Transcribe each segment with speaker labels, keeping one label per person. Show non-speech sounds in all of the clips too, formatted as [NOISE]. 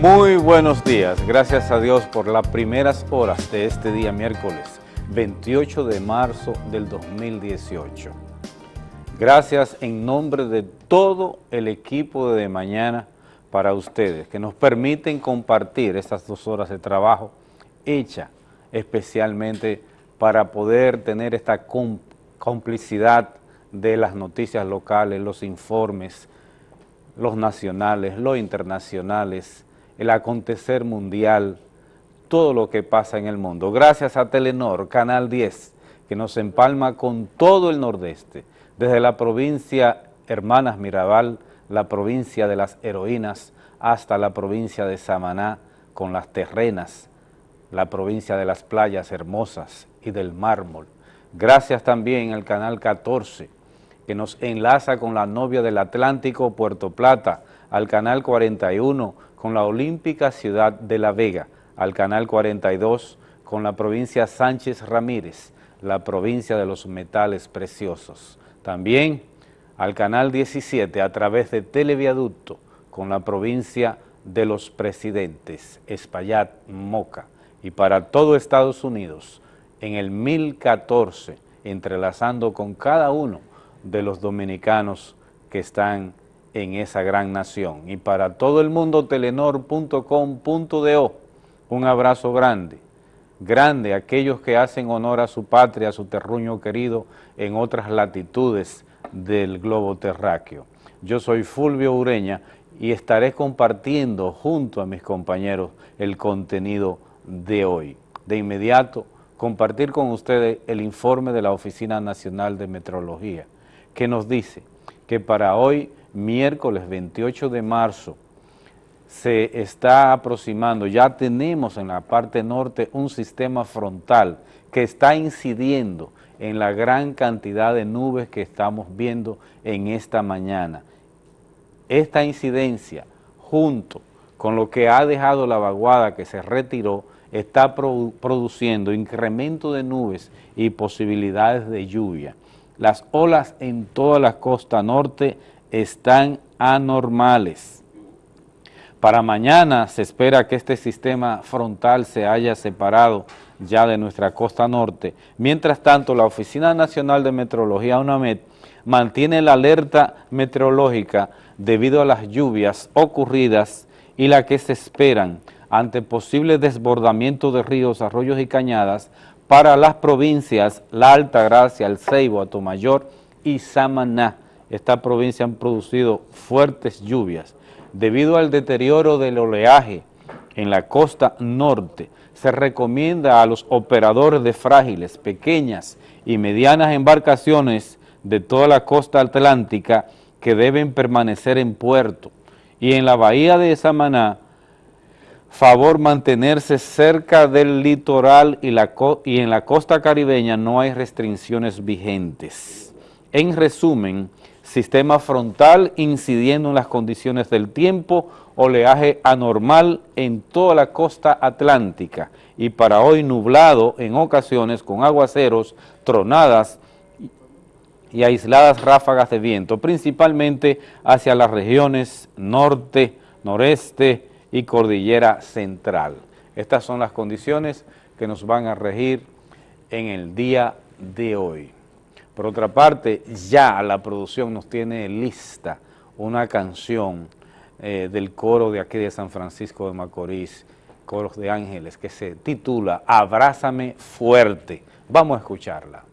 Speaker 1: Muy buenos días, gracias a Dios por las primeras horas de este día miércoles 28 de marzo del 2018. Gracias en nombre de todo el equipo de, Mañana para ustedes que nos permiten compartir estas dos horas de trabajo hecha especialmente para poder tener esta complicidad de las noticias locales, los informes, los nacionales, los internacionales, el acontecer mundial, todo lo que pasa en el mundo. Gracias a Telenor, Canal 10, que nos empalma con todo el nordeste, desde la provincia Hermanas Mirabal, la provincia de las heroínas, hasta la provincia de Samaná, con las terrenas, la provincia de las playas hermosas y del mármol. Gracias también al Canal 14, que nos enlaza con la novia del Atlántico, Puerto Plata, al Canal 41, con la olímpica ciudad de La Vega, al Canal 42 con la provincia Sánchez Ramírez, la provincia de los metales preciosos. También al Canal 17 a través de Televiaducto con la provincia de los presidentes, Espaillat, Moca, y para todo Estados Unidos en el 1014, entrelazando con cada uno de los dominicanos que están en esa gran nación. Y para todo el mundo, telenor.com.do, un abrazo grande, grande a aquellos que hacen honor a su patria, a su terruño querido en otras latitudes del globo terráqueo. Yo soy Fulvio Ureña y estaré compartiendo junto a mis compañeros el contenido de hoy. De inmediato, compartir con ustedes el informe de la Oficina Nacional de Metrología, que nos dice que para hoy miércoles 28 de marzo se está aproximando, ya tenemos en la parte norte un sistema frontal que está incidiendo en la gran cantidad de nubes que estamos viendo en esta mañana. Esta incidencia, junto con lo que ha dejado la vaguada que se retiró, está produciendo incremento de nubes y posibilidades de lluvia. Las olas en toda la costa norte están anormales. Para mañana se espera que este sistema frontal se haya separado ya de nuestra costa norte. Mientras tanto, la Oficina Nacional de Meteorología, UNAMED, mantiene la alerta meteorológica debido a las lluvias ocurridas y las que se esperan ante posible desbordamiento de ríos, arroyos y cañadas para las provincias La Alta Gracia, El Ceibo, Atomayor y Samaná esta provincia han producido fuertes lluvias. Debido al deterioro del oleaje en la costa norte, se recomienda a los operadores de frágiles, pequeñas y medianas embarcaciones de toda la costa atlántica que deben permanecer en puerto y en la bahía de Samaná, favor mantenerse cerca del litoral y, y en la costa caribeña no hay restricciones vigentes. En resumen, sistema frontal incidiendo en las condiciones del tiempo, oleaje anormal en toda la costa atlántica y para hoy nublado en ocasiones con aguaceros, tronadas y aisladas ráfagas de viento, principalmente hacia las regiones norte, noreste y cordillera central. Estas son las condiciones que nos van a regir en el día de hoy. Por otra parte, ya la producción nos tiene lista una canción eh, del coro de aquí de San Francisco de Macorís, Coros de Ángeles, que se titula Abrázame Fuerte. Vamos a escucharla.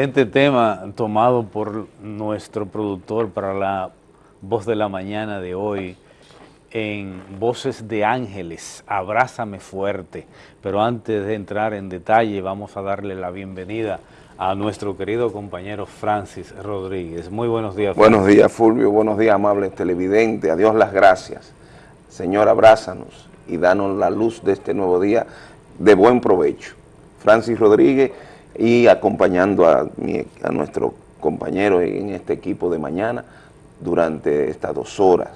Speaker 1: Excelente tema tomado por nuestro productor para la voz de la mañana de hoy en Voces de Ángeles, Abrázame Fuerte. Pero antes de entrar en detalle, vamos a darle la bienvenida a nuestro querido compañero Francis Rodríguez. Muy buenos días.
Speaker 2: Buenos días, Fulvio. Buenos días, amables televidentes. A Dios las gracias. Señor, abrázanos y danos la luz de este nuevo día de buen provecho. Francis Rodríguez y acompañando a, mi- a nuestro compañero en este equipo de mañana durante estas dos horas,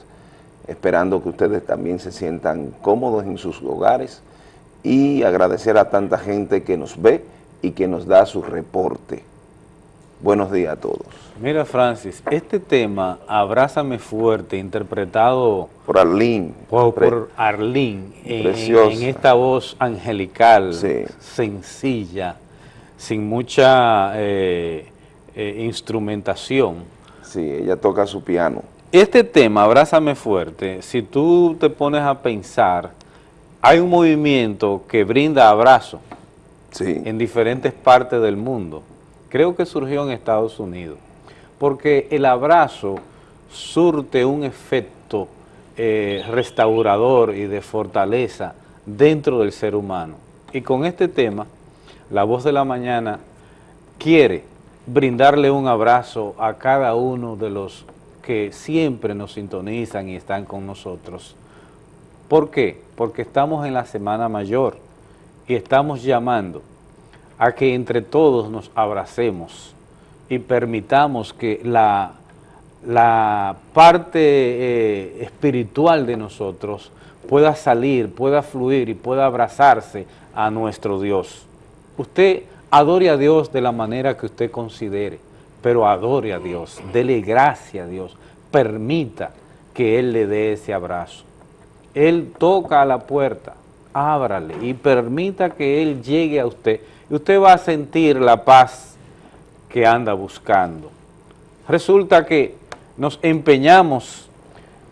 Speaker 2: esperando que ustedes también se sientan cómodos en sus hogares y agradecer a tanta gente que nos ve y que nos da su reporte. Buenos días a todos.
Speaker 1: Mira, Francis, este tema, Abrázame Fuerte, interpretado
Speaker 2: Por Arlene.
Speaker 1: por, en, esta voz angelical,
Speaker 2: Sí.
Speaker 1: sencilla, sin mucha eh, eh, instrumentación.
Speaker 2: Sí, ella toca su piano.
Speaker 1: Este tema, Abrázame Fuerte, si tú te pones a pensar, hay un movimiento que brinda abrazo
Speaker 2: Sí,
Speaker 1: en diferentes partes del mundo. Creo que surgió en Estados Unidos, porque el abrazo surte un efecto eh, restaurador y de fortaleza dentro del ser humano. Y con este tema, la voz de la mañana quiere brindarle un abrazo a cada uno de los que siempre nos sintonizan y están con nosotros. ¿Por qué? Porque estamos en la Semana Mayor y estamos llamando a que entre todos nos abracemos y permitamos que la, la parte eh, espiritual de nosotros pueda salir, pueda fluir y pueda abrazarse a nuestro Dios. Usted adore a Dios de la manera que usted considere, pero adore a Dios, dele gracia a Dios, permita que Él le dé ese abrazo. Él toca a la puerta, ábrale y permita que Él llegue a usted. Y usted va a sentir la paz que anda buscando. Resulta que nos empeñamos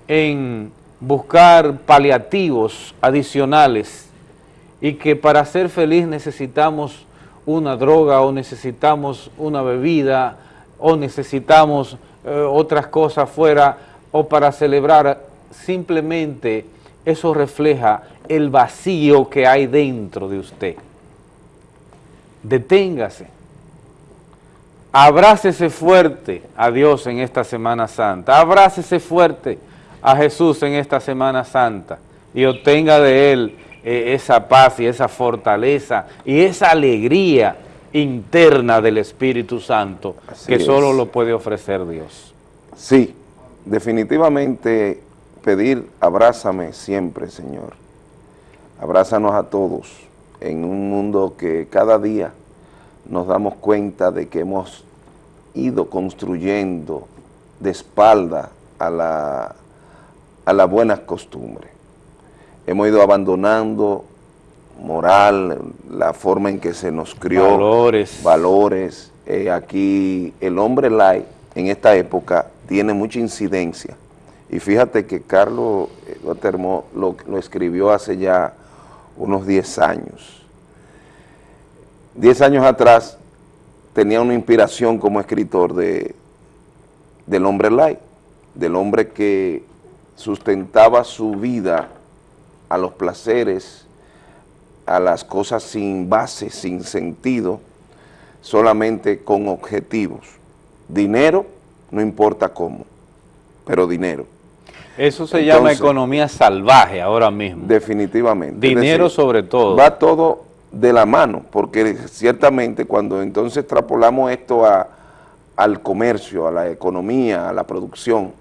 Speaker 1: en buscar paliativos adicionales y que para ser feliz necesitamos una droga o necesitamos una bebida o necesitamos eh, otras cosas fuera o para celebrar, simplemente eso refleja el vacío que hay dentro de usted. Deténgase, abrácese fuerte a Dios en esta Semana Santa, abrácese fuerte a Jesús en esta Semana Santa. Y obtenga de Él eh, esa paz y esa fortaleza y esa alegría interna del Espíritu Santo
Speaker 2: Así
Speaker 1: que
Speaker 2: es.
Speaker 1: solo lo puede ofrecer Dios.
Speaker 2: Sí, definitivamente pedir abrázame siempre, Señor. Abrázanos a todos en un mundo que cada día nos damos cuenta de que hemos ido construyendo de espalda a la, a las buenas costumbres. Hemos ido abandonando moral, la forma en que se nos crió,
Speaker 1: Valores.
Speaker 2: valores. Eh, aquí el hombre light en esta época tiene mucha incidencia. Y fíjate que Carlos lo, termó- lo, lo escribió hace ya unos 10 años. 10 años atrás tenía una inspiración como escritor de, del hombre light, del hombre que sustentaba su vida a los placeres, a las cosas sin base, sin sentido, solamente con objetivos. Dinero, no importa cómo, pero dinero,
Speaker 1: Eso se llama economía salvaje ahora mismo.
Speaker 2: definitivamente.
Speaker 1: Dinero
Speaker 2: decir,
Speaker 1: sobre todo.
Speaker 2: Va todo de la mano, porque ciertamente cuando entonces extrapolamos esto a- al comercio, a la economía, a la producción,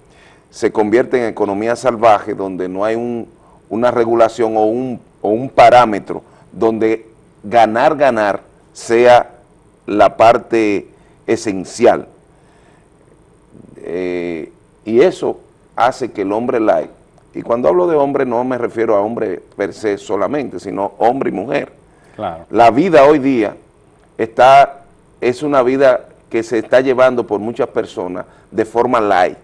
Speaker 2: se convierte en economía salvaje donde no hay un- una regulación o un, o un parámetro donde ganar, ganar sea la parte esencial. Eh, y eso hace que el hombre light, y cuando hablo de hombre no me refiero a hombre per se solamente, sino hombre y mujer.
Speaker 1: Claro.
Speaker 2: La vida hoy día está, es una vida que se está llevando por muchas personas de forma light,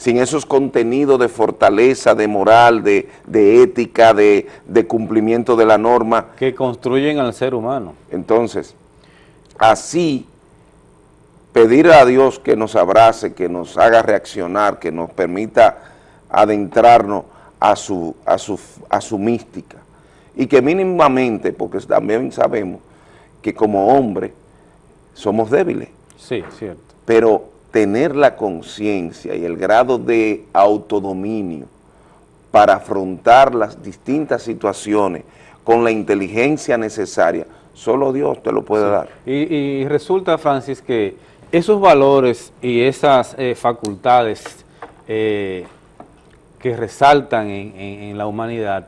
Speaker 2: sin esos contenidos de fortaleza, de moral, de, de ética, de, de cumplimiento de la norma.
Speaker 1: Que construyen al ser humano.
Speaker 2: Entonces, así, pedir a Dios que nos abrace, que nos haga reaccionar, que nos permita adentrarnos a su, a su, a su mística. Y que mínimamente, porque también sabemos que como hombre somos débiles,
Speaker 1: Sí, cierto.
Speaker 2: pero tener la conciencia y el grado de autodominio para afrontar las distintas situaciones con la inteligencia necesaria, solo Dios te lo puede dar.
Speaker 1: Y, y resulta, Francis, que esos valores y esas eh, facultades eh, que resaltan en, en- en la humanidad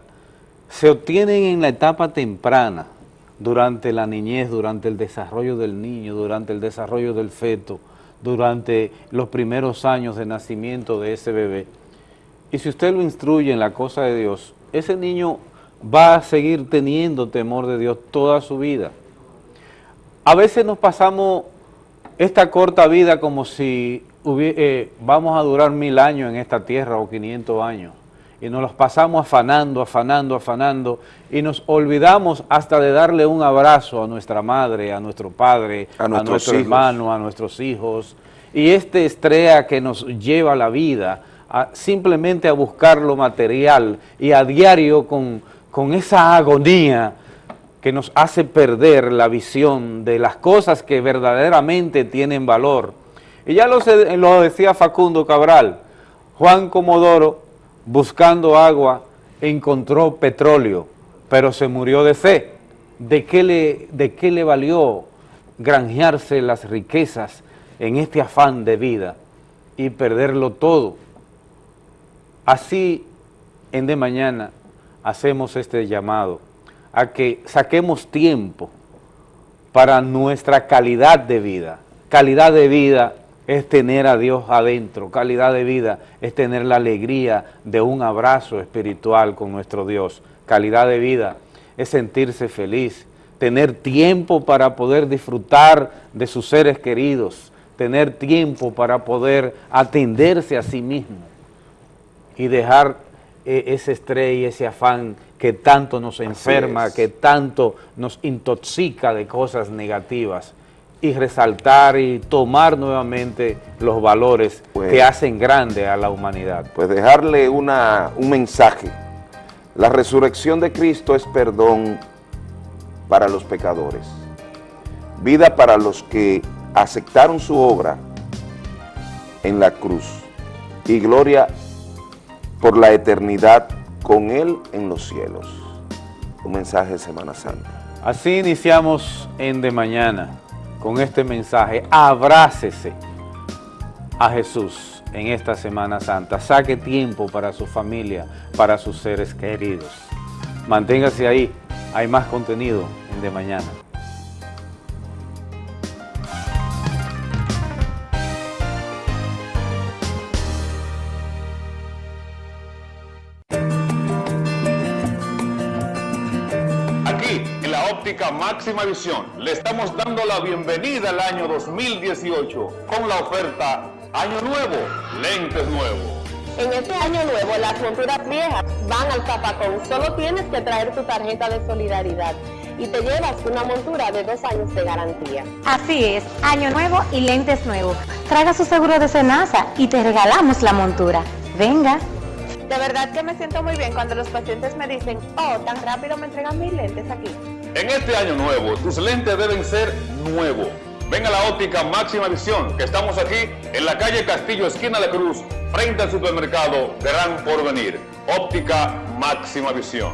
Speaker 1: se obtienen en la etapa temprana, durante la niñez, durante el desarrollo del niño, durante el desarrollo del feto, durante los primeros años de nacimiento de ese bebé. Y si usted lo instruye en la cosa de Dios, ese niño va a seguir teniendo temor de Dios toda su vida. A veces nos pasamos esta corta vida como si eh, vamos a durar mil años en esta tierra o 500 años. Y nos los pasamos afanando, afanando, afanando y nos olvidamos hasta de darle un abrazo a nuestra madre, a nuestro padre,
Speaker 2: A
Speaker 1: nuestro
Speaker 2: hijos.
Speaker 1: hermano, a nuestros hijos. Y este estrella que nos lleva la vida a, simplemente a buscar lo material y a diario con, con esa agonía que nos hace perder la visión de las cosas que verdaderamente tienen valor. Y ya lo, lo decía Facundo Cabral, Juan Comodoro, buscando agua, encontró petróleo, pero se murió de sed. ¿De qué le, de qué le valió granjearse las riquezas en este afán de vida y perderlo todo? Así, en de mañana, hacemos este llamado a que saquemos tiempo para nuestra calidad de vida. Calidad de vida es tener a Dios adentro, calidad de vida es tener la alegría de un abrazo espiritual con nuestro Dios. Calidad de vida es sentirse feliz, tener tiempo para poder disfrutar de sus seres queridos, tener tiempo para poder atenderse a sí mismo y dejar eh, ese estrés y ese afán que tanto nos enferma,
Speaker 2: es.
Speaker 1: que tanto nos intoxica de cosas negativas y resaltar y tomar nuevamente los valores
Speaker 2: Pues-
Speaker 1: que hacen grande a la humanidad.
Speaker 2: Pues dejarle una, un mensaje. La resurrección de Cristo es perdón para los pecadores, vida para los que aceptaron su obra en la cruz y gloria por la eternidad con Él en los cielos. Un mensaje de Semana Santa.
Speaker 1: Así iniciamos en De Mañana con este mensaje. Abrácese a Jesús en esta Semana Santa. Saque tiempo para su familia, para sus seres queridos. Manténgase ahí. Hay más contenido en De Mañana.
Speaker 3: Máxima visión, le estamos dando la bienvenida al año 2018 con la oferta Año Nuevo, lentes nuevos.
Speaker 4: En este año nuevo, las monturas viejas van al zapacón. Solo tienes que traer tu tarjeta de solidaridad y te llevas una montura de dos años de garantía.
Speaker 5: Así es, año nuevo y lentes nuevos. Traiga su seguro de Senasa y te regalamos la montura. Venga.
Speaker 4: De verdad que me siento muy bien cuando los pacientes me dicen, oh, tan rápido me entregan mis lentes aquí.
Speaker 3: En este año nuevo, tus lentes deben ser nuevos. Ven a la óptica máxima visión, que estamos aquí en la calle Castillo, esquina de Cruz, frente al supermercado Gran Porvenir. Óptica máxima visión.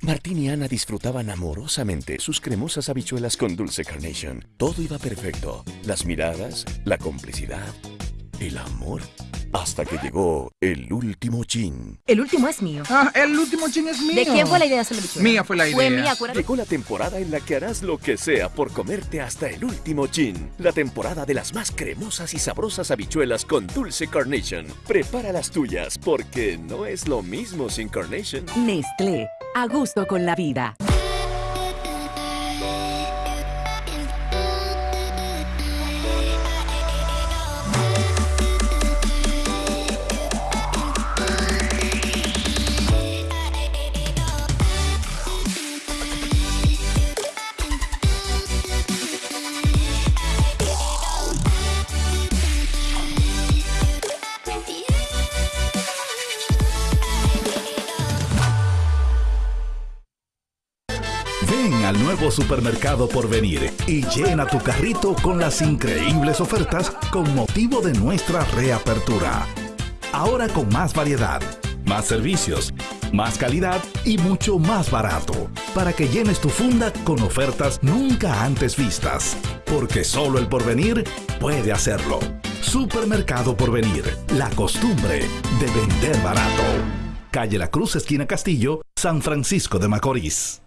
Speaker 6: Martín y Ana disfrutaban amorosamente sus cremosas habichuelas con dulce carnation. Todo iba perfecto. Las miradas, la complicidad, el amor. Hasta que llegó el último chin.
Speaker 7: El último es mío.
Speaker 8: Ah, el último chin es mío.
Speaker 7: ¿De quién fue la idea de hacer la bichuela?
Speaker 8: Mía fue la idea.
Speaker 7: Fue mía, acuérdate.
Speaker 6: Llegó la temporada en la que harás lo que sea por comerte hasta el último chin. La temporada de las más cremosas y sabrosas habichuelas con dulce carnation. Prepara las tuyas porque no es lo mismo sin carnation.
Speaker 7: Nestlé, a gusto con la vida.
Speaker 9: Supermercado por venir y llena tu carrito con las increíbles ofertas con motivo de nuestra reapertura. Ahora con más variedad, más servicios, más calidad y mucho más barato, para que llenes tu funda con ofertas nunca antes vistas, porque solo el porvenir puede hacerlo. Supermercado Porvenir, la costumbre de vender barato. Calle La Cruz, esquina Castillo, San Francisco de Macorís.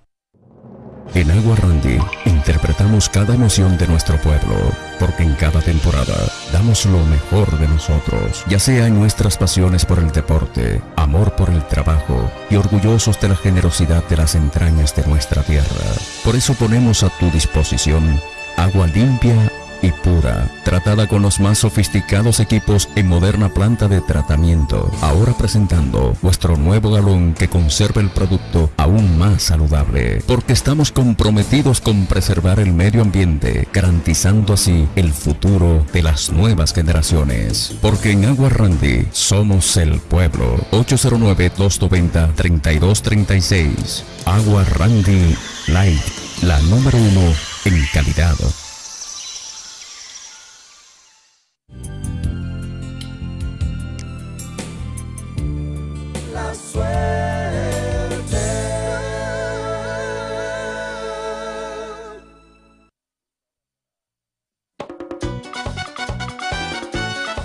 Speaker 6: En Agua Randy interpretamos cada emoción de nuestro pueblo, porque en cada temporada damos lo mejor de nosotros, ya sea en nuestras pasiones por el deporte, amor por el trabajo y orgullosos de la generosidad de las entrañas de nuestra tierra. Por eso ponemos a tu disposición agua limpia y pura, tratada con los más sofisticados equipos en moderna planta de tratamiento. Ahora presentando nuestro nuevo galón que conserva el producto aún más saludable, porque estamos comprometidos con preservar el medio ambiente, garantizando así el futuro de las nuevas generaciones. Porque en Agua Randy somos el pueblo. 809-290-3236. Agua Randy Light, la número uno en calidad.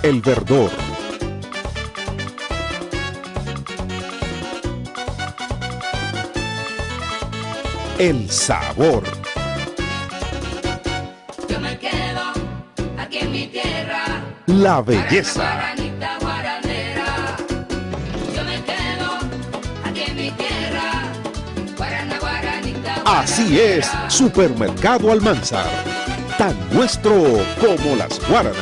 Speaker 9: El verdor. El sabor.
Speaker 10: Yo me quedo aquí en mi tierra.
Speaker 9: La belleza. Así es, Supermercado Almanzar. Tan nuestro como las guaranas.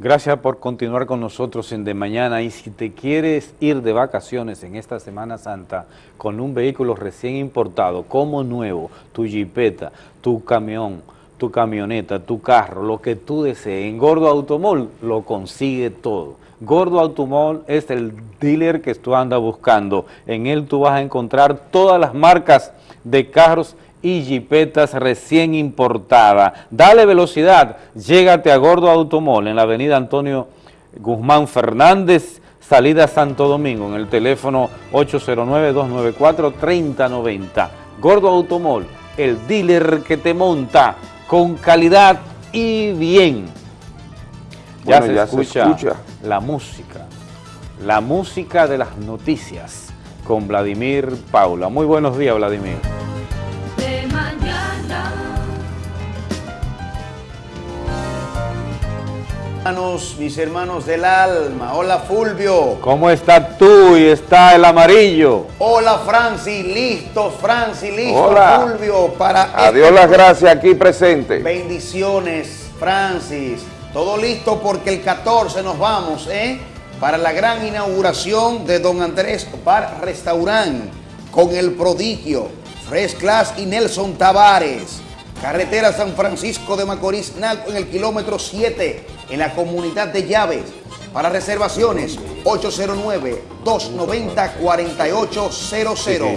Speaker 1: Gracias por continuar con nosotros en De Mañana y si te quieres ir de vacaciones en esta Semana Santa con un vehículo recién importado como nuevo, tu jipeta, tu camión, tu camioneta, tu carro, lo que tú desees, en Gordo Automol lo consigue todo. Gordo Automol es el dealer que tú andas buscando. En él tú vas a encontrar todas las marcas de carros
Speaker 11: y jipetas recién importadas. Dale velocidad, llégate a Gordo Automol en la avenida Antonio Guzmán Fernández, salida Santo Domingo, en el teléfono 809-294-3090. Gordo Automol, el dealer que te monta con calidad y bien. Ya, se,
Speaker 12: ya se
Speaker 11: escucha
Speaker 12: escucha.
Speaker 11: la música, la música de las noticias con Vladimir Paula. Muy buenos días, Vladimir.
Speaker 13: Hermanos, mis hermanos del alma, hola Fulvio,
Speaker 11: ¿Cómo estás tú y está el amarillo?
Speaker 13: hola Francis, listos Francis, listos
Speaker 12: Hola.
Speaker 13: Fulvio para
Speaker 12: Adiós
Speaker 13: este-
Speaker 12: las gracias aquí presente.
Speaker 13: Bendiciones Francis, todo listo porque el 14 nos vamos, ¿eh? Para la gran inauguración de Don Andrés Bar Restaurant con el prodigio Fresh Class y Nelson Tavares. Carretera San Francisco de Macorís, Naco, en el kilómetro 7, en la comunidad de Llaves. Para reservaciones, 809-290-4800.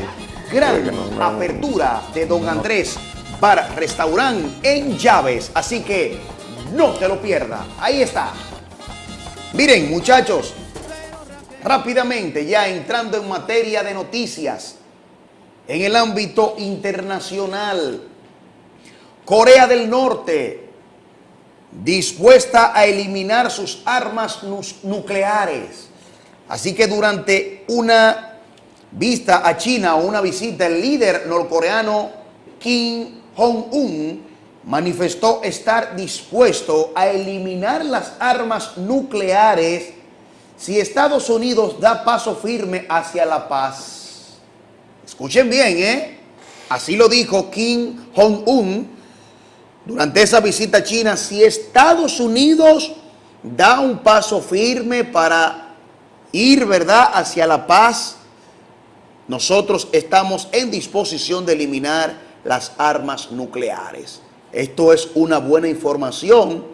Speaker 13: Gran apertura de Don Andrés Bar Restaurant en Llaves. Así que no te lo pierdas. Ahí está. Miren, muchachos, rápidamente ya entrando en materia de noticias, en el ámbito internacional, Corea del Norte dispuesta a eliminar sus armas nucleares. Así que durante una vista a China o una visita, el líder norcoreano Kim Jong-un manifestó estar dispuesto a eliminar las armas nucleares si Estados Unidos da paso firme hacia la paz. Escuchen bien, ¿eh? Así lo dijo Kim Jong-un durante esa visita a China. Si Estados Unidos da un paso firme para ir, ¿verdad?, hacia la paz, nosotros estamos en disposición de eliminar las armas nucleares. Esto es una buena información.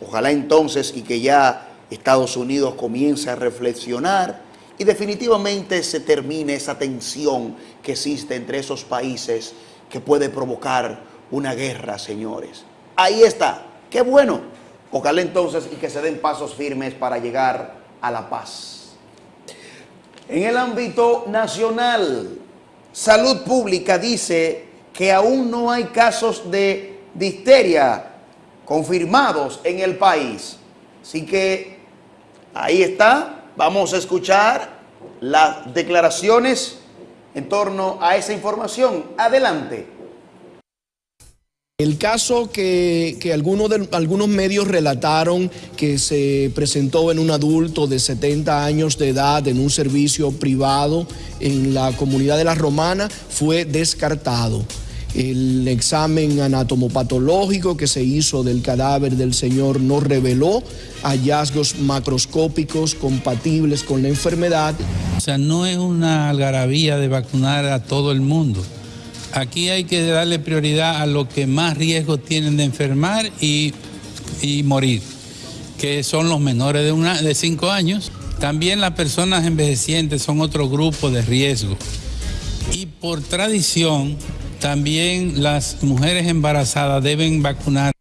Speaker 13: Ojalá entonces y que ya Estados Unidos comience a reflexionar y definitivamente se termine esa tensión que existe entre esos países que puede provocar una guerra, señores. Ahí está. Qué bueno. Ojalá entonces y que se den pasos firmes para llegar a la paz. En el ámbito nacional, Salud Pública dice que aún no hay casos de difteria confirmados en el país. Así que ahí está. Vamos a escuchar las declaraciones en torno a esa información. Adelante.
Speaker 14: El caso que, algunos, algunos medios relataron que se presentó en un adulto de 70 años de edad en un servicio privado en la comunidad de La Romana fue descartado. El examen anatomopatológico que se hizo del cadáver del señor no reveló hallazgos macroscópicos compatibles con la enfermedad.
Speaker 15: O sea, no es una algarabía de vacunar a todo el mundo. Aquí hay que darle prioridad a los que más riesgo tienen de enfermar y, y morir, que son los menores de, una, de 5 años. También las personas envejecientes son otro grupo de riesgo. Y por tradición, también las mujeres embarazadas deben vacunar.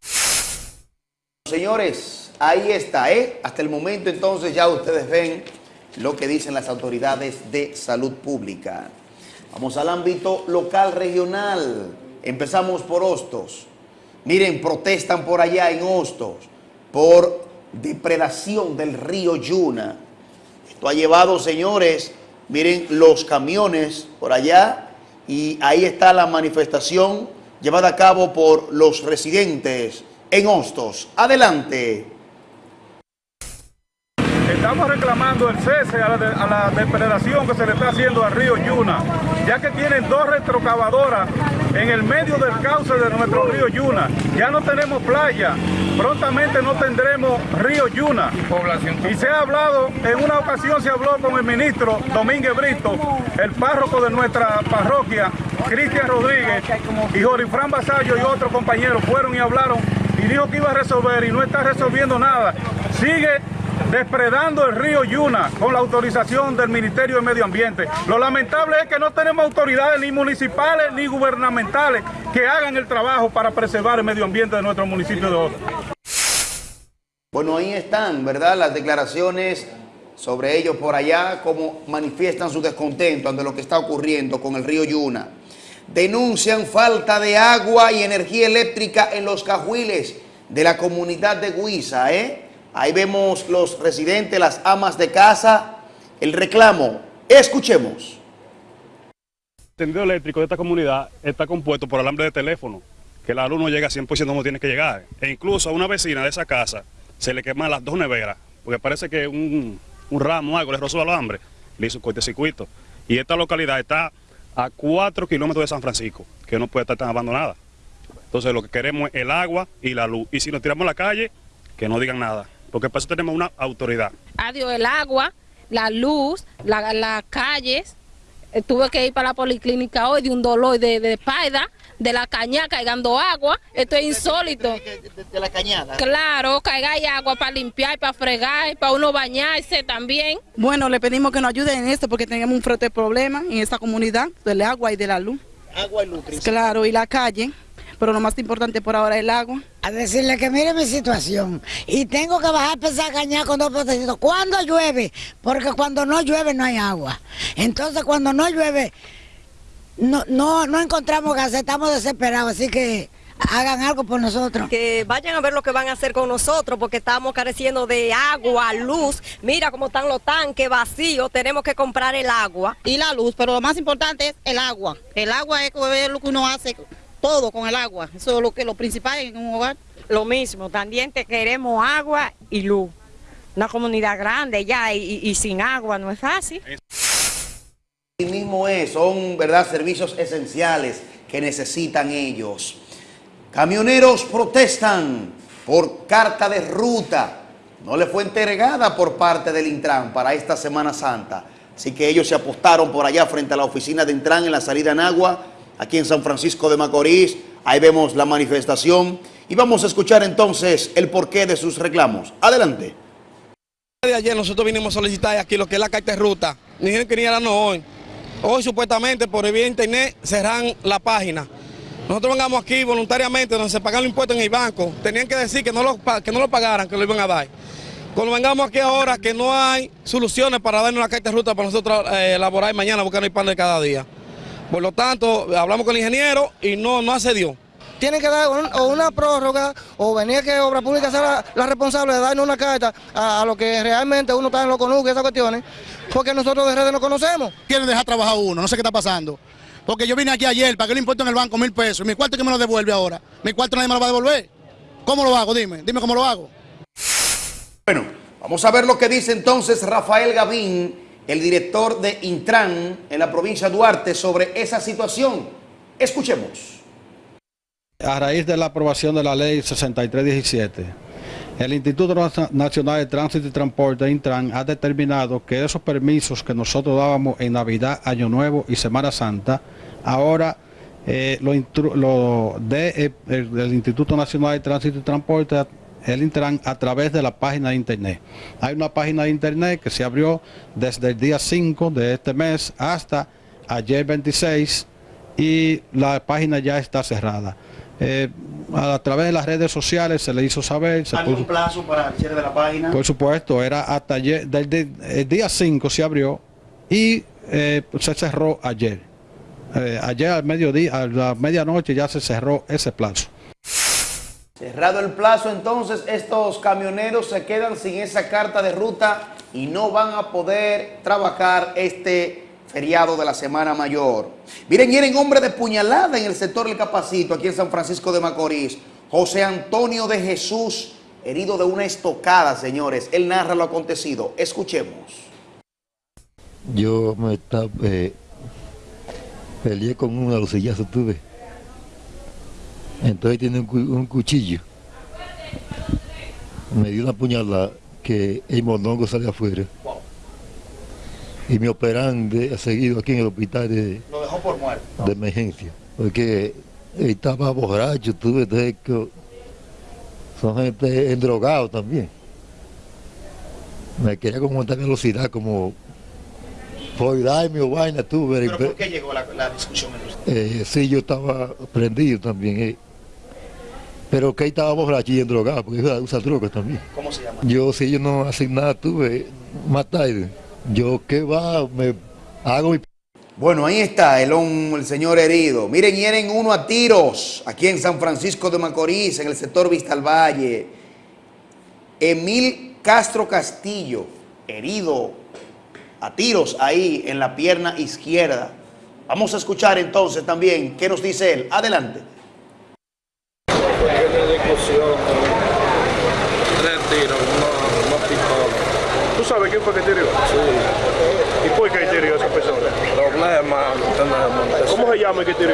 Speaker 13: Señores, ahí está, ¿eh? Hasta el momento entonces ya ustedes ven lo que dicen las autoridades de salud pública. Vamos al ámbito local regional. Empezamos por Hostos. Miren, protestan por allá en Hostos por depredación del río Yuna. Esto ha llevado, señores, miren los camiones por allá y ahí está la manifestación llevada a cabo por los residentes en Hostos. Adelante.
Speaker 16: Estamos reclamando el cese a la, de- a la depredación que se le está haciendo al río Yuna, ya que tienen dos retrocavadoras en el medio del cauce de nuestro río Yuna. Ya no tenemos playa, prontamente no tendremos río Yuna. Y se ha hablado, en una ocasión se habló con el ministro Domínguez Brito, el párroco de nuestra parroquia, Cristian Rodríguez, y Jorifrán Basallo y otros compañeros fueron y hablaron y dijo que iba a resolver y no está resolviendo nada. Sigue depredando el río Yuna con la autorización del Ministerio de Medio Ambiente. Lo lamentable es que no tenemos autoridades ni municipales ni gubernamentales que hagan el trabajo para preservar el medio ambiente de nuestro municipio de Ota.
Speaker 13: Bueno, ahí están, ¿verdad? Las declaraciones sobre ellos por allá, cómo manifiestan su descontento ante lo que está ocurriendo con el río Yuna. Denuncian falta de agua y energía eléctrica en los cajuiles de la comunidad de Guisa, ¿eh? Ahí vemos los residentes, las amas de casa, el reclamo. Escuchemos.
Speaker 17: El tendido eléctrico de esta comunidad está compuesto por alambre de teléfono, que la luz no llega 100% como tiene que llegar. E incluso a una vecina de esa casa se le queman las dos neveras, porque parece que un, un ramo algo le rozó el alambre, le hizo un cortecircuito. Y esta localidad está a 4 kilómetros de San Francisco, que no puede estar tan abandonada. Entonces lo que queremos es el agua y la luz. Y si nos tiramos a la calle, que no digan nada, porque para eso tenemos una autoridad.
Speaker 18: Adiós el agua, la luz, la- las calles. Eh, tuve que ir para la policlínica hoy de un dolor de, de espalda, de la cañada cagando agua. Esto es insólito.
Speaker 13: De la cañada.
Speaker 18: Claro, caiga hay agua para limpiar, para fregar, para uno bañarse también.
Speaker 19: Bueno, le pedimos que nos ayuden en esto porque tenemos un fuerte problema en esta comunidad del agua y de la luz.
Speaker 13: Agua y luz.
Speaker 19: Claro, y la calle, pero lo más importante por ahora es el agua.
Speaker 20: A decirle que mire mi situación y tengo que bajar a empezar a cañar con dos potecitos. ¿Cuándo llueve? Porque cuando no llueve no hay agua. Entonces cuando no llueve no, no, no encontramos gas, estamos desesperados, así que hagan algo por nosotros.
Speaker 21: Que vayan a ver lo que van a hacer con nosotros porque estamos careciendo de agua, luz. Mira cómo están los tanques vacíos, tenemos que comprar el agua.
Speaker 19: Y la luz, pero lo más importante es el agua. El agua es lo que uno hace todo con el agua. Eso es lo que lo principal en un hogar.
Speaker 22: Lo mismo, también te queremos agua y luz. Una comunidad grande ya y, y sin agua no es fácil.
Speaker 13: Así mismo es, son verdad servicios esenciales que necesitan ellos. Camioneros protestan por carta de ruta. No le fue entregada por parte del Intran para esta Semana Santa. Así que ellos se apostaron por allá frente a la oficina de Intran en la salida en agua, aquí en San Francisco de Macorís. Ahí vemos la manifestación y vamos a escuchar entonces el porqué de sus reclamos. Adelante.
Speaker 23: de ayer nosotros vinimos a solicitar aquí lo que es la carta de ruta. Ni dijeron que ni era no hoy. Hoy supuestamente por vía internet cerran la página. Nosotros vengamos aquí voluntariamente donde se pagan los impuestos en el banco. Tenían que decir que no lo, que no lo pagaran, que lo iban a dar. Cuando vengamos aquí ahora que no hay soluciones para darnos la carta de ruta para nosotros eh, elaborar mañana no hay pan de cada día. Por lo tanto, hablamos con el ingeniero y no, no accedió.
Speaker 24: tienen que dar un- o una prórroga o venir que Obra Pública sea la, la responsable de darnos una carta a, a lo que realmente uno está en los conuques y esas cuestiones, porque nosotros de redes no conocemos.
Speaker 8: quieren dejar trabajar a uno, no sé qué está pasando. Porque yo vine aquí ayer, pagué el impuesto en el banco mil pesos, y mi cuarto que me lo devuelve ahora. Mi cuarto nadie me lo va a devolver. ¿Cómo lo hago? Dime, dime cómo lo hago.
Speaker 13: Bueno, vamos a ver lo que dice entonces Rafael Gavín, el director de Intran en la provincia de Duarte, sobre esa situación. Escuchemos.
Speaker 25: A raíz de la aprobación de la ley 6317, el Instituto Nac- Nacional de Tránsito y Transporte, Intran, ha determinado que esos permisos que nosotros dábamos en Navidad, Año Nuevo y Semana Santa, ahora eh, lo, lo eh, Instituto Nacional de Tránsito y Transporte, el Intran, a través de la página de internet. Hay una página de internet que se abrió desde el día 5 de este mes hasta ayer 26 y la página ya está cerrada. Eh, a, través de las redes sociales se le hizo saber, se
Speaker 13: ¿Algún
Speaker 25: puso-
Speaker 13: plazo para el cierre de la página?
Speaker 25: por supuesto, era hasta ayer, del, del- el día 5 se abrió y eh, se cerró ayer. Eh, ayer al mediodía, a la medianoche ya se cerró ese plazo.
Speaker 13: Cerrado el plazo, entonces estos camioneros se quedan sin esa carta de ruta y no van a poder trabajar este feriado de la Semana Mayor. Miren, hieren hombre de puñalada en el sector del Capacito, aquí en San Francisco de Macorís. José Antonio de Jesús, herido de una estocada, señores. Él narra lo acontecido. Escuchemos.
Speaker 26: Yo me estaba, eh, peleé con un alucillazo tuve. Entonces tiene un, cu- un cuchillo. Me dio una puñalada que el mondongo sale afuera. Y me operan de, seguido aquí en el hospital de,
Speaker 13: Lo dejó por muerto.
Speaker 26: de emergencia. Porque estaba borracho, tuve que son gente endrogado también. me quería como montar velocidad, como por darme o vaina, tú.
Speaker 27: ¿Pero por qué llegó la, la discusión?
Speaker 26: Eh, sí, yo estaba prendido también. eh. Pero que ahí estaba borracho y en drogado, porque usa, usa drogas también.
Speaker 27: ¿Cómo se llama?
Speaker 26: Yo, si yo no hacen nada, tuve más tarde. Yo, ¿qué va? Me hago mi
Speaker 13: Bueno, ahí está el, el señor herido. Miren, hieren uno a tiros aquí en San Francisco de Macorís, en el sector Vista al Valle. Emil Castro Castillo, herido a tiros ahí en la pierna izquierda. Vamos a escuchar entonces también qué nos dice él. Adelante.
Speaker 28: Discusión, tres tiros, no, no pistola.
Speaker 16: ¿Tú sabes quién fue que tiró?
Speaker 28: Sí.
Speaker 16: ¿Y por qué tiró a esa persona?
Speaker 28: Problema, tenemos.
Speaker 16: ¿Cómo se llama el que tiró?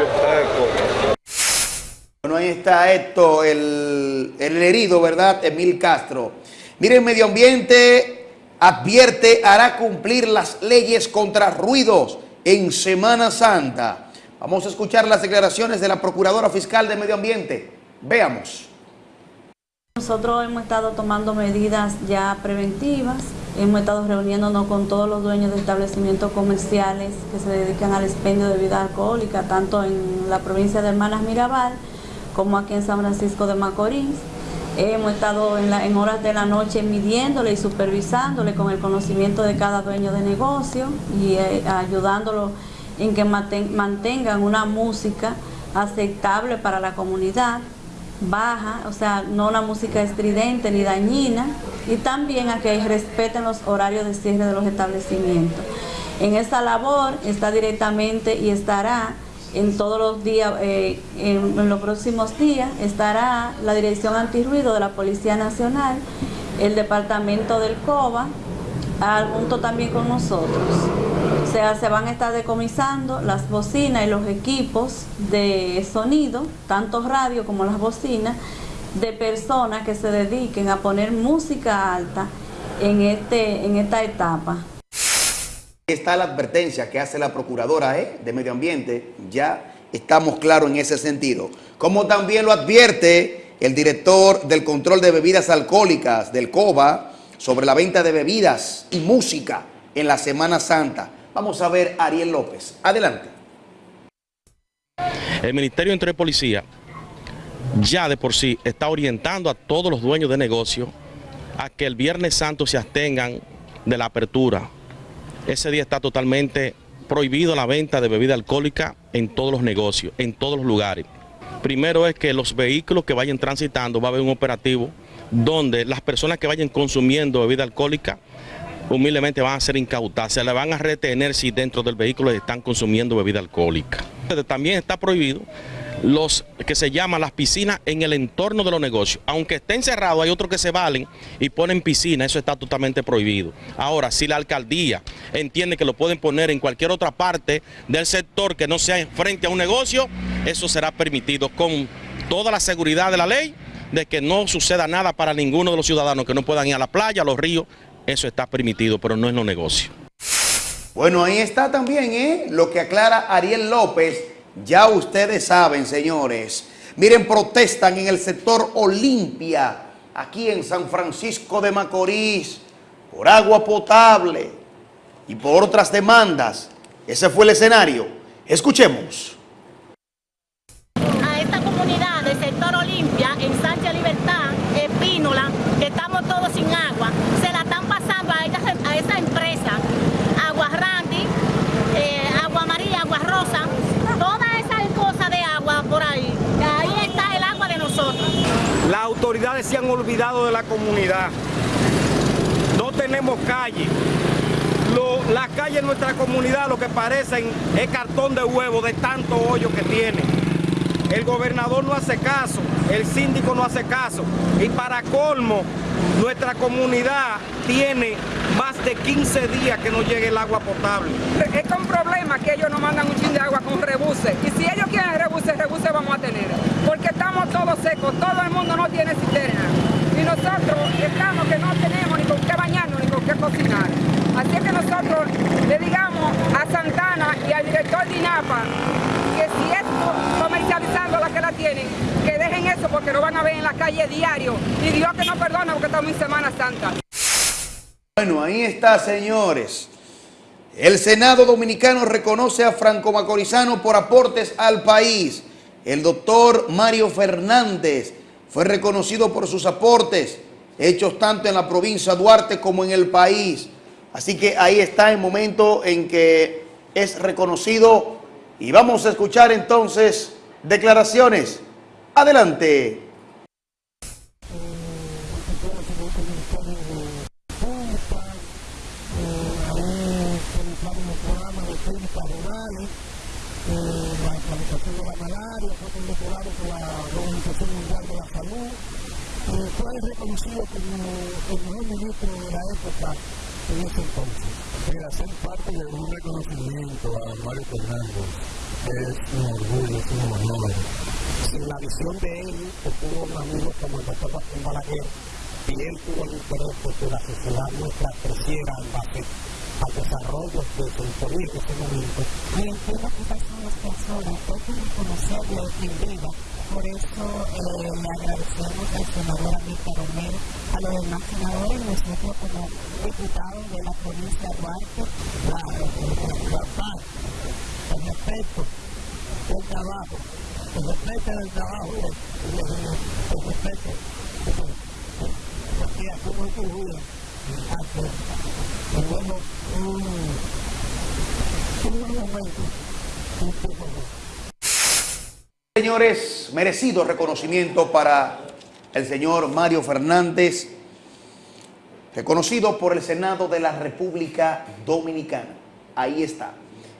Speaker 13: Bueno, ahí está esto, el, el herido, ¿verdad? Emil Castro. Miren, Medio Ambiente advierte, hará cumplir las leyes contra ruidos en Semana Santa. Vamos a escuchar las declaraciones de la Procuradora Fiscal de Medio Ambiente. Veamos.
Speaker 29: Nosotros hemos estado tomando medidas ya preventivas, hemos estado reuniéndonos con todos los dueños de establecimientos comerciales que se dedican al expendio de bebida alcohólica, tanto en la provincia de Hermanas Mirabal como aquí en San Francisco de Macorís. Hemos estado en, horas de la noche midiéndole y supervisándole con el conocimiento de cada dueño de negocio y eh, ayudándolo en que manten- mantengan una música aceptable para la comunidad baja, o sea, no una música estridente ni dañina, y también a que respeten los horarios de cierre de los establecimientos. En esta labor está directamente y estará en todos los días, eh, en, en los próximos días, estará la Dirección Antirruido de la Policía Nacional, el Departamento del COBA, al- junto también con nosotros. O sea, se van a estar decomisando las bocinas y los equipos de sonido, tanto radio como las bocinas, de personas que se dediquen a poner música alta en, este, esta etapa.
Speaker 13: Está la advertencia que hace la Procuradora ¿eh? de Medio Ambiente. Ya estamos claros en ese sentido. Como también lo advierte el director del control de bebidas alcohólicas del COBA sobre la venta de bebidas y música en la Semana Santa. Vamos a ver a Ariel López. Adelante.
Speaker 30: El Ministerio y Policía ya de por sí está orientando a todos los dueños de negocio a que el Viernes Santo se abstengan de la apertura. Ese día está totalmente prohibido la venta de bebida alcohólica en todos los negocios, en todos los lugares. Primero es que los vehículos que vayan transitando va a haber un operativo donde las personas que vayan consumiendo bebida alcohólica humildemente van a ser incautadas, se le van a retener si dentro del vehículo están consumiendo bebida alcohólica. También está prohibido los que se llaman las piscinas en el entorno de los negocios. Aunque estén cerrados, hay otros que se valen y ponen piscina, eso está totalmente prohibido. Ahora, si la alcaldía entiende que lo pueden poner en cualquier otra parte del sector que no sea frente a un negocio, eso será permitido con toda la seguridad de la ley de que no suceda nada para ninguno de los ciudadanos que no puedan ir a la playa, a los ríos, eso está permitido, pero no en los negocios.
Speaker 13: Bueno, ahí está también ¿eh? lo que aclara Ariel López. Ya ustedes saben, señores. Miren, protestan en el sector Olimpia, aquí en San Francisco de Macorís, por agua potable y por otras demandas. Ese fue el escenario. Escuchemos.
Speaker 31: a esta comunidad del sector Olimpia, en Sánchez Libertad, Espínola, que estamos todos sin agua, se la están pasando a, ellas- a esa empresa, Agua Randy, eh, Agua María, Agua Rosa, todas esas cosas de agua por ahí. Ahí está el agua de nosotros.
Speaker 32: Las autoridades se han olvidado de la comunidad. No tenemos calle. Lo- las calles de nuestra comunidad lo que parecen es cartón de huevo de tanto hoyo que tiene. El gobernador no hace caso, el síndico no hace caso. Y para colmo, nuestra comunidad tiene más de 15 días que no llegue el agua potable.
Speaker 33: Es con problema que ellos nos mandan un chin de agua con rebuse. Y si ellos quieren rebuse, rebuse vamos a tener. Porque estamos todos secos, todo el mundo no tiene cisterna. Y nosotros estamos que no tenemos ni con qué bañarnos ni con qué cocinar. Así que nosotros le digamos a Santana y al director de INAPA que si es co- comercializando la que la tienen, que dejen eso porque lo van a ver en la calle diario. Y Dios que no perdona porque estamos en Semana Santa.
Speaker 13: Bueno, ahí está, señores. El Senado Dominicano reconoce a Franco Macorizano por aportes al país. El doctor Mario Fernández fue reconocido por sus aportes, hechos tanto en la provincia de Duarte como en el país. Así que ahí está el momento en que es reconocido y vamos a escuchar entonces declaraciones. Adelante.
Speaker 34: la implementación de la malaria, fue condecorado por la Organización Mundial de la Salud, eh, fue reconocido como el mejor ministro de la época en ese entonces. Mira, ser parte de un reconocimiento a Mario Fernández es un orgullo, es un honor. Sin la visión de él, que tuvo un amigo como el doctor Martín Balaguer, y él tuvo el interés de que la sociedad nuestra creciera en base al desarrollo de su historia en este momento.
Speaker 35: Me entiendo que son las personas, hay que reconocerlo en vida. Por eso eh, le agradecemos al senador Amílcar Romero, a los demás senadores, nosotros como diputados de la provincia de Duarte, la, la, el respeto del trabajo, el respeto del trabajo, el respeto, porque aquí no tenemos un, un momento,
Speaker 13: Señores, merecido reconocimiento para el señor Mario Fernández, reconocido por el Senado de la República Dominicana. Ahí está.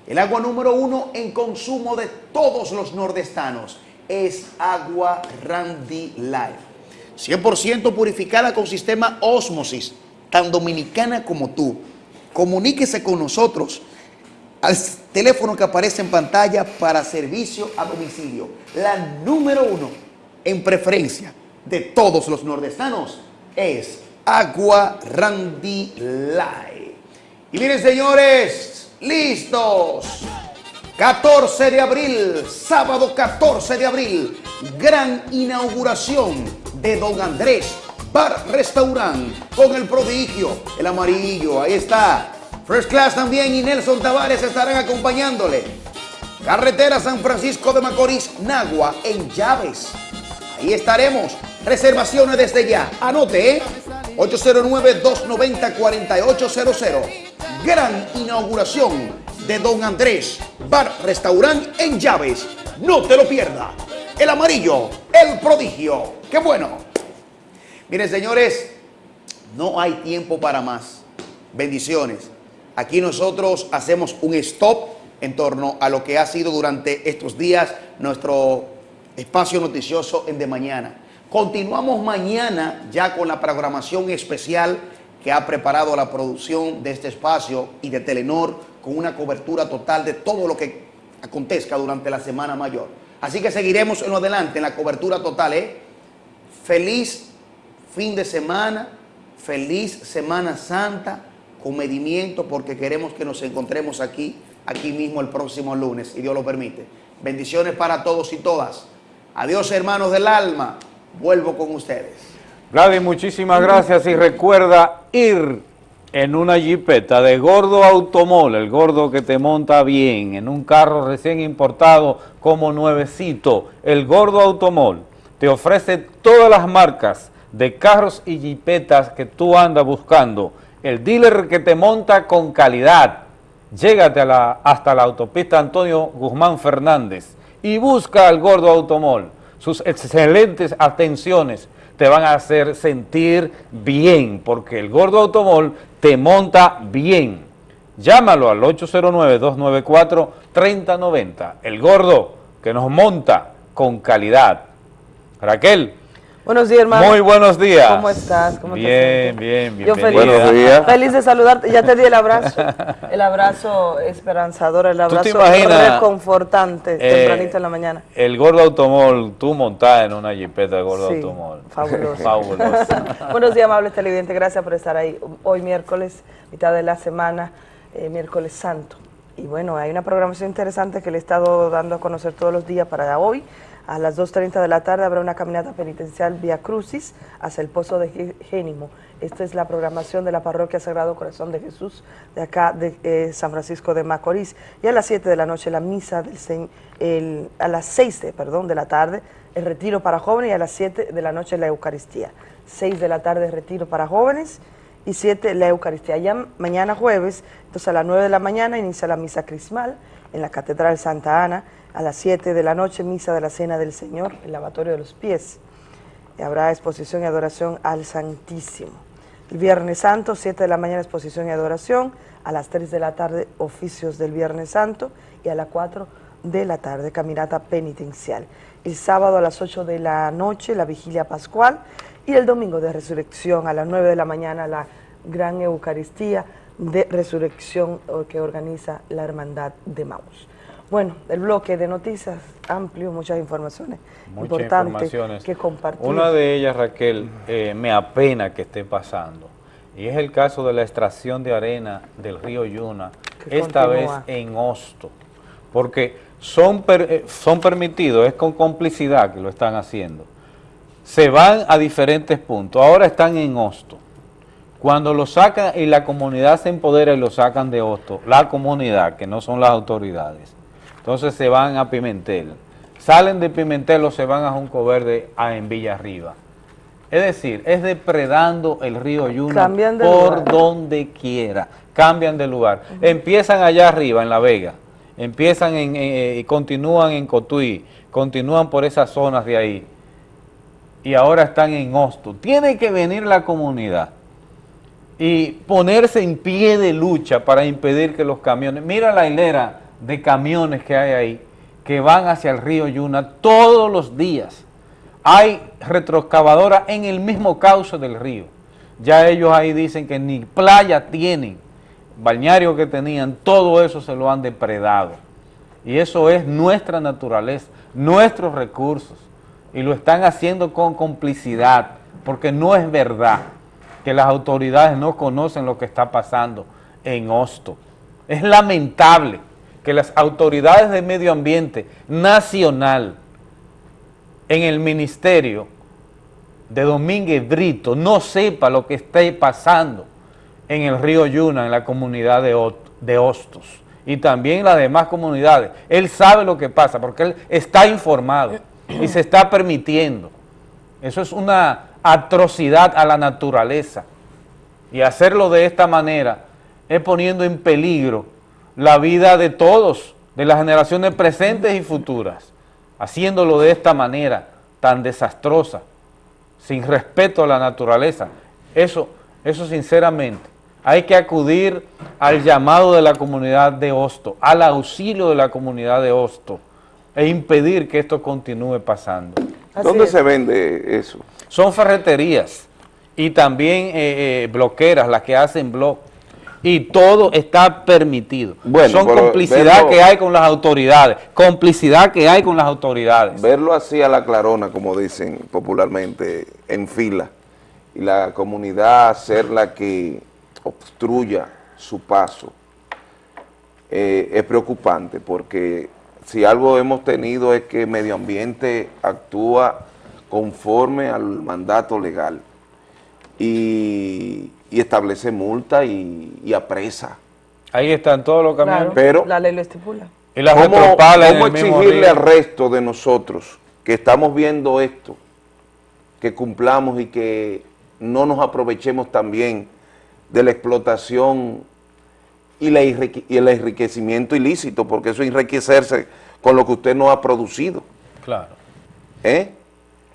Speaker 13: El agua número uno en consumo de todos los nordestanos es agua Randy Life. 100% purificada con sistema Osmosis tan dominicana como tú. Comuníquese con nosotros al teléfono que aparece en pantalla para servicio a domicilio. La número uno en preferencia de todos los nordestanos es Agua Randy Light. Y miren señores, listos. 14 de abril, sábado 14 de abril, gran inauguración de Don Andrés Bar Restaurant con el prodigio, el amarillo, ahí está. First Class también y Nelson Tavares estarán acompañándole. Carretera San Francisco de Macorís, Nagua, en Llaves. Ahí estaremos. Reservaciones desde ya. Anote, ¿eh? 809-290-4800. Gran inauguración de Don Andrés, Bar Restaurant en Llaves. No te lo pierdas. El amarillo, el prodigio. ¡Qué bueno! Miren, señores, no hay tiempo para más. Bendiciones. Aquí nosotros hacemos un stop en torno a lo que ha sido durante estos días nuestro espacio noticioso en De Mañana. Continuamos mañana ya con la programación especial que ha preparado la producción de este espacio y de Telenor con una cobertura total de todo lo que acontezca durante la Semana Mayor. Así que seguiremos en lo adelante en la cobertura total. ¿eh? Feliz fin de semana, feliz Semana Santa, comedimiento, porque queremos que nos encontremos aquí, aquí mismo el próximo lunes, si Dios lo permite. Bendiciones para todos y todas. Adiós, hermanos del alma. Vuelvo con ustedes.
Speaker 1: Gladys, muchísimas gracias y recuerda ir en una jipeta de Gordo Automol, el gordo que te monta bien, en un carro recién importado como nuevecito, el Gordo Automol te ofrece todas las marcas de carros y jipetas que tú andas buscando. El dealer que te monta con calidad. Llégate a la, hasta la autopista Antonio Guzmán Fernández y busca al Gordo Automol. Sus excelentes atenciones te van a hacer sentir bien, porque el Gordo Automol te monta bien. Llámalo al 809-294-3090. El Gordo que nos monta con calidad. Raquel,
Speaker 36: Buenos días, hermano.
Speaker 1: Muy buenos días.
Speaker 36: ¿Cómo estás? ¿Cómo
Speaker 1: bien, bien, bien.
Speaker 36: Yo feliz, buenos días. feliz de saludarte. Ya te di el abrazo. [LAUGHS] El abrazo esperanzador, el abrazo reconfortante, eh, tempranito en la mañana.
Speaker 1: El gordo automol, tú montada en una jipeta de gordo sí, automol.
Speaker 36: Fabuloso. [LAUGHS] fabuloso. [LAUGHS] buenos días, amables televidentes. Gracias por estar ahí. Hoy miércoles, mitad de la semana, eh, miércoles santo. Y bueno, hay una programación interesante que le he estado dando a conocer todos los días para hoy A las 2.30 de la tarde habrá una caminata penitencial vía Crucis hacia el Pozo de Génimo. Esta es la programación de la Parroquia Sagrado Corazón de Jesús de acá de eh, San Francisco de Macorís. Y a las 7 de la noche la misa, del, el, a las 6 de, perdón, de la tarde, el retiro para jóvenes y a las 7 de la noche la Eucaristía. 6 de la tarde retiro para jóvenes y 7 la Eucaristía. Ya mañana jueves, entonces a las 9 de la mañana inicia la misa crismal en la Catedral Santa Ana, a las 7 de la noche misa de la Cena del Señor, el lavatorio de los pies. Y habrá exposición y adoración al Santísimo. El Viernes Santo, 7 de la mañana exposición y adoración, a las 3 de la tarde oficios del Viernes Santo y a las 4 de la tarde caminata penitencial. El sábado a las 8 de la noche la vigilia pascual y el domingo de resurrección a las 9 de la mañana la gran Eucaristía de resurrección que organiza la Hermandad de Maus. Bueno, el bloque de noticias amplio, muchas informaciones importantes que compartir.
Speaker 1: Una de ellas, Raquel, eh, me apena que esté pasando, y es el caso de la extracción de arena del río Yuna, esta vez en Hosto, porque son, eh, son permitidos, es con complicidad que lo están haciendo. Se van a diferentes puntos, ahora están en Hosto. Cuando lo sacan y la comunidad se empodera y lo sacan de Hosto, la comunidad, que no son las autoridades, entonces se van a Pimentel. Salen de Pimentel o se van a Junco Verde a, en Villa Arriba. Es decir, es depredando el río Yuna por donde quiera. Cambian de lugar. Empiezan allá arriba, en La Vega. Empiezan en, y continúan en Cotuí. Continúan por esas zonas de ahí. Y ahora están en Hosto. Tiene que venir la comunidad y ponerse en pie de lucha para impedir que los camiones... Mira la hilera de camiones que hay ahí, que van hacia el río Yuna todos los días. Hay retroexcavadora en el mismo cauce del río. Ya ellos ahí dicen que ni playa tienen, bañario que tenían, todo eso se lo han depredado. Y eso es nuestra naturaleza, nuestros recursos. Y lo están haciendo con complicidad, porque no es verdad que las autoridades no conocen lo que está pasando en Hosto. Es lamentable que las autoridades de medio ambiente nacional en el ministerio de Domínguez Brito no sepa lo que está pasando en el río Yuna, en la comunidad de, de Hostos y también en las demás comunidades. Él sabe lo que pasa porque él está informado y se está permitiendo. Eso es una atrocidad a la naturaleza y hacerlo de esta manera es poniendo en peligro la vida de todos, de las generaciones presentes y futuras, haciéndolo de esta manera tan desastrosa, sin respeto a la naturaleza. Eso, eso sinceramente, hay que acudir al llamado de la comunidad de Hosto, al auxilio de la comunidad de Hosto, e impedir que esto continúe pasando.
Speaker 2: ¿Dónde se vende eso?
Speaker 1: Son ferreterías y también eh, eh, bloqueras, las que hacen blog y todo está permitido. Son complicidad que hay con las autoridades, complicidad que hay con las autoridades.
Speaker 2: Verlo así a la clarona, como dicen popularmente, en fila, y la comunidad ser la que obstruya su paso, eh, es preocupante porque si algo hemos tenido es que medio ambiente actúa conforme al mandato legal y y establece multa y, apresa.
Speaker 1: Ahí están todos los caminos.
Speaker 2: Pero
Speaker 36: la ley lo estipula.
Speaker 2: Y la ¿Cómo, cómo exigirle al resto de nosotros que estamos viendo esto, que cumplamos y que no nos aprovechemos también de la explotación y, la y el enriquecimiento ilícito, porque eso es enriquecerse con lo que usted no ha producido.
Speaker 1: Claro.
Speaker 2: ¿Eh?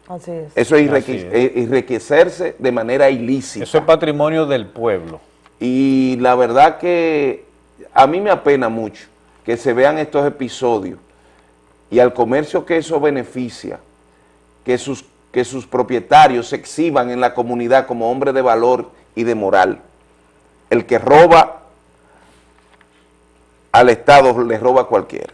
Speaker 36: Así es.
Speaker 2: Eso es, eh, enriquecerse de manera ilícita.
Speaker 1: Eso es patrimonio del pueblo.
Speaker 2: Y la verdad que a mí me apena mucho que se vean estos episodios y al comercio que eso beneficia, que sus, que sus propietarios se exhiban en la comunidad como hombres de valor y de moral. El que roba al Estado le roba a cualquiera.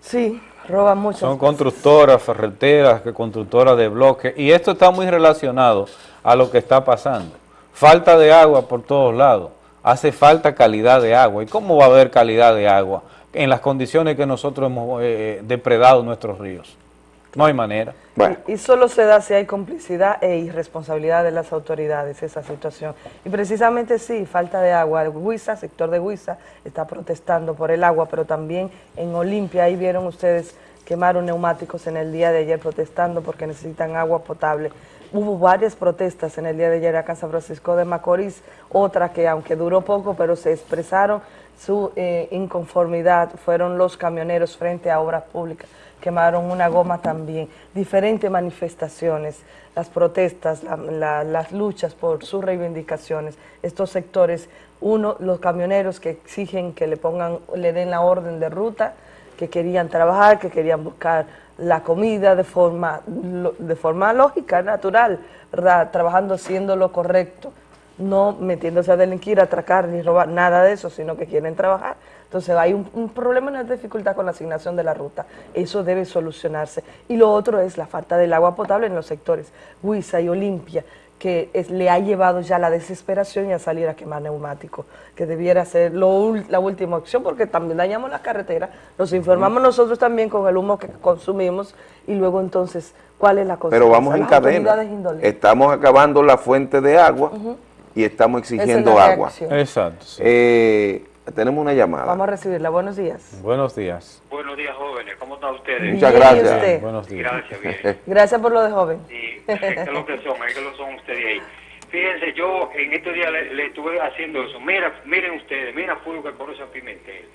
Speaker 36: Sí, Roban mucho.
Speaker 1: Son constructoras, ferreteras, constructoras de bloques, y esto está muy relacionado a lo que está pasando. Falta de agua por todos lados, hace falta calidad de agua. ¿Y cómo va a haber calidad de agua en las condiciones que nosotros hemos eh, depredado nuestros ríos? No hay manera.
Speaker 36: Y, y, solo se da si hay complicidad e irresponsabilidad de las autoridades esa situación. Y precisamente sí, falta de agua. El Huiza, sector de Huiza, está protestando por el agua, pero también en Olimpia, ahí vieron ustedes, quemaron neumáticos en el día de ayer protestando porque necesitan agua potable. Hubo varias protestas en el día de ayer acá en San Francisco de Macorís, otra que aunque duró poco, pero se expresaron su eh, inconformidad, fueron los camioneros frente a obras públicas quemaron una goma también, diferentes manifestaciones, las protestas, las luchas por sus reivindicaciones, estos sectores, uno, los camioneros que exigen que le pongan, le den la orden de ruta, que querían trabajar, que querían buscar la comida de forma, de forma lógica, natural, trabajando haciendo lo correcto, no metiéndose a delinquir, atracar ni robar, nada de eso, sino que quieren trabajar. Entonces hay un, problema, una dificultad con la asignación de la ruta. Eso debe solucionarse. Y lo otro es la falta del agua potable en los sectores Huiza y Olimpia, que le ha llevado ya a la desesperación y a salir a quemar neumáticos, que debiera ser la última opción, porque también dañamos la carretera, nos informamos nosotros también con el humo que consumimos, y luego entonces, ¿cuál es la cosa?
Speaker 2: Pero vamos en cadena, estamos acabando la fuente de agua y estamos exigiendo agua.
Speaker 1: Exacto.
Speaker 2: Eh, tenemos una llamada.
Speaker 36: Vamos a recibirla. Buenos días.
Speaker 1: Buenos días.
Speaker 37: Buenos días, jóvenes. ¿Cómo están ustedes?
Speaker 2: Muchas gracias.
Speaker 1: Buenos días.
Speaker 37: Gracias, bien. [LAUGHS]
Speaker 36: gracias por lo de joven.
Speaker 37: Sí, es lo que son, es que lo son ustedes ahí. Fíjense, yo en estos días le, estuve haciendo eso. Mira, miren ustedes, mira fuego que conoce a Pimentel.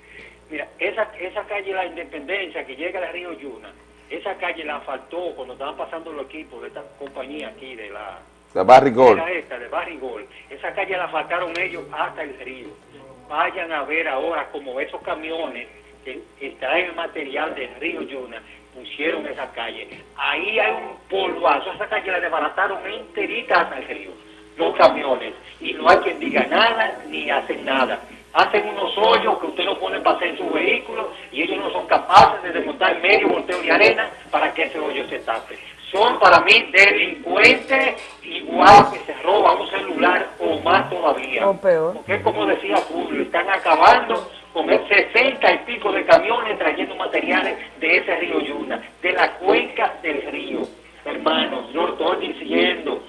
Speaker 37: Mira, esa, esa calle La Independencia que llega al río Yuna, esa calle la faltó cuando estaban pasando los equipos de esta compañía aquí, de la...
Speaker 2: Gold.
Speaker 37: Esta, de Barry Gold. Esa calle la faltaron ellos hasta el río vayan a ver ahora como esos camiones que extraen material del río Yuna pusieron esa calle. Ahí hay un polvazo, esa calle la desbarataron enterita hasta el río, los camiones, y no hay quien diga nada ni hacen nada. Hacen unos hoyos que usted no pone para hacer su vehículo y ellos no son capaces de desmontar medio volteo de arena para que ese hoyo se tape son para mí delincuentes igual que se roban un celular o más todavía.
Speaker 36: O peor.
Speaker 37: Porque como decía Julio, están acabando con el 60 y pico de camiones trayendo materiales de ese río Yuna, de la cuenca del río. Hermanos, yo estoy diciendo,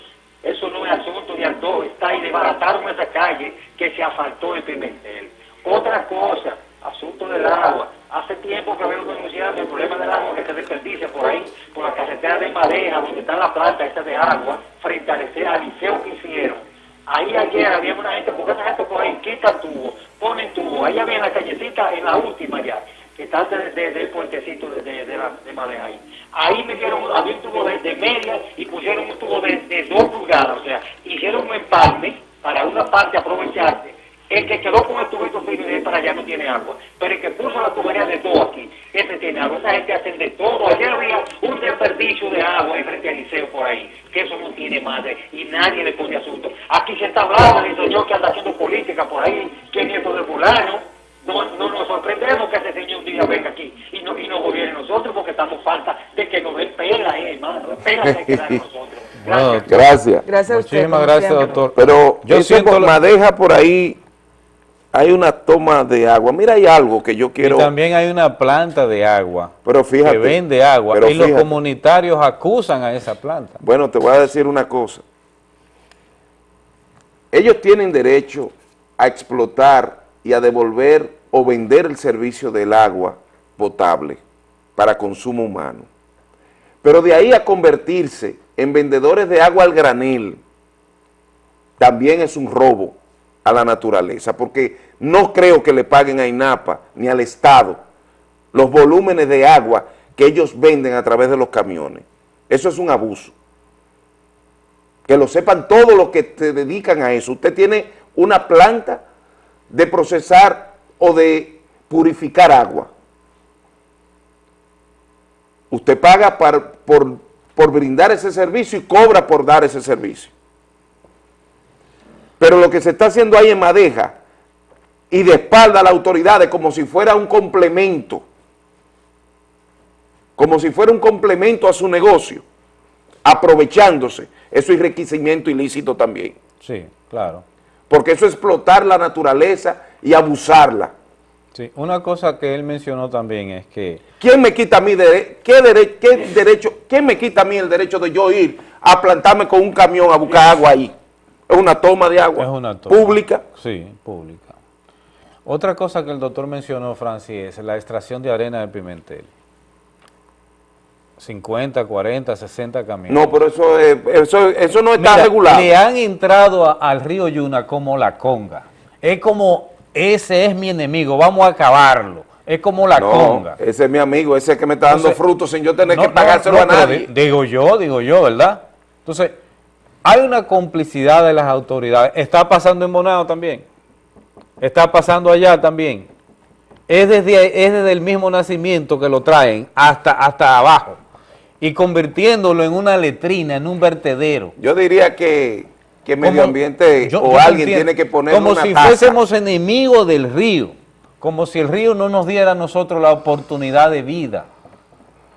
Speaker 37: eso no es asunto de Aldo, está ahí, desbarataron esa calle que se asfaltó en Pimentel. Otra cosa, asunto del agua. Hace tiempo que veo denunciando el problema del agua que se desperdicia por ahí, por la carretera de Madeja, donde está la planta esta de agua, frente al liceo que hicieron. Ahí ayer había una gente, porque esa gente por ahí quitan tubo, ponen tubo. Ahí había la callecita en la última ya, que está desde del puentecito de, de, de Madeja ahí. Ahí metieron, había un tubo de, media y pusieron un tubo de, dos pulgadas, o sea, hicieron un empalme para una parte aprovecharse el que quedó con el tubito para allá no tiene agua. Pero el que puso la tubería de todo aquí, ese tiene agua. Esa gente hace de todo. Ayer había un desperdicio de agua en frente al liceo por ahí, que eso no tiene madre y nadie le pone asunto. Aquí se está hablando del señor que anda haciendo política por ahí, que nieto de fulano. No, no nos sorprendemos que ese señor un día venga aquí y no, y nos gobierne nosotros porque estamos falta de que nos den pela, eh, hermano. Pela se queda nosotros. [LAUGHS]
Speaker 2: Gracias. gracias.
Speaker 36: Gracias a usted.
Speaker 1: Muchísimas gracias, doctor.
Speaker 2: Pero yo siento madeja por ahí hay una toma de agua. Mira, hay algo que yo quiero...
Speaker 1: Y también hay una planta de agua
Speaker 2: pero fíjate,
Speaker 1: que vende agua y los comunitarios acusan a esa planta.
Speaker 2: Bueno, te voy a decir una cosa. Ellos tienen derecho a explotar y a devolver o vender el servicio del agua potable para consumo humano. Pero de ahí a convertirse en vendedores de agua al granel, también es un robo a la naturaleza, porque no creo que le paguen a INAPA ni al Estado los volúmenes de agua que ellos venden a través de los camiones. Eso es un abuso. Que lo sepan todos los que se dedican a eso. Usted tiene una planta de procesar o de purificar agua. Usted paga por, por brindar ese servicio y cobra por dar ese servicio. Pero lo que se está haciendo ahí en Madeja y de espalda a las autoridades como si fuera un complemento, como si fuera un complemento a su negocio, aprovechándose, eso es enriquecimiento ilícito también.
Speaker 1: Sí, claro.
Speaker 2: Porque eso es explotar la naturaleza y abusarla.
Speaker 1: Sí, una cosa que él mencionó también es que...
Speaker 2: ¿Quién me quita a mí dere qué, dere qué derecho, quién me quita a mí el derecho de yo ir a plantarme con un camión a buscar agua ahí? Es una toma de agua
Speaker 1: Es una toma.
Speaker 2: pública.
Speaker 1: Sí, pública. Otra cosa que el doctor mencionó, Francis, es la extracción de arena de Pimentel. 50, 40, 60 camiones.
Speaker 2: No, pero eso, es- eso, eso no está
Speaker 1: Mira,
Speaker 2: regulado.
Speaker 1: Le han entrado a- al río Yuna como la conga. Es como, ese es mi enemigo, vamos a acabarlo. Es como la
Speaker 2: no,
Speaker 1: conga.
Speaker 2: ese es mi amigo, ese que me está dando
Speaker 1: Entonces,
Speaker 2: frutos sin yo tener
Speaker 1: No,
Speaker 2: que pagárselo
Speaker 1: no,
Speaker 2: a nadie.
Speaker 1: di- Digo yo, digo yo, ¿verdad? Entonces, hay una complicidad de las autoridades. Está pasando en Bonao también. Está pasando allá también. Es desde, es desde el mismo nacimiento que lo traen hasta, hasta abajo. Y convirtiéndolo en una letrina, en un vertedero.
Speaker 2: Yo diría que, que
Speaker 1: Como-
Speaker 2: medio ambiente
Speaker 1: yo-
Speaker 2: o
Speaker 1: yo
Speaker 2: alguien
Speaker 1: entiendo.
Speaker 2: tiene que poner
Speaker 1: Como
Speaker 2: una
Speaker 1: si fuésemos enemigos del río, como si el río no nos diera a nosotros la oportunidad de vida.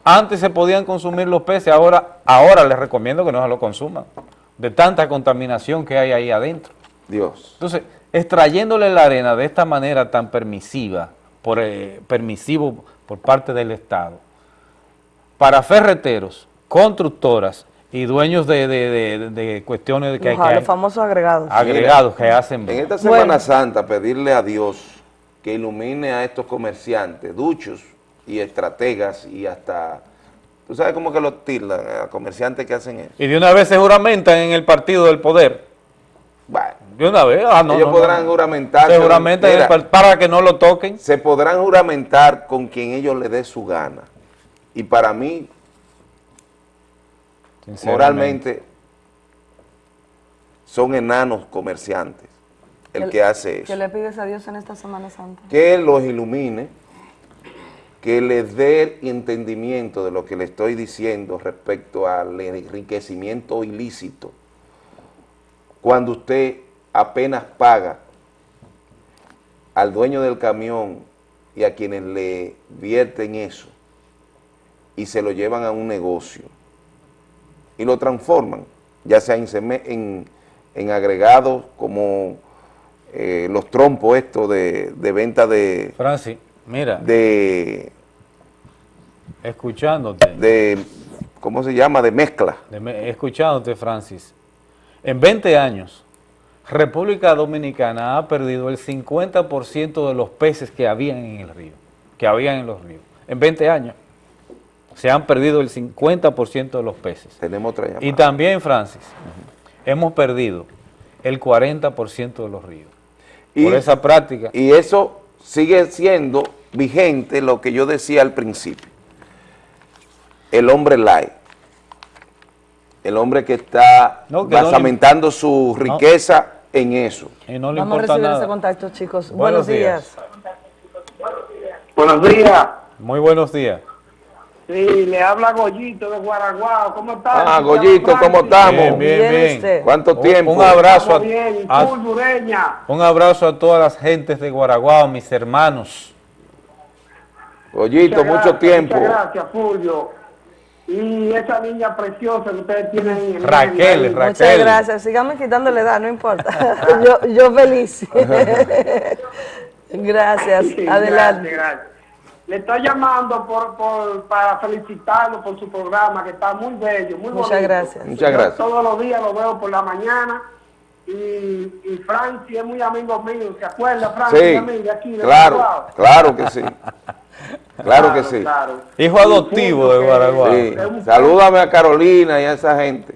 Speaker 1: Antes se podían consumir los peces, ahora, ahora les recomiendo que no se lo consuman, de tanta contaminación que hay ahí adentro.
Speaker 2: Dios.
Speaker 1: Entonces, extrayéndole la arena de esta manera tan permisiva, por, eh, permisivo por parte del Estado, para ferreteros, constructoras y dueños de, de- de- de cuestiones de que,
Speaker 36: Ajá,
Speaker 1: que
Speaker 36: los famosos agregados.
Speaker 1: agregados que hacen
Speaker 2: En esta Semana
Speaker 36: Bueno.
Speaker 2: Santa pedirle a Dios que ilumine a estos comerciantes, duchos y estrategas y hasta, tú sabes cómo que los tildan a comerciantes que hacen eso.
Speaker 1: Y de una vez se juramentan en el partido del poder.
Speaker 2: Bueno,
Speaker 1: De una vez, ah, no,
Speaker 2: ellos
Speaker 1: no,
Speaker 2: podrán
Speaker 1: no.
Speaker 2: juramentar.
Speaker 1: Se juramentan en el par- para que no lo toquen.
Speaker 2: Se podrán juramentar con quien ellos les dé su gana. Y para mí, moralmente, son enanos comerciantes el que hace eso.
Speaker 36: ¿Qué le pides a Dios en esta Semana Santa?
Speaker 2: que los ilumine, que les dé entendimiento de lo que le estoy diciendo respecto al enriquecimiento ilícito. Cuando usted apenas paga al dueño del camión y a quienes le vierten eso y se lo llevan a un negocio y lo transforman, ya sea en agregados como eh, los trompos estos de, de venta de,
Speaker 1: Francis, mira,
Speaker 2: de,
Speaker 1: escuchándote,
Speaker 2: de, ¿cómo se llama? De mezcla.
Speaker 1: de me- escuchándote, Francis, en 20 años, República Dominicana ha perdido el 50% de los peces que habían en el río, que habían en los ríos. En 20 años se han perdido el 50% de los peces.
Speaker 2: Tenemos otra llamada.
Speaker 1: Y también, Francis, hemos perdido el 40% de los ríos. por esa práctica.
Speaker 2: Y eso sigue siendo vigente lo que yo decía al principio. El hombre light. El hombre que está
Speaker 1: No, que no le-
Speaker 2: basamentando su riqueza en eso.
Speaker 1: Y no le
Speaker 36: Vamos a recibir
Speaker 1: nada.
Speaker 36: ese contacto, chicos.
Speaker 1: Buenos
Speaker 36: Buenos, días.
Speaker 38: Buenos días.
Speaker 1: Muy buenos días.
Speaker 38: Sí, le habla Goyito de Guaraguao. ¿Cómo estás?
Speaker 2: Ah, Goyito, ¿cómo estamos?
Speaker 1: Bien, bien, bien.
Speaker 2: ¿Cuánto tiempo?
Speaker 1: Un, abrazo, a,
Speaker 38: bien,
Speaker 1: a- un abrazo a todas las gentes de Guaraguao, mis hermanos.
Speaker 2: Goyito, mucho tiempo.
Speaker 38: Muchas gracias, Fulvio. Y esa niña preciosa que ustedes tienen en el
Speaker 1: Raquel,
Speaker 38: ahí.
Speaker 1: Raquel.
Speaker 36: Muchas gracias. Síganme quitando la edad, no importa. [LAUGHS] yo, yo feliz. [LAUGHS] [LAUGHS] gracias.
Speaker 38: Sí,
Speaker 36: Adelante.
Speaker 38: Gracias, gracias. Le estoy llamando por, por, para felicitarlo por su programa, que está muy bello, muy
Speaker 36: Muchas
Speaker 38: bonito.
Speaker 36: gracias.
Speaker 2: Muchas
Speaker 38: Yo
Speaker 2: gracias.
Speaker 38: Todos los días lo veo por la mañana. Y, y Francis es muy amigo mío, ¿se acuerda, Francis?
Speaker 2: Sí,
Speaker 38: a mí de aquí, de
Speaker 2: claro, claro que sí. Claro que sí.
Speaker 38: claro.
Speaker 1: Hijo adoptivo de Guaraguao.
Speaker 2: Sí. Salúdame a Carolina y a esa gente.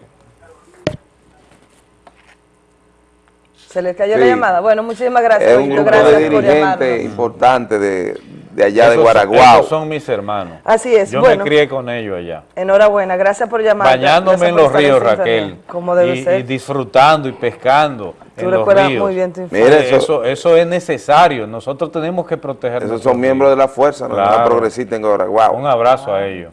Speaker 36: Se les cayó
Speaker 2: Sí.
Speaker 36: la llamada. Bueno, muchísimas gracias.
Speaker 2: Es un grupo de
Speaker 36: por llamarnos.
Speaker 2: importantes de, de allá de Guaraguao.
Speaker 1: esos son mis hermanos.
Speaker 36: Así es,
Speaker 1: Yo
Speaker 36: bueno.
Speaker 1: me crié con ellos allá.
Speaker 36: Enhorabuena, gracias por llamar.
Speaker 1: Bañándome en los ríos, Raquel.
Speaker 36: Como debe
Speaker 1: y,
Speaker 36: ser.
Speaker 1: y disfrutando y pescando
Speaker 36: Tú
Speaker 1: en los
Speaker 36: recuerdas
Speaker 1: ríos.
Speaker 36: muy bien tu infancia.
Speaker 2: Mira,
Speaker 1: eso,
Speaker 2: eso-
Speaker 1: eso, es necesario. Nosotros tenemos que proteger
Speaker 2: Esos son miembros de la fuerza, ¿no?
Speaker 1: Claro.
Speaker 2: la progresista en Guaraguao.
Speaker 1: Un abrazo a ellos.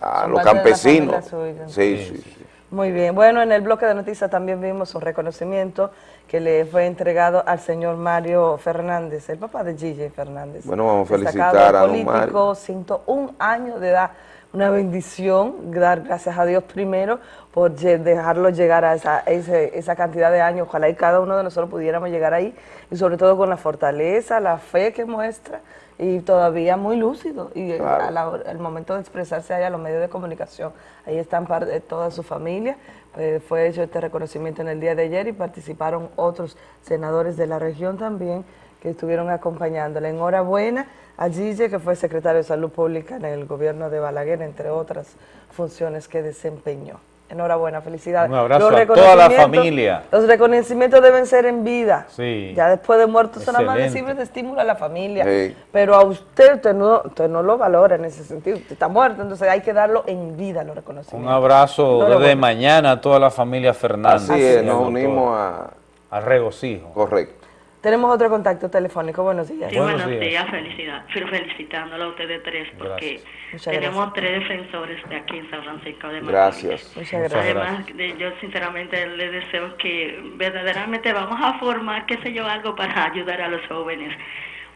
Speaker 2: A
Speaker 36: Son
Speaker 2: los campesinos. sí, sí.
Speaker 36: Muy bien. Bueno, en el bloque de noticias también vimos un reconocimiento que le fue entregado al señor Mario Fernández, el papá de Gigi Fernández.
Speaker 2: Bueno, vamos a felicitar a
Speaker 36: político,
Speaker 2: Mario.
Speaker 36: 101 años de edad. una bendición, dar gracias a Dios primero por dejarlo llegar a esa, esa cantidad de años. Ojalá y cada uno de nosotros pudiéramos llegar ahí y sobre todo con la fortaleza, la fe que muestra y todavía muy lúcido y al momento de expresarse ahí a los medios de comunicación. Ahí están parte de toda su familia. Eh, fue hecho este reconocimiento en el día de ayer y participaron otros senadores de la región también que estuvieron acompañándole. Enhorabuena a Gille, que fue secretario de Salud Pública en el gobierno de Balaguer, entre otras funciones que desempeñó. Enhorabuena, felicidades.
Speaker 1: Un abrazo a toda la familia.
Speaker 36: Los reconocimientos deben ser en vida.
Speaker 1: Sí.
Speaker 36: Ya después de muerto son nada más de estímulo a la familia. Pero a usted, usted no, usted no lo valora en ese sentido. Usted está muerto, entonces hay que darlo en vida los reconocimientos.
Speaker 1: Un abrazo desde mañana a toda la familia Fernández.
Speaker 2: Así es, nos unimos a...
Speaker 1: Al regocijo.
Speaker 2: Correcto.
Speaker 36: Tenemos otro contacto telefónico. Buenos días.
Speaker 39: Sí, buenos, días. Felicidad. felicitándolo a ustedes tres porque tenemos tres defensores de aquí en San Francisco de
Speaker 2: Gracias.
Speaker 39: Muchas gracias. Además, yo sinceramente les deseo que verdaderamente vamos a formar, qué sé yo, algo para ayudar a los jóvenes.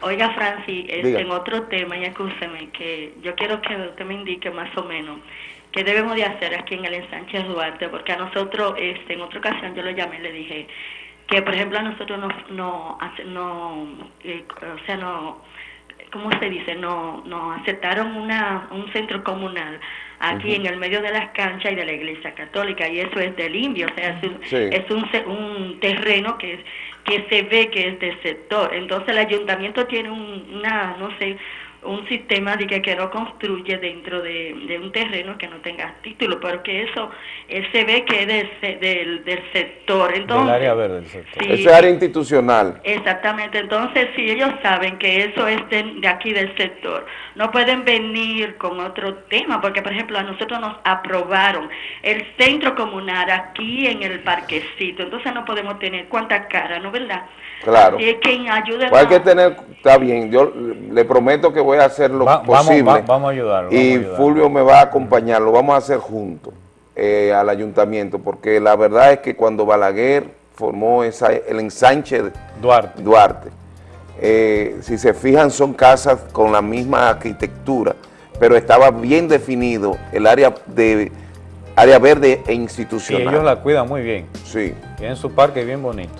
Speaker 39: Oiga, Francis, este, en otro tema, y escúcheme, que yo quiero que usted me indique más o menos qué debemos de hacer aquí en el ensanche Duarte, porque a nosotros, este, en otra ocasión yo lo llamé y le dije que por ejemplo a nosotros no, no, no eh, o sea, no, ¿cómo se dice? No, no aceptaron una, un centro comunal aquí en el medio de las canchas y de la iglesia católica y eso es del indio, o sea, es, un, un, terreno que, que se ve que es del sector. Entonces el ayuntamiento tiene una, no sé, un sistema de que, que no construye dentro de, un terreno que no tenga título, porque eso se ve que es del, del, sector. Entonces,
Speaker 1: del área verde del sector.
Speaker 2: es área institucional.
Speaker 39: Exactamente, entonces si ellos saben que eso es de, aquí del sector, no pueden venir con otro tema, porque por ejemplo a nosotros nos aprobaron el centro comunal aquí en el parquecito, entonces no podemos tener cuánta cara, ¿no verdad?
Speaker 2: Claro.
Speaker 39: Así es que ayude
Speaker 2: pues hay que tener, está bien, yo le prometo que voy a hacer lo posible.
Speaker 1: Vamos, a ayudarlo.
Speaker 2: Y Fulvio me va a acompañar, lo vamos a hacer juntos eh, al ayuntamiento, porque la verdad es que cuando Balaguer formó esa, el ensanche
Speaker 1: Duarte,
Speaker 2: Duarte eh, si se fijan son casas con la misma arquitectura, pero estaba bien definido el área de área verde e institucional.
Speaker 1: Y ellos la cuidan muy bien.
Speaker 2: Sí.
Speaker 1: Tienen su parque bien bonito.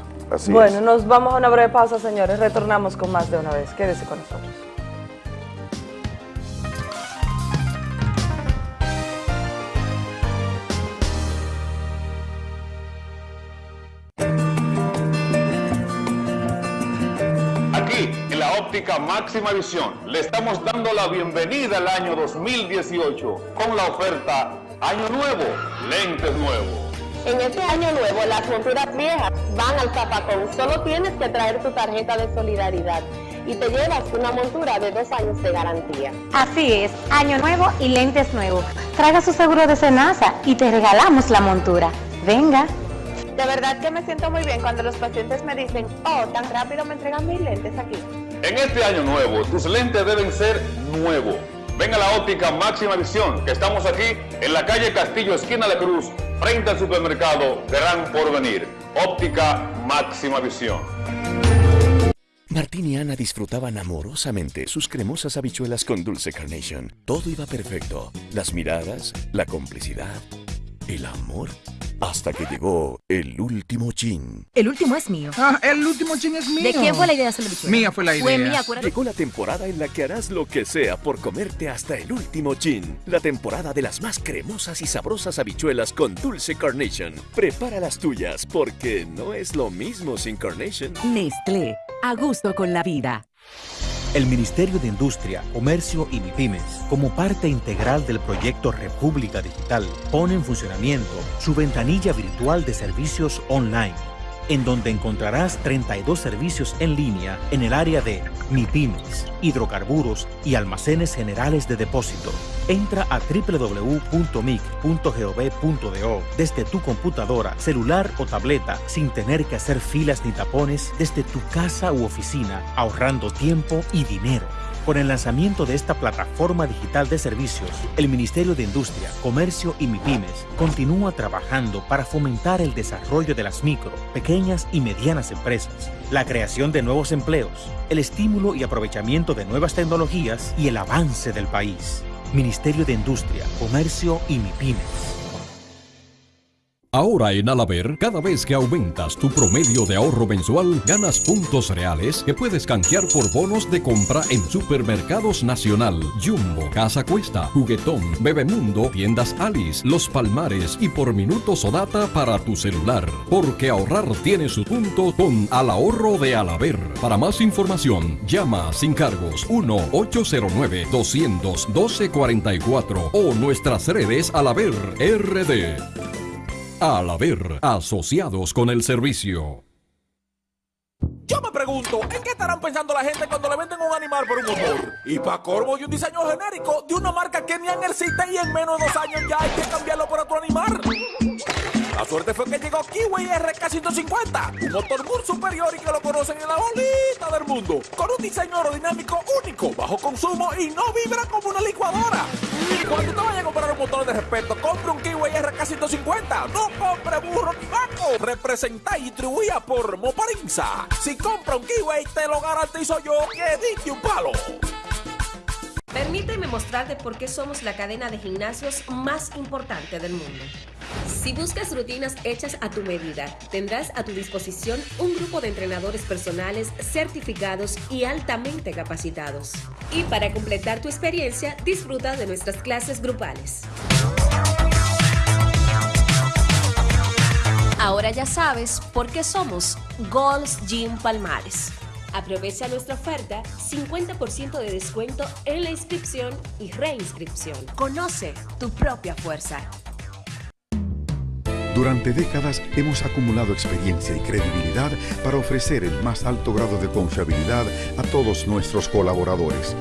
Speaker 36: bueno, nos vamos a una breve pausa, señores. Retornamos con más de una vez. Quédese con nosotros.
Speaker 3: Óptica máxima visión. Le estamos dando la bienvenida al año 2018 con la oferta Año Nuevo, lentes nuevos.
Speaker 40: En este año nuevo las monturas viejas van al zapacón. Solo tienes que traer tu tarjeta de solidaridad y te llevas una montura de dos años de garantía.
Speaker 41: Así es, año nuevo y lentes nuevos. Traiga su seguro de cenaza y te regalamos la montura. Venga.
Speaker 40: De verdad que me siento muy bien cuando los pacientes me dicen, oh, tan rápido me entregan mis lentes aquí.
Speaker 3: En este año nuevo, tus lentes deben ser nuevos. Ven a la óptica Máxima Visión, que estamos aquí en la calle Castillo, esquina de Cruz, frente al supermercado Gran Porvenir. Óptica Máxima Visión.
Speaker 42: Martín y Ana disfrutaban amorosamente sus cremosas habichuelas con dulce carnation. Todo iba perfecto. Las miradas, la complicidad, el amor hasta que llegó el último chin.
Speaker 41: El último es mío.
Speaker 8: Ah, el último chin es mío.
Speaker 41: ¿De quién fue la idea de
Speaker 8: Mía fue la idea. Fue
Speaker 41: mía,
Speaker 42: Llegó la temporada en la que harás lo que sea por comerte hasta el último chin. La temporada de las más cremosas y sabrosas habichuelas con dulce carnation. Prepara las tuyas porque no es lo mismo sin carnation.
Speaker 41: Nestlé, a gusto con la vida.
Speaker 43: El Ministerio de Industria, Comercio y MIPIMES, como parte integral del proyecto República Digital, pone en funcionamiento su ventanilla virtual de servicios online en donde encontrarás 32 servicios en línea en el área de MIPIMES, hidrocarburos y almacenes generales de depósito. Entra a www.mic.gov.do desde tu computadora, celular o tableta sin tener que hacer filas ni tapones desde tu casa u oficina, ahorrando tiempo y dinero. Con el lanzamiento de esta plataforma digital de servicios, el Ministerio de Industria, Comercio y MIPIMES continúa trabajando para fomentar el desarrollo de las micro, pequeñas y medianas empresas, la creación de nuevos empleos, el estímulo y aprovechamiento de nuevas tecnologías y el avance del país. Ministerio de Industria, Comercio y MIPIMES.
Speaker 44: Ahora en Alaber, cada vez que aumentas tu promedio de ahorro mensual, ganas puntos reales que puedes canjear por bonos de compra en Supermercados Nacional, Jumbo, Casa Cuesta, Juguetón, Bebemundo, Tiendas Alice, Los Palmares y por minutos o data para tu celular. Porque ahorrar tiene su punto con Al Ahorro de Alaber. Para más información, llama sin cargos 1-809-212-44 o nuestras redes Alaber RD. Al haber asociados con el servicio.
Speaker 45: Yo me pregunto, ¿en qué estarán pensando la gente cuando le venden un animal por un motor? Y para corvo y un diseño genérico de una marca que ni existe y en menos de dos años ya hay que cambiarlo por otro animal. La suerte fue que llegó Kiwi RK150, un motor muy superior y que lo conocen en la bolita del mundo, con un diseño aerodinámico único, bajo consumo y no vibra como una licuadora. Cuando te vayas a comprar un motor de respeto, compre un Kiwi RK150, no compre burro ni vaco. Representa y distribuía por Moparinza. Si compra un Kiwi, te lo garantizo yo que diste un palo.
Speaker 46: Permíteme mostrarte por qué somos la cadena de gimnasios más importante del mundo. Si buscas rutinas hechas a tu medida, tendrás a tu disposición un grupo de entrenadores personales certificados y altamente capacitados. Y para completar tu experiencia, disfruta de nuestras clases grupales. Ahora ya sabes por qué somos Gold's Gym Palmares. Aprovecha nuestra oferta 50% de descuento en la inscripción y reinscripción. Conoce tu propia fuerza.
Speaker 47: Durante décadas hemos acumulado experiencia y credibilidad para ofrecer el más alto grado de confiabilidad a todos nuestros colaboradores.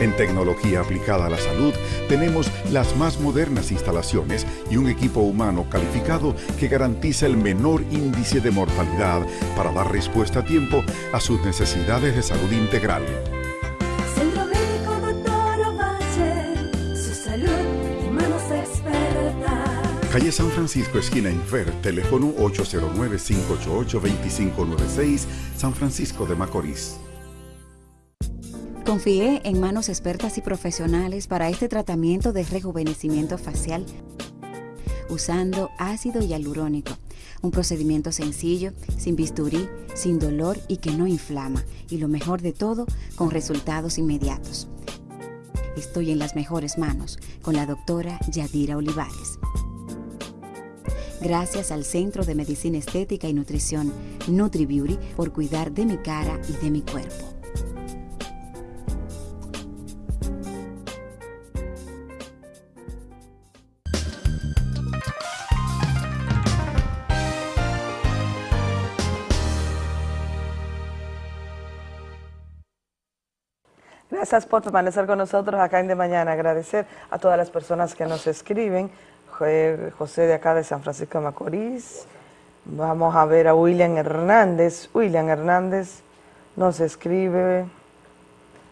Speaker 47: En tecnología aplicada a la salud tenemos las más modernas instalaciones y un equipo humano calificado que garantiza el menor índice de mortalidad para dar respuesta a tiempo a sus necesidades de salud integral. Calle San Francisco, esquina Infer, teléfono 809-588-2596, San Francisco de Macorís.
Speaker 48: Confié en manos expertas y profesionales para este tratamiento de rejuvenecimiento facial usando ácido hialurónico, un procedimiento sencillo, sin bisturí, sin dolor y que no inflama, y lo mejor de todo, con resultados inmediatos. Estoy en las mejores manos con la doctora Yadira Olivares. Gracias al Centro de Medicina Estética y Nutrición NutriBeauty por cuidar de mi cara y de mi cuerpo.
Speaker 36: Gracias por permanecer con nosotros acá en De Mañana. Agradecer a todas las personas que nos escriben. José de acá de San Francisco de Macorís. Vamos a ver a William Hernández. William Hernández nos escribe.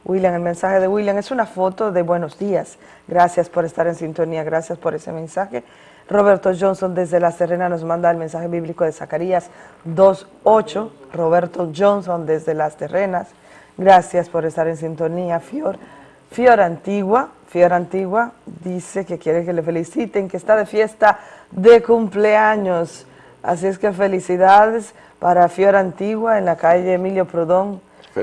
Speaker 36: William, el mensaje de William es una foto de buenos días. Gracias por estar en sintonía, gracias por ese mensaje. Roberto Johnson desde La Serena nos manda el mensaje bíblico de Zacarías 2.8. Roberto Johnson desde Las Terrenas. Gracias por estar en sintonía, Fior. Fior Antigua, Fior Antigua dice que quiere que le feliciten, que está de fiesta de cumpleaños. Así es que felicidades para Fior Antigua en la calle Emilio Prudón.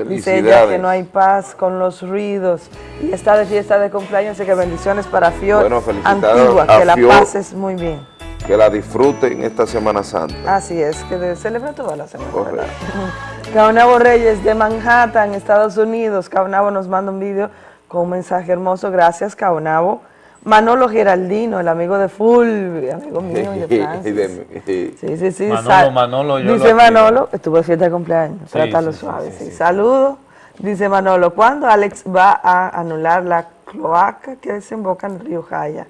Speaker 36: Dice ella que no hay paz con los ruidos y está de fiesta de cumpleaños, así que bendiciones para Fior Antigua, que la pases muy bien.
Speaker 2: Que la disfruten esta Semana Santa.
Speaker 36: Así es, que celebra toda la semana. [LAUGHS] Caunabo Reyes de Manhattan, Estados Unidos. Caunabo nos manda un vídeo con un mensaje hermoso. Gracias, Caunabo. Manolo Geraldino, el amigo de Fulvio, amigo mío [LAUGHS] de Francis. Sí, sí, sí.
Speaker 1: Manolo, Manolo, yo
Speaker 36: Dice Manolo, estuvo de fiesta de cumpleaños, trátalo suave. Sí, Saludos. Dice Manolo, ¿cuándo Alex va a anular la cloaca que desemboca en el río Jaya?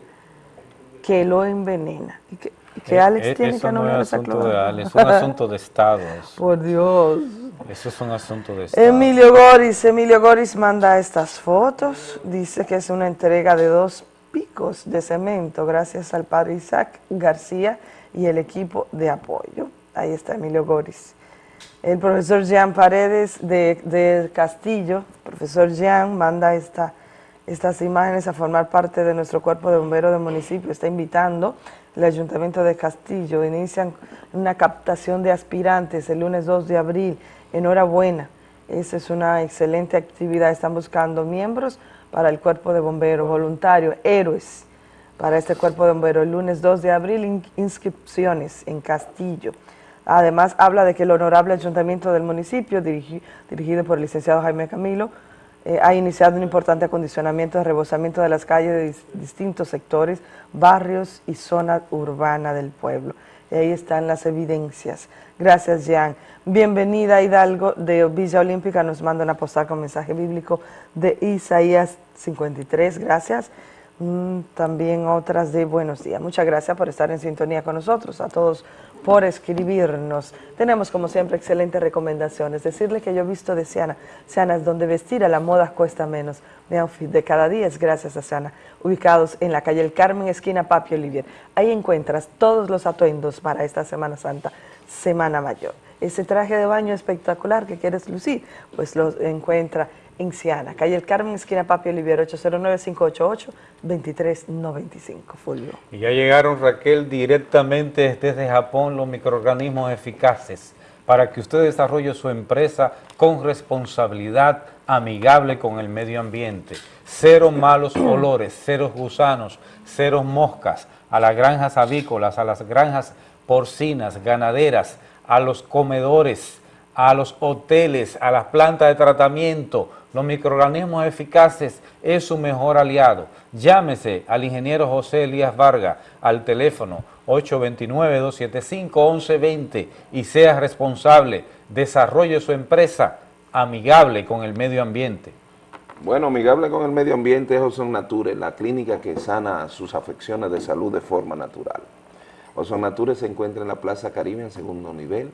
Speaker 36: Que lo envenena. ¿Y que, que Alex
Speaker 1: Eh,
Speaker 36: tiene que anular
Speaker 1: no es
Speaker 36: esa cloaca?
Speaker 1: de Alex, es un asunto de [LAUGHS] Estado.
Speaker 36: Por Dios.
Speaker 1: Eso es un asunto de.
Speaker 36: Emilio Goris, Emilio Goris manda estas fotos, dice que es una entrega de dos picos de cemento gracias al padre Isaac García y el equipo de apoyo. Ahí está Emilio Goris. El profesor Jean Paredes de, de Castillo, profesor Jean, manda esta, estas imágenes a formar parte de nuestro cuerpo de bomberos del municipio. Está invitando el Ayuntamiento de Castillo. Inician una captación de aspirantes el lunes 2 de abril. Enhorabuena. Esa es una excelente actividad. Están buscando miembros para el cuerpo de bomberos, voluntarios, héroes para este cuerpo de bomberos. El lunes 2 de abril, in- inscripciones en Castillo. Además, habla de que el honorable ayuntamiento del municipio, dirigi- dirigido por el licenciado Jaime Camilo, eh, ha iniciado un importante acondicionamiento de rebosamiento de las calles de dis- distintos sectores, barrios y zona urbana del pueblo. Y ahí están las evidencias. Gracias, Jean. Bienvenida, Hidalgo, de Villa Olímpica. Nos manda una postal con mensaje bíblico de Isaías 53. Gracias. Mm, también otras de buenos días. Muchas gracias por estar en sintonía con nosotros, a todos por escribirnos. Tenemos como siempre excelentes recomendaciones. Decirle que yo he visto de Siana, Siana es donde vestir a la moda cuesta menos. Mi outfit de cada día es gracias a Siana, ubicados en la calle El Carmen, esquina Papi Olivier. Ahí encuentras todos los atuendos para esta Semana Santa, Semana Mayor. Ese traje de baño espectacular que quieres lucir, pues lo encuentra en Siana, calle El Carmen, esquina Papi Olivier, 809-588-2395. Fulvio.
Speaker 1: Y ya llegaron, Raquel, directamente desde Japón los microorganismos eficaces para que usted desarrolle su empresa con responsabilidad amigable con el medio ambiente. Cero malos [CLEARS THROAT] olores, cero gusanos, cero moscas, a las granjas avícolas, a las granjas porcinas, ganaderas, a los comedores, a los hoteles, a las plantas de tratamiento. Los microorganismos eficaces es su mejor aliado. Llámese al ingeniero José Elías Vargas al teléfono 829-275-1120 y sea responsable. Desarrolle su empresa amigable con el medio ambiente.
Speaker 2: Bueno, amigable con el medio ambiente es Ozon Nature, la clínica que sana sus afecciones de salud de forma natural. Ozon Nature se encuentra en la Plaza Caribe en segundo nivel,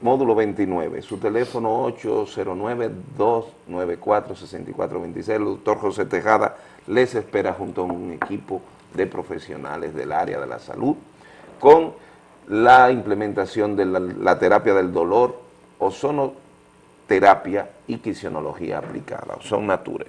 Speaker 2: módulo 29. Su teléfono 809-294-6426. El doctor José Tejada les espera junto a un equipo de profesionales del área de la salud con la implementación de la, terapia del dolor, ozonoterapia y quisionología aplicada, Ozon Nature.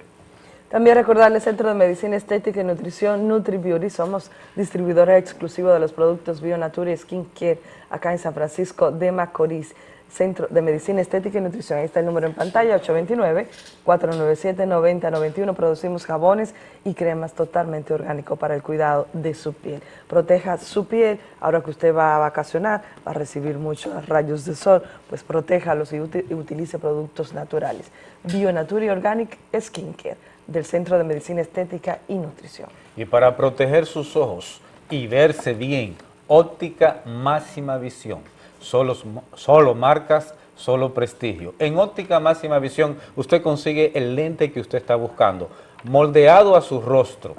Speaker 36: También recordarles Centro de Medicina Estética y Nutrición NutriBeauty. Somos distribuidores exclusivos de los productos Bionature y Skincare acá en San Francisco de Macorís. Centro de Medicina Estética y Nutrición. Ahí está el número en pantalla, 829-497-9091. Producimos jabones y cremas totalmente orgánicos para el cuidado de su piel. Proteja su piel. Ahora que usted va a vacacionar, va a recibir muchos rayos de sol, pues protéjalos y, uti- y utilice productos naturales. Bionature y Organic Skincare del Centro de Medicina Estética y Nutrición.
Speaker 1: Y para proteger sus ojos y verse bien, óptica máxima visión. Solo, solo marcas, solo prestigio. En óptica máxima visión usted consigue el lente que usted está buscando, moldeado a su rostro,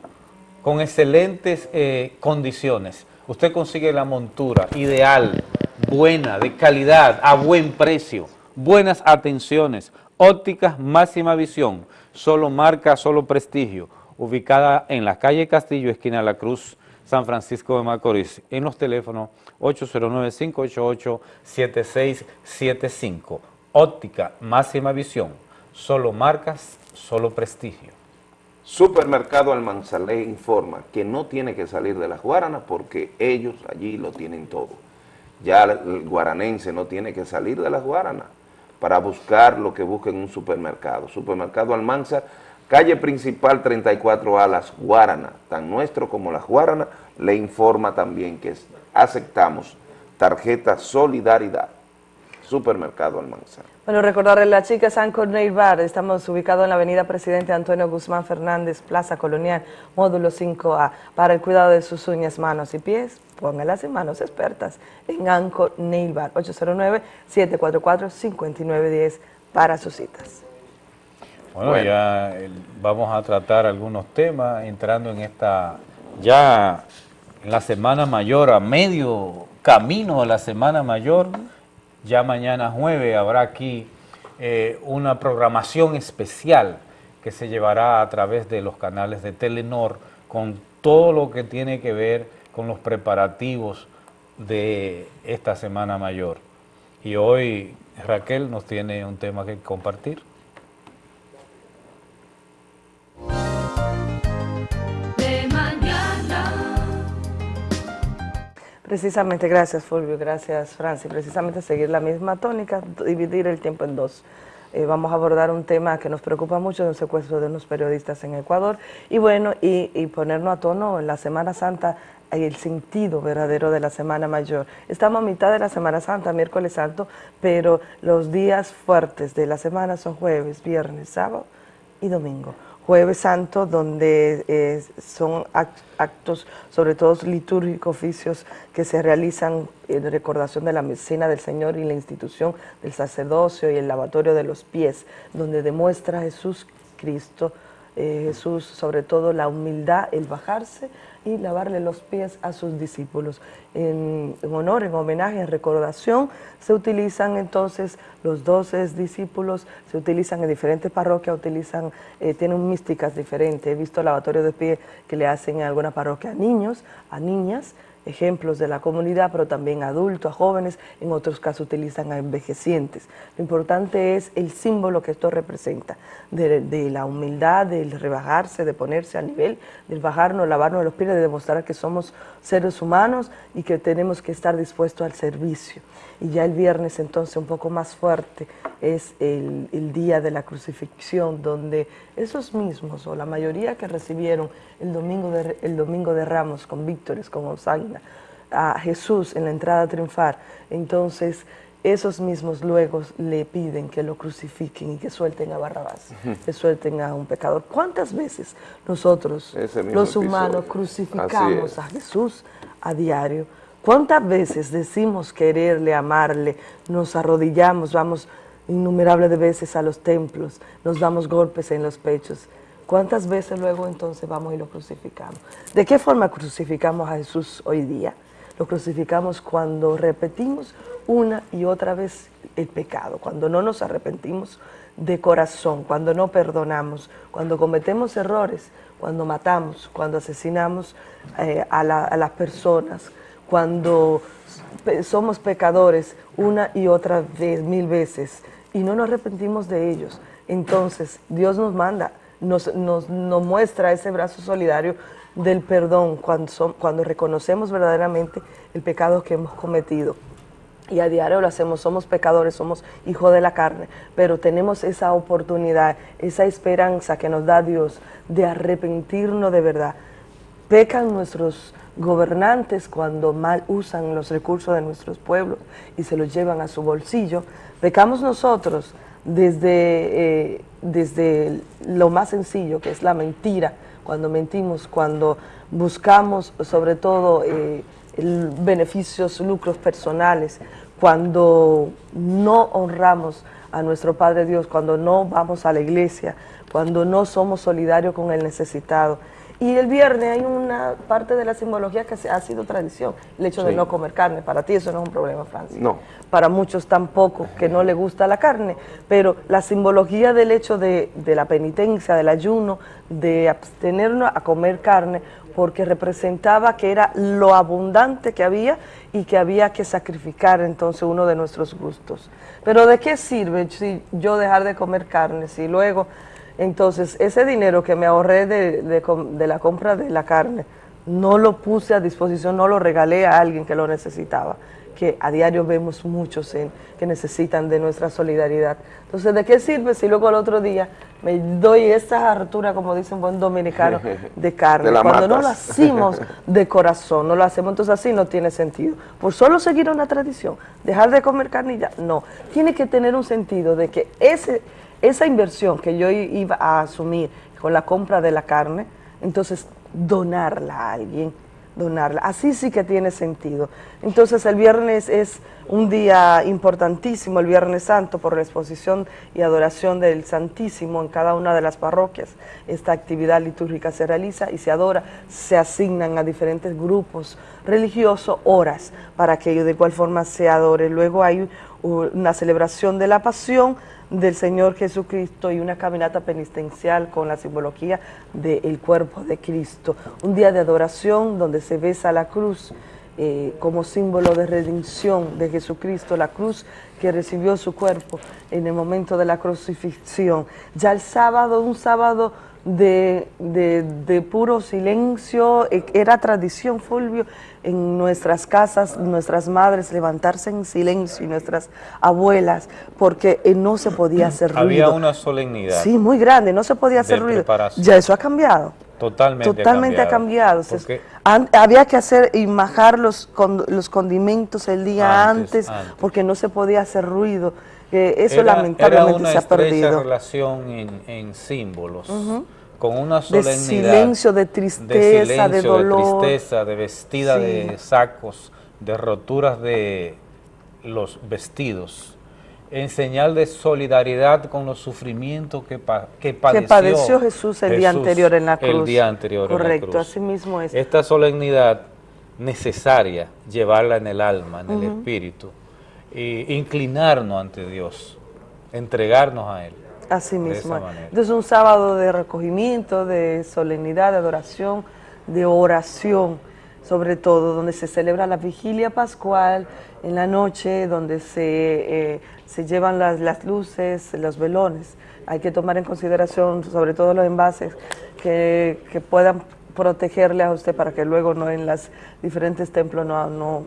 Speaker 1: con excelentes eh, condiciones. Usted consigue la montura ideal, buena, de calidad, a buen precio, buenas atenciones, ópticas máxima visión, solo marca, solo prestigio, ubicada en la calle Castillo, esquina La Cruz, San Francisco de Macorís, en los teléfonos 809-588-7675. Óptica máxima visión, solo marcas, solo prestigio.
Speaker 2: Supermercado Almanzalé informa que no tiene que salir de las Guaranas porque ellos allí lo tienen todo. Ya el guaranense no tiene que salir de las Guaranas para buscar lo que busca en un supermercado. Supermercado Almanza, calle principal 34A, Las Guaranas, tan nuestro como Las Guaranas, le informa también que aceptamos tarjeta Solidaridad. Supermercado Almanza.
Speaker 36: Bueno, recordarle la chica San Cornell Bar, estamos ubicados en la avenida Presidente Antonio Guzmán Fernández, Plaza Colonial, módulo 5A, para el cuidado de sus uñas, manos y pies, póngalas en manos expertas en Anco Nail Bar, 809-744-5910 para sus citas.
Speaker 1: Bueno,
Speaker 2: Bueno.
Speaker 1: ya vamos a tratar algunos temas entrando en esta, ya en la Semana Mayor, a medio camino de la Semana Mayor. Ya mañana jueves habrá aquí eh, una programación especial que se llevará a través de los canales de Telenor con todo lo que tiene que ver con los preparativos de esta Semana Mayor. Y hoy Raquel nos tiene un tema que compartir.
Speaker 36: Precisamente, gracias Fulvio, gracias Francis. Precisamente seguir la misma tónica, dividir el tiempo en dos. Eh, vamos a abordar un tema que nos preocupa mucho, el secuestro de unos periodistas en Ecuador, y bueno, y, y ponernos a tono en la Semana Santa y el sentido verdadero de la Semana Mayor. Estamos a mitad de la Semana Santa, miércoles santo, pero los días fuertes de la semana son jueves, viernes, sábado y domingo. Jueves Santo, donde eh, son act- actos, sobre todo litúrgicos, oficios que se realizan en recordación de la medicina del Señor y la institución del sacerdocio y el lavatorio de los pies, donde demuestra Jesús Cristo, eh, Jesús sobre todo la humildad, el bajarse y lavarle los pies a sus discípulos. En, honor, en homenaje, en recordación, se utilizan entonces los doce discípulos, se utilizan en diferentes parroquias, utilizan, eh, tienen místicas diferentes. He visto lavatorio de pies que le hacen en alguna parroquia a niños, a niñas, ejemplos de la comunidad, pero también a adultos, a jóvenes, en otros casos utilizan a envejecientes. Lo importante es el símbolo que esto representa, de, de la humildad, del rebajarse, de ponerse a nivel, del bajarnos, lavarnos los pies, de demostrar que somos seres humanos y que tenemos que estar dispuestos al servicio. Y ya el viernes entonces un poco más fuerte es el, el día de la crucifixión, donde esos mismos, o la mayoría que recibieron el domingo de, el domingo de Ramos con víctores, con Osaina, a Jesús en la entrada triunfar, entonces esos mismos luego le piden que lo crucifiquen y que suelten a Barrabás, [LAUGHS] que suelten a un pecador. ¿Cuántas veces nosotros, los humanos,
Speaker 2: episodio.
Speaker 36: crucificamos a Jesús a diario? ¿Cuántas veces decimos quererle, amarle, nos arrodillamos, vamos innumerables de veces a los templos, nos damos golpes en los pechos? ¿Cuántas veces luego entonces vamos y lo crucificamos? ¿De qué forma crucificamos a Jesús hoy día? Lo crucificamos cuando repetimos una y otra vez el pecado, cuando no nos arrepentimos de corazón, cuando no perdonamos, cuando cometemos errores, cuando matamos, cuando asesinamos eh, a, a las personas, cuando somos pecadores una y otra vez, mil veces, y no nos arrepentimos de ellos. Entonces Dios nos manda, nos, nos- nos muestra ese brazo solidario del perdón cuando, som- cuando reconocemos verdaderamente el pecado que hemos cometido. Y a diario lo hacemos, somos pecadores, somos hijos de la carne, pero tenemos esa oportunidad, esa esperanza que nos da Dios de arrepentirnos de verdad. Pecan nuestros gobernantes cuando mal usan los recursos de nuestros pueblos y se los llevan a su bolsillo. Pecamos nosotros desde, eh, desde lo más sencillo, que es la mentira, cuando mentimos, cuando buscamos sobre todo eh, beneficios, lucros personales, cuando no honramos a nuestro Padre Dios, cuando no vamos a la iglesia, cuando no somos solidarios con el necesitado. Y el viernes hay una parte de la simbología que se- ha sido tradición, el hecho de no comer carne. Para ti eso no es un problema, Francis
Speaker 2: No.
Speaker 36: para muchos tampoco, que no le gusta la carne, pero la simbología del hecho de, de la penitencia, del ayuno, de abstenernos a comer carne, porque representaba que era lo abundante que había y que había que sacrificar entonces uno de nuestros gustos. Pero ¿de qué sirve si yo dejar de comer carne si luego, entonces ese dinero que me ahorré de, de com- de la compra de la carne, no lo puse a disposición, no lo regalé a alguien que lo necesitaba? que a diario vemos muchos en- que necesitan de nuestra solidaridad. Entonces, ¿de qué sirve si luego al otro día me doy esa hartura, como dice un buen dominicano, [LAUGHS] de carne? Cuando no lo hacemos de corazón, no lo hacemos, entonces así no tiene sentido. Por solo seguir una tradición, dejar de comer carne y ya, no. Tiene que tener un sentido de que ese, esa inversión que yo iba a asumir con la compra de la carne, entonces donarla a alguien donarla. Así sí que tiene sentido. Entonces el viernes es un día importantísimo, el Viernes Santo, por la exposición y adoración del Santísimo en cada una de las parroquias. Esta actividad litúrgica se realiza y se adora, se asignan a diferentes grupos religiosos horas para que de igual forma se adore. Luego hay una celebración de la pasión del Señor Jesucristo y una caminata penitencial con la simbología del cuerpo de Cristo. Un día de adoración donde se besa la cruz eh, como símbolo de redención de Jesucristo, la cruz que recibió su cuerpo en el momento de la crucifixión. Ya el sábado, un sábado de, de, de puro silencio, e- era tradición, Fulvio, en nuestras casas, nuestras madres levantarse en silencio y nuestras abuelas, porque eh, no se podía [CLEARS THROAT] hacer ruido.
Speaker 1: Había una solemnidad.
Speaker 36: Sí, muy grande, no se podía hacer ruido. Ya eso ha cambiado.
Speaker 1: Totalmente,
Speaker 36: Totalmente ha cambiado. Se-
Speaker 1: Porque
Speaker 36: an- había que hacer y majar los, con- los condimentos el día
Speaker 1: Antes,
Speaker 36: antes,
Speaker 1: antes.
Speaker 36: porque no se podía hacer ruido. Eh, eso
Speaker 1: era-
Speaker 36: lamentablemente
Speaker 1: era una
Speaker 36: se ha perdido.
Speaker 1: relación en, en símbolos,
Speaker 36: Ujú.
Speaker 1: con una
Speaker 36: De
Speaker 1: solemnidad.
Speaker 36: silencio, de tristeza, de
Speaker 1: silencio,
Speaker 36: dolor.
Speaker 1: tristeza, de vestida
Speaker 36: Sí.
Speaker 1: de sacos, de roturas de los vestidos, en señal de solidaridad con los sufrimientos que, pa- que padeció,
Speaker 36: padeció Jesús el día anterior en la
Speaker 1: El
Speaker 36: cruz.
Speaker 1: día anterior en la
Speaker 36: Correcto,
Speaker 1: cruz.
Speaker 36: así mismo es.
Speaker 1: Esta solemnidad necesaria, llevarla en el alma, en el espíritu, inclinarnos ante Dios, entregarnos a Él.
Speaker 36: Así mismo. Entonces un sábado de recogimiento, de solemnidad, de adoración, de oración, sobre todo, donde se celebra la vigilia pascual en la noche, donde se, eh, se llevan las, las luces, los velones. Hay que tomar en consideración sobre todo los envases que, que puedan protegerle a usted para que luego no en los diferentes templos no, no,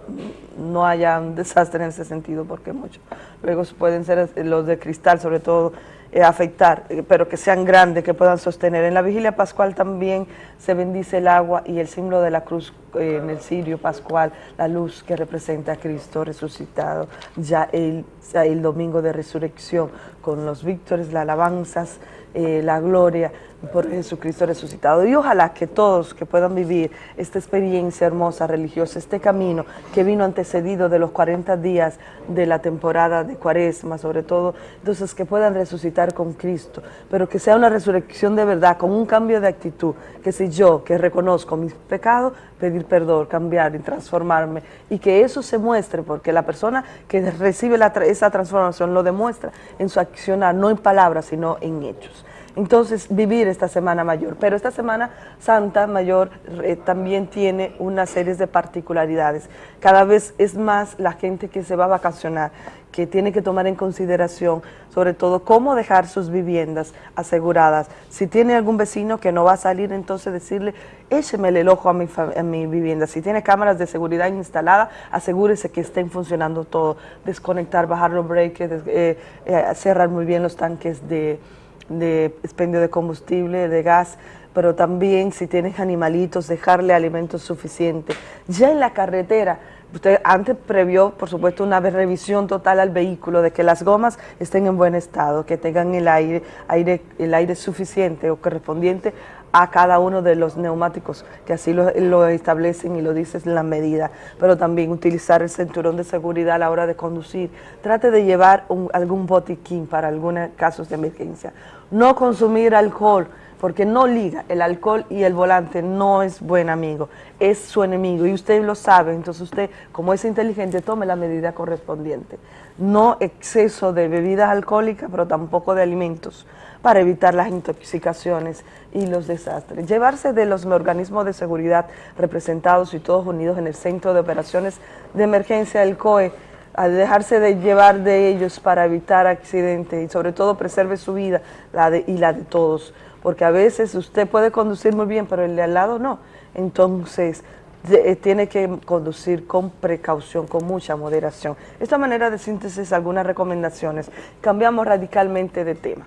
Speaker 36: no haya un desastre en ese sentido, porque muchos luego pueden ser los de cristal, sobre todo, eh, afectar, eh, pero que sean grandes, que puedan sostener. En la vigilia pascual también se bendice el agua y el símbolo de la cruz eh, en el cirio pascual, la luz que representa a Cristo resucitado, ya el, el domingo de resurrección, con los víctores, las alabanzas, eh, la gloria por Jesucristo resucitado. Y ojalá que todos que puedan vivir esta experiencia hermosa religiosa, este camino que vino antecedido de los 40 días de la temporada de Cuaresma, sobre todo, entonces que puedan resucitar con Cristo, pero que sea una resurrección de verdad, con un cambio de actitud, que si yo que reconozco mis pecados, pedir perdón, cambiar y transformarme, y que eso se muestre, porque la persona que recibe esa transformación lo demuestra en su accionar, no en palabras, sino en hechos. Entonces, vivir esta Semana Mayor. Pero esta Semana Santa Mayor eh, también tiene una serie de particularidades. Cada vez es más la gente que se va a vacacionar, que tiene que tomar en consideración, sobre todo, cómo dejar sus viviendas aseguradas. Si tiene algún vecino que no va a salir, entonces decirle, écheme el ojo a mi, a mi vivienda. Si tiene cámaras de seguridad instaladas, asegúrese que estén funcionando todo. Desconectar, bajar los breaks, des- eh, eh, cerrar muy bien los tanques de de expendio de combustible, de gas, pero también si tienes animalitos, dejarle alimentos suficientes. Ya en la carretera, usted antes previó, por supuesto, una revisión total al vehículo, de que las gomas estén en buen estado, que tengan el aire, aire, el aire suficiente o correspondiente a cada uno de los neumáticos, que así lo, establecen y lo dices en la medida, pero también utilizar el cinturón de seguridad a la hora de conducir. Trate de llevar un- algún botiquín para algunos casos de emergencia. No consumir alcohol, porque no liga, el alcohol y el volante no es buen amigo, es su enemigo y usted lo sabe, entonces usted, como es inteligente, tome la medida correspondiente. No exceso de bebidas alcohólicas, pero tampoco de alimentos para evitar las intoxicaciones y los desastres. Llevarse de los organismos de seguridad representados y todos unidos en el Centro de Operaciones de Emergencia del COE, a dejarse de llevar de ellos para evitar accidentes y sobre todo preserve su vida la de- y la de todos, porque a veces usted puede conducir muy bien, pero el de al lado no. Entonces, eh, tiene que conducir con precaución, con mucha moderación. Esta manera de síntesis, algunas recomendaciones. Cambiamos radicalmente de tema.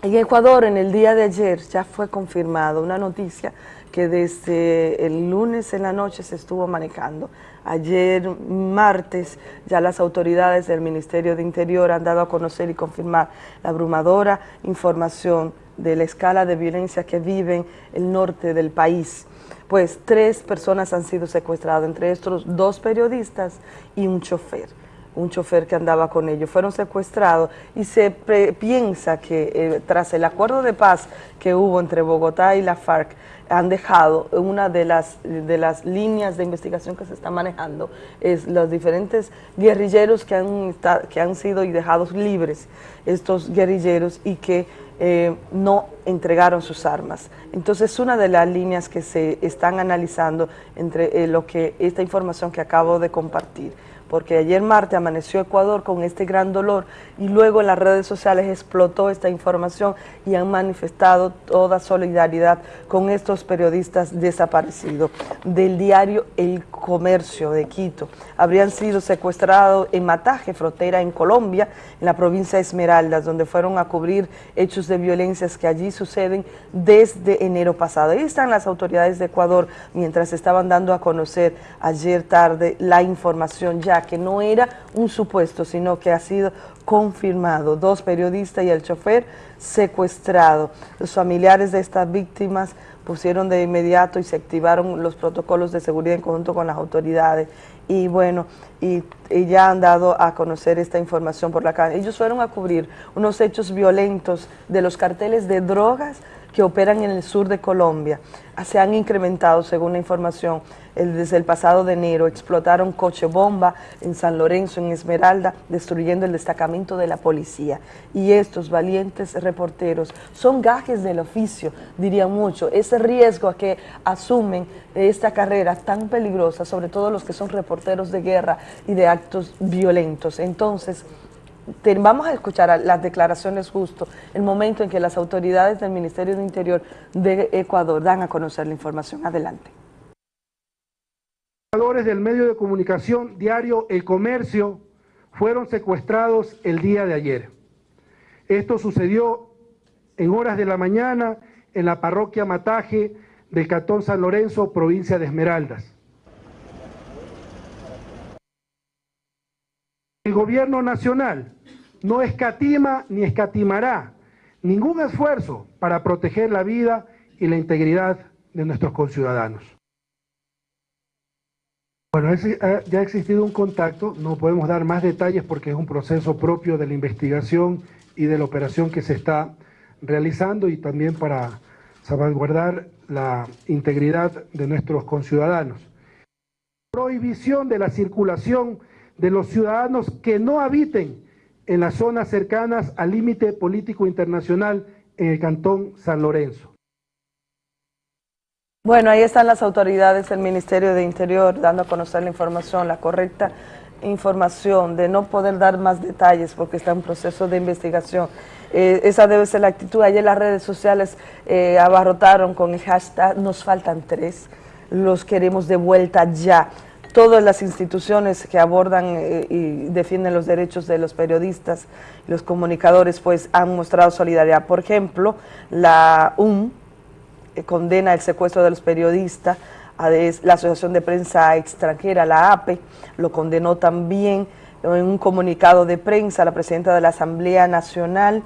Speaker 36: En Ecuador, en el día de ayer, ya fue confirmado una noticia que desde el lunes en la noche se estuvo manejando. Ayer, martes, ya las autoridades del Ministerio de Interior han dado a conocer y confirmar la abrumadora información de la escala de violencia que vive el norte del país. Pues tres personas han sido secuestradas, entre estos dos periodistas y un chofer un chofer que andaba con ellos. Fueron secuestrados y se piensa que eh, tras el acuerdo de paz que hubo entre Bogotá y la FARC, han dejado una de las, de las líneas de investigación que se está manejando, es los diferentes guerrilleros que han, que han sido y dejados libres, estos guerrilleros, y que eh, no entregaron sus armas. Entonces, una de las líneas que se están analizando entre eh, lo que esta información que acabo de compartir. Porque ayer martes amaneció Ecuador con este gran dolor y luego en las redes sociales explotó esta información y han manifestado toda solidaridad con estos periodistas desaparecidos. Del diario El Comercio de Quito, habrían sido secuestrados en Mataje, frontera en Colombia, en la provincia de Esmeraldas, donde fueron a cubrir hechos de violencias que allí suceden desde enero pasado. Ahí están las autoridades de Ecuador mientras estaban dando a conocer ayer tarde la información ya que no era un supuesto, sino que ha sido confirmado. Dos periodistas y el chofer secuestrado. Los familiares de estas víctimas pusieron de inmediato y se activaron los protocolos de seguridad en conjunto con las autoridades. Y bueno, y ya han dado a conocer esta información por la calle. Ellos fueron a cubrir unos hechos violentos de los carteles de drogas que operan en el sur de Colombia. Se han incrementado, según la información, desde el pasado de enero. Explotaron coche bomba en San Lorenzo, en Esmeralda, destruyendo el destacamento de la policía. Y estos valientes reporteros son gajes del oficio, diría mucho. Ese riesgo a que asumen esta carrera tan peligrosa, sobre todo los que son reporteros de guerra y de actos violentos. Entonces, vamos a escuchar las declaraciones justo, el momento en que las autoridades del Ministerio de Interior de Ecuador dan a conocer la información. Adelante.
Speaker 49: trabajadores del medio de comunicación diario El Comercio fueron secuestrados el día de ayer. Esto sucedió en horas de la mañana en la parroquia Mataje del Cantón San Lorenzo, provincia de Esmeraldas. El gobierno nacional no escatima ni escatimará ningún esfuerzo para proteger la vida y la integridad de nuestros conciudadanos. Bueno, ya ha existido un contacto, no podemos dar más detalles porque es un proceso propio de la investigación y de la operación que se está realizando y también para salvaguardar la integridad de nuestros conciudadanos. Prohibición de la circulación de los ciudadanos que no habiten en las zonas cercanas al límite político internacional en el Cantón San Lorenzo.
Speaker 36: Bueno, ahí están las autoridades del Ministerio de Interior dando a conocer la información, la correcta información, de no poder dar más detalles porque está en proceso de investigación. Eh, esa debe ser la actitud. Ayer las redes sociales eh, abarrotaron con el hashtag nos faltan tres, los queremos de vuelta ya. Todas las instituciones que abordan eh, y defienden los derechos de los periodistas, los comunicadores, pues han mostrado solidaridad. Por ejemplo, la UM, eh, condena el secuestro de los periodistas, la Asociación de Prensa Extranjera, la APE, lo condenó también en un comunicado de prensa la presidenta de la Asamblea Nacional,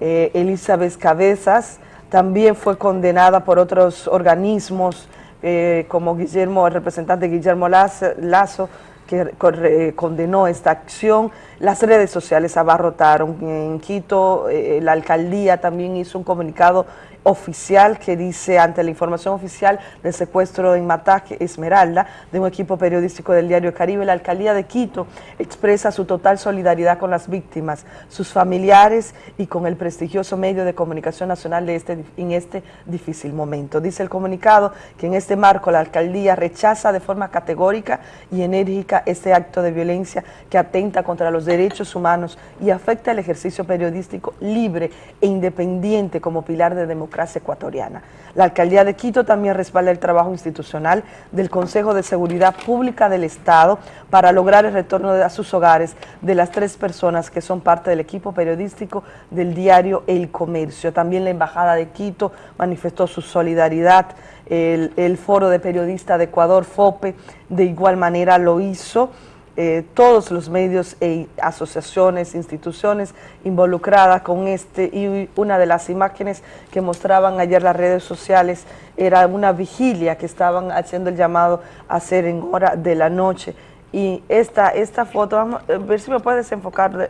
Speaker 36: eh, Elizabeth Cabezas, también fue condenada por otros organismos eh, como Guillermo, el representante Guillermo Lazo, que condenó esta acción. Las redes sociales abarrotaron. En Quito, eh, la alcaldía también hizo un comunicado oficial que dice, ante la información oficial del secuestro en Mataje, Esmeralda, de un equipo periodístico del diario Caribe, la alcaldía de Quito expresa su total solidaridad con las víctimas, sus familiares y con el prestigioso medio de comunicación nacional de este, en este difícil momento. Dice el comunicado que en este marco la alcaldía rechaza de forma categórica y enérgica este acto de violencia que atenta contra los derechos humanos y afecta el ejercicio periodístico libre e independiente como pilar de democracia ecuatoriana. La alcaldía de Quito también respalda el trabajo institucional del Consejo de Seguridad Pública del Estado para lograr el retorno a sus hogares de las tres personas que son parte del equipo periodístico del diario El Comercio. También la Embajada de Quito manifestó su solidaridad. El Foro de Periodistas de Ecuador, FOPE, de igual manera lo hizo. Eh, todos los medios e asociaciones, instituciones involucradas con este y una de las imágenes que mostraban ayer las redes sociales era una vigilia que estaban haciendo el llamado a hacer en hora de la noche. Y esta, esta foto, vamos a ver si me puedes enfocar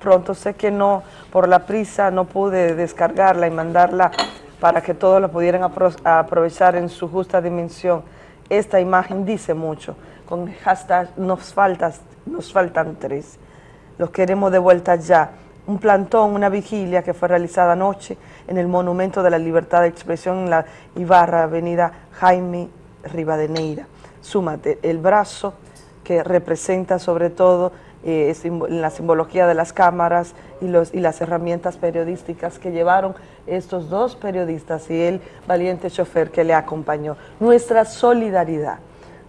Speaker 36: pronto, sé que no, por la prisa no pude descargarla y mandarla para que todos la pudieran apro- aprovechar en su justa dimensión. Esta imagen dice mucho, con hashtag nos, faltas, nos faltan tres, los queremos de vuelta ya. Un plantón, una vigilia que fue realizada anoche en el Monumento de la Libertad de Expresión en la Ibarra, avenida Jaime Rivadeneira. Súmate el brazo que representa sobre todo eh, la simbología de las cámaras y, y las herramientas periodísticas que llevaron estos dos periodistas y el valiente chofer que le acompañó. Nuestra solidaridad,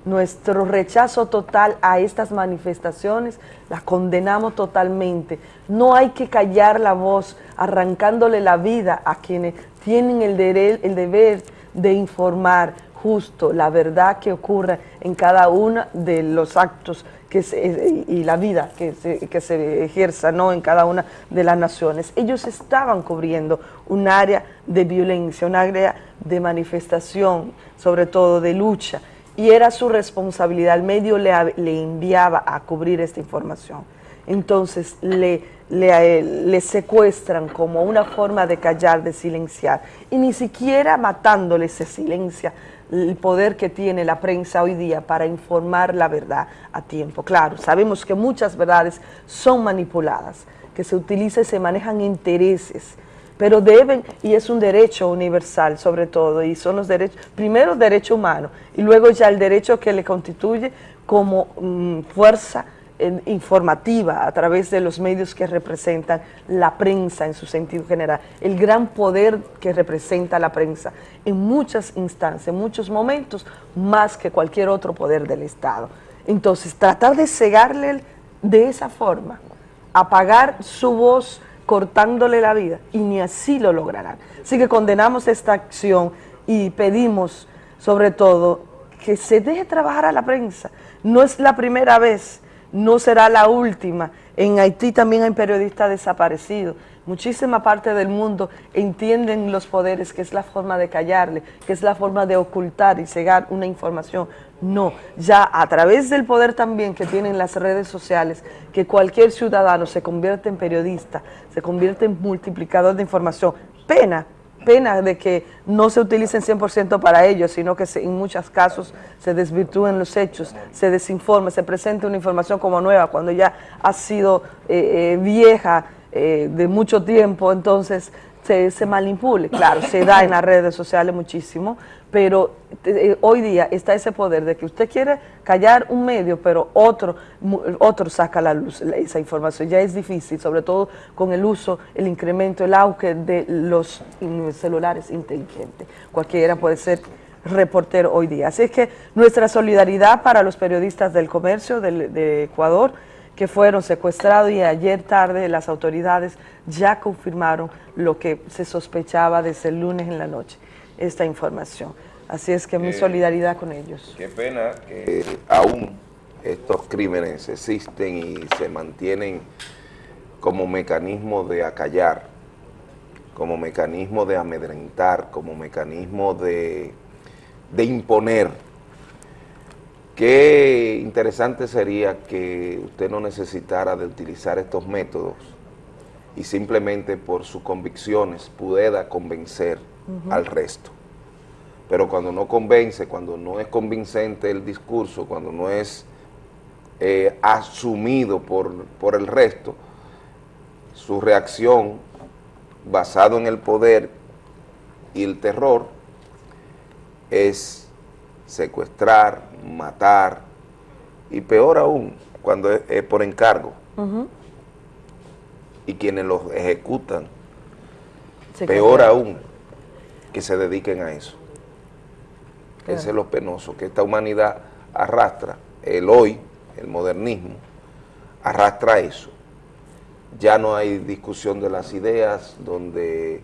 Speaker 36: nuestro rechazo total a estas manifestaciones, las condenamos totalmente. No hay que callar la voz arrancándole la vida a quienes tienen el, el deber de informar justo la verdad que ocurre en cada uno de los actos se- y la vida que se, que se ejerza ¿no? en cada una de las naciones. Ellos estaban cubriendo un área de violencia, un área de manifestación, sobre todo de lucha, y era su responsabilidad, el medio le, enviaba a cubrir esta información. Entonces le, le, él- le secuestran como una forma de callar, de silenciar, y ni siquiera matándole se silencia el poder que tiene la prensa hoy día para informar la verdad a tiempo. Claro, sabemos que muchas verdades son manipuladas, que se utilizan y se manejan intereses, pero deben, y es un derecho universal sobre todo, y son los derechos, primero derecho humano, y luego ya el derecho que le constituye como mm, fuerza eh, informativa a través de los medios que representan la prensa en su sentido general, el gran poder que representa la prensa en muchas instancias, en muchos momentos, más que cualquier otro poder del Estado. Entonces, tratar de cegarle de esa forma, apagar su voz cortándole la vida, y ni así lo lograrán. Así que condenamos esta acción y pedimos, sobre todo, que se deje trabajar a la prensa. No es la primera vez, no será la última. En Haití también hay periodistas desaparecidos. Muchísima parte del mundo entienden los poderes, que es la forma de callarle, que es la forma de ocultar y cegar una información. No, ya a través del poder también que tienen las redes sociales, que cualquier ciudadano se convierte en periodista, se convierte en multiplicador de información. Pena, pena de que no se utilicen 100% para ello, sino que se- en muchos casos se desvirtúen los hechos, se desinforme, se presente una información como nueva cuando ya ha sido eh, eh, vieja eh, de mucho tiempo, entonces se, se manipule. Claro, se da en las redes sociales muchísimo, pero eh, hoy día está ese poder de que usted quiere callar un medio, pero otro, otro saca la luz esa información. Ya es difícil, sobre todo con el uso, el incremento, el auge de los mm, celulares inteligentes. Cualquiera puede ser reportero hoy día. Así es que nuestra solidaridad para los periodistas del comercio del- de Ecuador que fueron secuestrados y ayer tarde las autoridades ya confirmaron lo que se sospechaba desde el lunes en la noche, esta información. Así es que mi
Speaker 2: Eh,
Speaker 36: solidaridad con ellos.
Speaker 2: Qué pena que aún estos crímenes existen y se mantienen como mecanismo de acallar, como mecanismo de amedrentar, como mecanismo de, de imponer. Qué interesante sería que usted no necesitara de utilizar estos métodos y simplemente por sus convicciones pudiera convencer al resto. Pero cuando no convence, cuando no es convincente el discurso, cuando no es eh, asumido por, por el resto, su reacción basado en el poder y el terror es secuestrar, matar y peor aún cuando es, es por encargo y quienes los ejecutan,
Speaker 36: Se
Speaker 2: peor
Speaker 36: queda.
Speaker 2: aún que se dediquen a eso.
Speaker 36: Claro.
Speaker 2: Ese es lo penoso, que esta humanidad arrastra, el hoy, el modernismo, arrastra eso. Ya no hay discusión de las ideas, donde...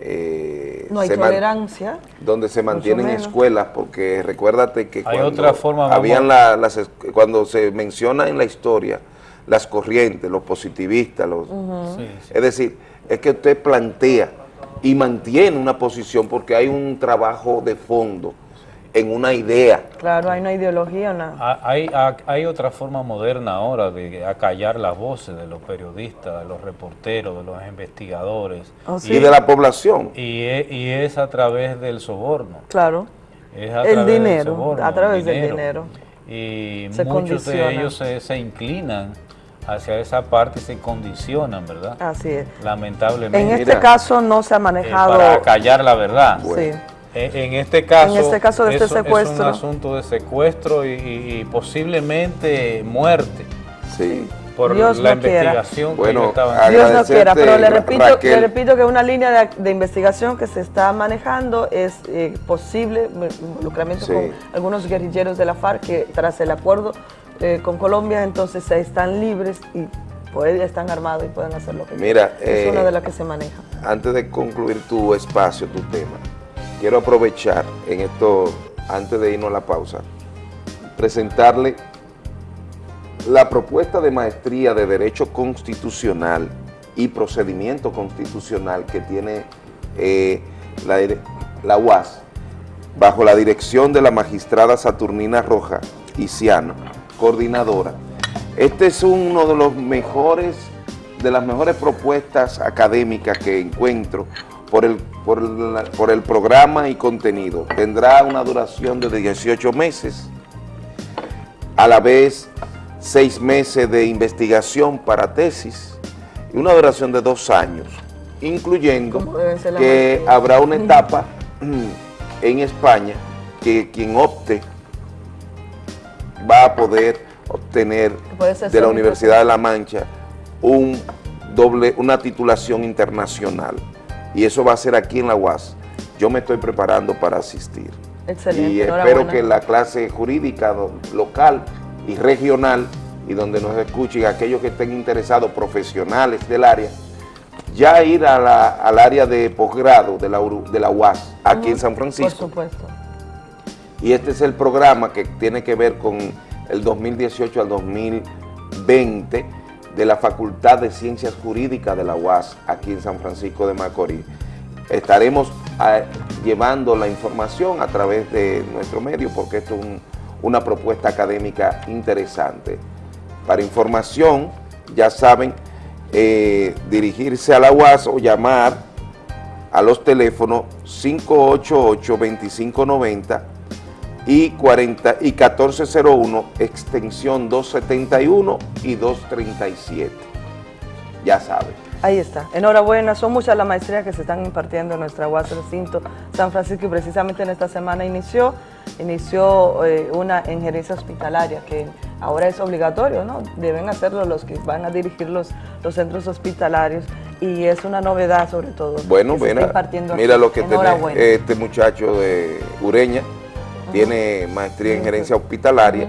Speaker 2: eh,
Speaker 36: No hay tolerancia.
Speaker 2: donde se mantienen escuelas, porque recuérdate que
Speaker 1: Hay
Speaker 2: cuando
Speaker 1: otra forma,
Speaker 2: habían la- las, cuando se menciona en la historia las corrientes, los positivistas, los.
Speaker 36: Sí,
Speaker 2: es decir, es que usted plantea y mantiene una posición porque hay un trabajo de fondo en una idea.
Speaker 36: Claro, hay una ideología, una...
Speaker 1: Ah, Hay, ha- hay otra forma moderna ahora de acallar las voces de los periodistas, de los reporteros, de los investigadores.
Speaker 36: Oh,
Speaker 2: Y de la población.
Speaker 1: Y es, y es a través del soborno.
Speaker 36: Claro.
Speaker 1: Es a
Speaker 36: El
Speaker 1: través del
Speaker 36: dinero,
Speaker 1: soborno,
Speaker 36: a través del dinero.
Speaker 1: Y
Speaker 36: Se
Speaker 1: muchos de ellos se, se inclinan hacia esa parte y se condicionan, ¿verdad?
Speaker 36: Así es.
Speaker 1: Lamentablemente.
Speaker 36: En este caso no se ha
Speaker 1: eh,
Speaker 36: manejado...
Speaker 1: para callar la verdad.
Speaker 36: Sí.
Speaker 1: En, en este caso,
Speaker 36: En este caso de este secuestro.
Speaker 1: es un asunto de secuestro y, y- y posiblemente muerte.
Speaker 2: Sí.
Speaker 1: Por
Speaker 36: Dios
Speaker 1: la
Speaker 36: no quiera.
Speaker 1: investigación
Speaker 2: Bueno,
Speaker 1: que ellos estaban
Speaker 36: Dios no quiera, pero le repito,
Speaker 2: Raquel.
Speaker 36: le repito que una línea de, de investigación que se está manejando es eh, posible involucramiento
Speaker 2: Sí.
Speaker 36: con algunos guerrilleros de la FARC que tras el acuerdo eh, con Colombia entonces están libres y pueden, están armados y pueden hacer lo que
Speaker 2: Mira,
Speaker 36: quieran. Es
Speaker 2: eh,
Speaker 36: una de las que se maneja.
Speaker 2: Antes de concluir tu espacio, tu tema, quiero aprovechar en esto, antes de irnos a la pausa, presentarle la propuesta de maestría de Derecho Constitucional y Procedimiento Constitucional que tiene eh, la, UAS, bajo la dirección de la magistrada Saturnina Roja Iciano, coordinadora. Este es uno de los mejores, de las mejores propuestas académicas que encuentro por el, por el, por el programa y contenido. Tendrá una duración de 18 meses, a la vez seis meses de investigación para tesis y una duración de dos años, incluyendo que habrá una etapa en España que quien opte va a poder obtener de la Universidad de La Mancha un doble, una titulación internacional y eso va a ser aquí en la UAS. Yo me estoy preparando para asistir
Speaker 36: Excelente,
Speaker 2: y espero que la clase jurídica local y regional y donde nos escuchen aquellos que estén interesados, profesionales del área, ya ir a la- al área de posgrado de la, Uru- de la UAS, aquí en San
Speaker 36: Por
Speaker 2: Francisco.
Speaker 36: supuesto.
Speaker 2: Y este es el programa que tiene que ver con el 2018 al 2020 de la Facultad de Ciencias Jurídicas de la UAS, aquí en San Francisco de Macorís. Estaremos ah, llevando la información a través de nuestro medio porque esto es un- una propuesta académica interesante. Para información, ya saben, eh, dirigirse a la UAS o llamar a los teléfonos 588-2590 y, 40, y 1401, extensión 271 y 237. Ya saben.
Speaker 36: Ahí está. Enhorabuena, son muchas las maestrías que se están impartiendo en nuestra UAS recinto San Francisco y precisamente en esta semana inició, inició eh, una en gerencia hospitalaria que ahora es obligatorio, ¿no? Deben hacerlo los que van a dirigir los, los centros hospitalarios y es una novedad sobre todo.
Speaker 2: Bueno,
Speaker 36: que se está
Speaker 2: mira,
Speaker 36: impartiendo
Speaker 2: mira lo que tiene este muchacho de Ureña, tiene maestría en gerencia hospitalaria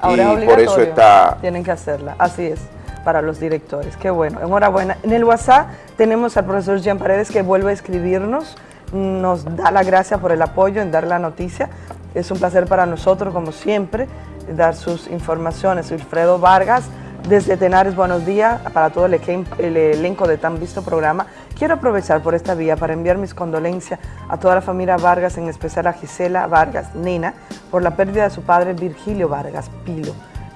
Speaker 36: Ahora es
Speaker 2: y por eso está
Speaker 36: Tienen que hacerla, así es, para los directores. Qué bueno, enhorabuena. En el WhatsApp tenemos al profesor Jean Paredes que vuelve a escribirnos, nos da la gracia por el apoyo en dar la noticia. Es un placer para nosotros, como siempre, dar sus informaciones. Wilfredo Vargas, desde Tenares, buenos días para todo el, el elenco de tan visto programa. Quiero aprovechar por esta vía para enviar mis condolencias a toda la familia Vargas, en especial a Gisela Vargas, nena, por la pérdida de su padre Virgilio Vargas Pilo,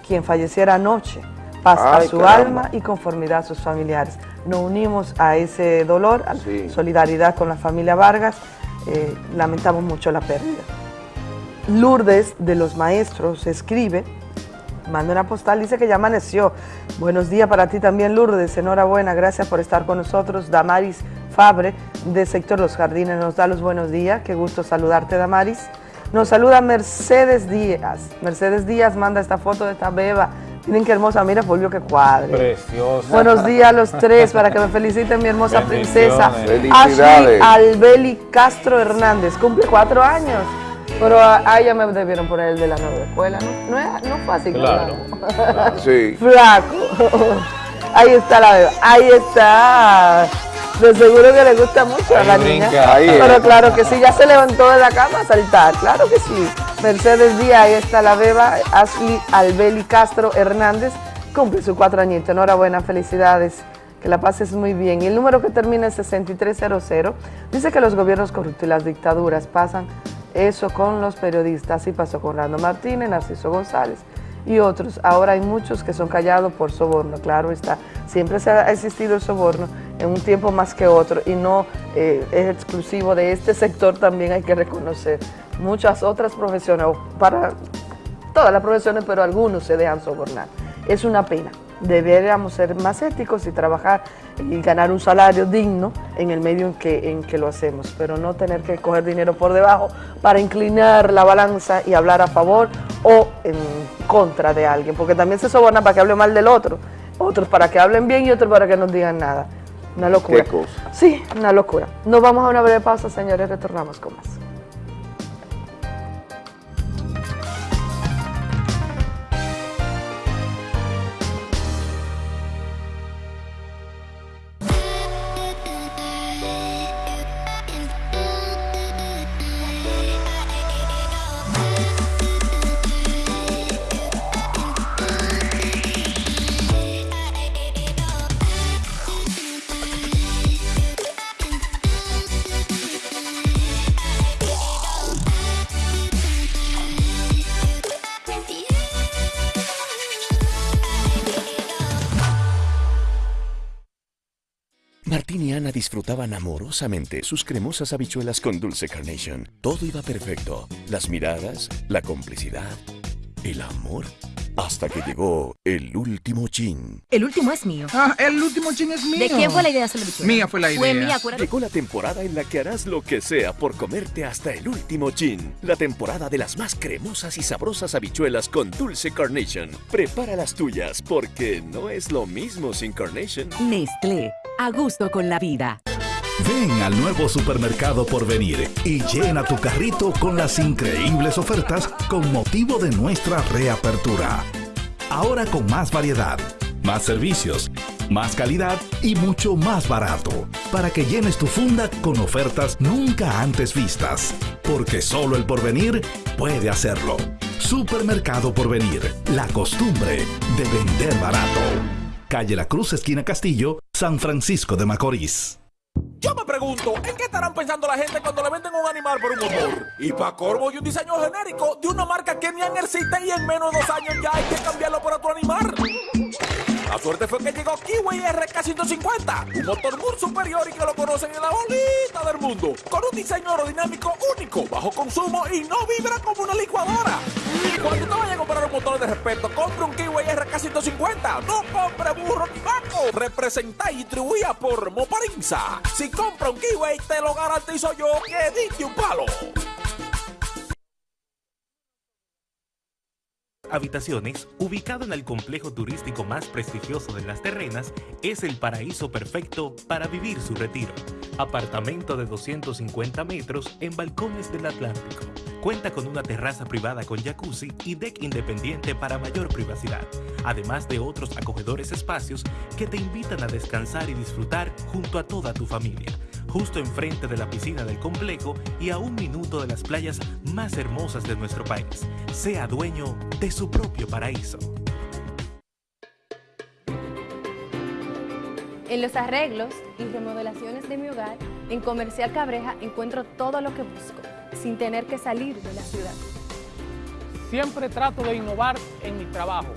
Speaker 36: quien falleciera anoche. Paz a su
Speaker 2: caramba.
Speaker 36: alma y conformidad a sus familiares. Nos unimos a ese dolor, a
Speaker 2: Sí.
Speaker 36: solidaridad con la familia Vargas. Eh, lamentamos mucho la pérdida. Lourdes de los Maestros escribe, manda una postal, dice que ya amaneció. Buenos días para ti también, Lourdes. Enhorabuena, gracias por estar con nosotros. Damaris Fabre, de Sector Los Jardines, nos da los buenos días. Qué gusto saludarte, Damaris. Nos saluda Mercedes Díaz. Mercedes Díaz manda esta foto de esta beba. Miren qué hermosa, mira Fulvio, qué cuadre.
Speaker 1: Preciosa.
Speaker 36: Buenos días a los tres para que me [LAUGHS] feliciten mi hermosa princesa. Ashley. Albeli Castro Hernández, cumple cuatro años. Pero a, a ella me debieron poner el de la nueva escuela, ¿no? No, es- no fue así,
Speaker 1: Claro.
Speaker 36: claro.
Speaker 2: Sí.
Speaker 36: Flaco. Ahí está la beba, ahí está. De seguro que le gusta mucho a la
Speaker 1: brinca.
Speaker 36: niña.
Speaker 2: Ahí,
Speaker 36: Pero claro que sí, ya se levantó de la cama a saltar, claro que sí. Mercedes Díaz, ahí está la beba, Ashley Albeli Castro Hernández, cumple su cuatro añitos. Enhorabuena, felicidades. Que la pases muy bien. Y el número que termina en 6300 dice que los gobiernos corruptos y las dictaduras pasan eso con los periodistas. Así pasó con Rando Martínez, Narciso González y otros. Ahora hay muchos que son callados por soborno, claro está. Siempre se ha existido el soborno en un tiempo más que otro y no eh, es exclusivo de este sector, también hay que reconocer. Muchas otras profesiones, para todas las profesiones, pero algunos se dejan sobornar. Es una pena. Deberíamos ser más éticos y trabajar y ganar un salario digno en el medio en que, en que lo hacemos, pero no tener que coger dinero por debajo para inclinar la balanza y hablar a favor o en contra de alguien, porque también se soborna para que hable mal del otro, otros para que hablen bien y otros para que no digan nada. Una locura.
Speaker 2: ¿Qué cosa?
Speaker 36: Sí, una locura. Nos vamos a una breve pausa, señores, retornamos con más.
Speaker 42: Disfrutaban amorosamente sus cremosas habichuelas con dulce carnation. Todo iba perfecto. Las miradas, la complicidad, el amor. Hasta que llegó el último chin.
Speaker 50: El último es mío.
Speaker 51: Ah, el último chin es mío.
Speaker 50: ¿De quién fue la idea de hacer la bichuela?
Speaker 51: Mía fue la
Speaker 50: Fue
Speaker 51: idea.
Speaker 50: mía, acuérdate.
Speaker 42: Llegó la temporada en la que harás lo que sea por comerte hasta el último chin. La temporada de las más cremosas y sabrosas habichuelas con dulce carnation. Prepara las tuyas porque no es lo mismo sin carnation.
Speaker 52: Nestlé, a gusto con la vida.
Speaker 9: Ven al nuevo supermercado por venir y llena tu carrito con las increíbles ofertas con motivo de nuestra reapertura. Ahora con más variedad, más servicios, más calidad y mucho más barato, para que llenes tu funda con ofertas nunca antes vistas. Porque solo el porvenir puede hacerlo. Supermercado Porvenir, la costumbre de vender barato. Calle La Cruz, esquina Castillo, San Francisco de Macorís.
Speaker 45: Yo me pregunto, ¿en qué estarán pensando la gente cuando le venden un animal por un motor? Y para corvo y un diseño genérico de una marca que ni existe y en menos de dos años ya hay que cambiarlo por otro animal. La suerte fue que llegó Kiwi RK150, un motor muy superior y que lo conocen en la bolita del mundo, con un diseño aerodinámico único, bajo consumo y no vibra como una licuadora. Cuando te vayas a comprar un motor de respeto, compre un Kiwi RK150, no compre burro ni vaco. Representa y distribuida por Moparinza. Si compra un Kiwi, te lo garantizo yo que diste un palo.
Speaker 53: Habitaciones, ubicado en el complejo turístico más prestigioso de las terrenas, es el paraíso perfecto para vivir su retiro. Apartamento de 250 metros en balcones del Atlántico. Cuenta con una terraza privada con jacuzzi y deck independiente para mayor privacidad, además de otros acogedores espacios que te invitan a descansar y disfrutar junto a toda tu familia justo enfrente de la piscina del complejo y a un minuto de las playas más hermosas de nuestro país. Sea dueño de su propio paraíso.
Speaker 54: En los arreglos y remodelaciones de mi hogar, en Comercial Cabreja encuentro todo lo que busco, sin tener que salir de la ciudad.
Speaker 55: Siempre trato de innovar en mi trabajo.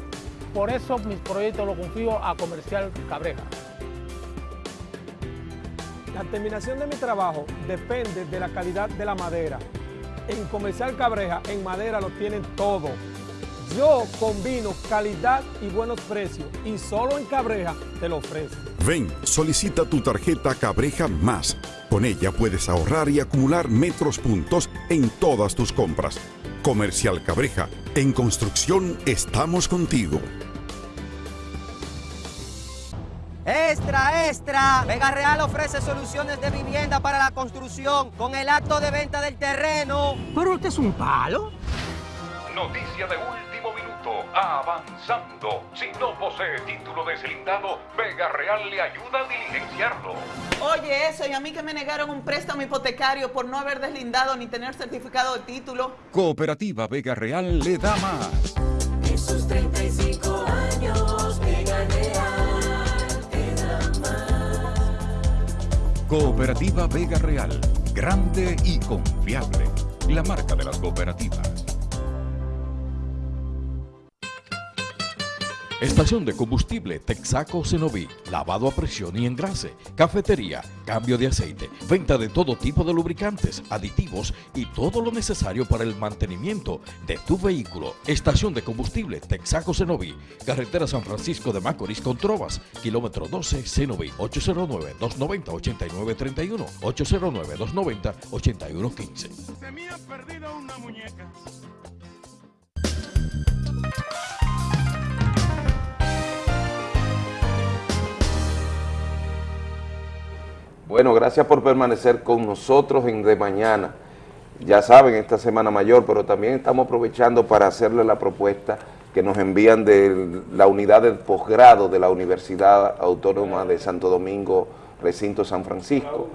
Speaker 55: Por eso mis proyectos los confío a Comercial Cabreja. La terminación de mi trabajo depende de la calidad de la madera. En Comercial Cabreja, en madera lo tienen todo. Yo combino calidad y buenos precios y solo en Cabreja te lo ofrezco.
Speaker 47: Ven, solicita tu tarjeta Cabreja Más. Con ella puedes ahorrar y acumular metros puntos en todas tus compras. Comercial Cabreja, en construcción estamos contigo.
Speaker 56: Extra, extra. Vega Real ofrece soluciones de vivienda para la construcción con el acto de venta del terreno.
Speaker 57: Pero este es un palo.
Speaker 58: Noticia de último minuto. Avanzando. Si no posee título deslindado, Vega Real le ayuda a diligenciarlo.
Speaker 59: Oye, eso, y a mí que me negaron un préstamo hipotecario por no haber deslindado ni tener certificado de título.
Speaker 60: Cooperativa Vega Real le da más.
Speaker 61: Esos 30
Speaker 60: Cooperativa Vega Real. Grande y confiable. La marca de las cooperativas.
Speaker 62: Estación de combustible Texaco Cenoví, lavado a presión y engrase, cafetería, cambio de aceite, venta de todo tipo de lubricantes, aditivos y todo lo necesario para el mantenimiento de tu vehículo. Estación de combustible Texaco Cenoví, carretera San Francisco de Macorís con Trovas, kilómetro 12 Cenoví, 809-290-8931, 809-290-8115.
Speaker 51: Se me ha perdido una muñeca.
Speaker 2: Bueno, gracias por permanecer con nosotros en De Mañana. Ya saben, esta Semana Mayor, pero también estamos aprovechando para hacerle la propuesta que nos envían de la unidad de posgrado de la Universidad Autónoma de Santo Domingo, recinto San Francisco.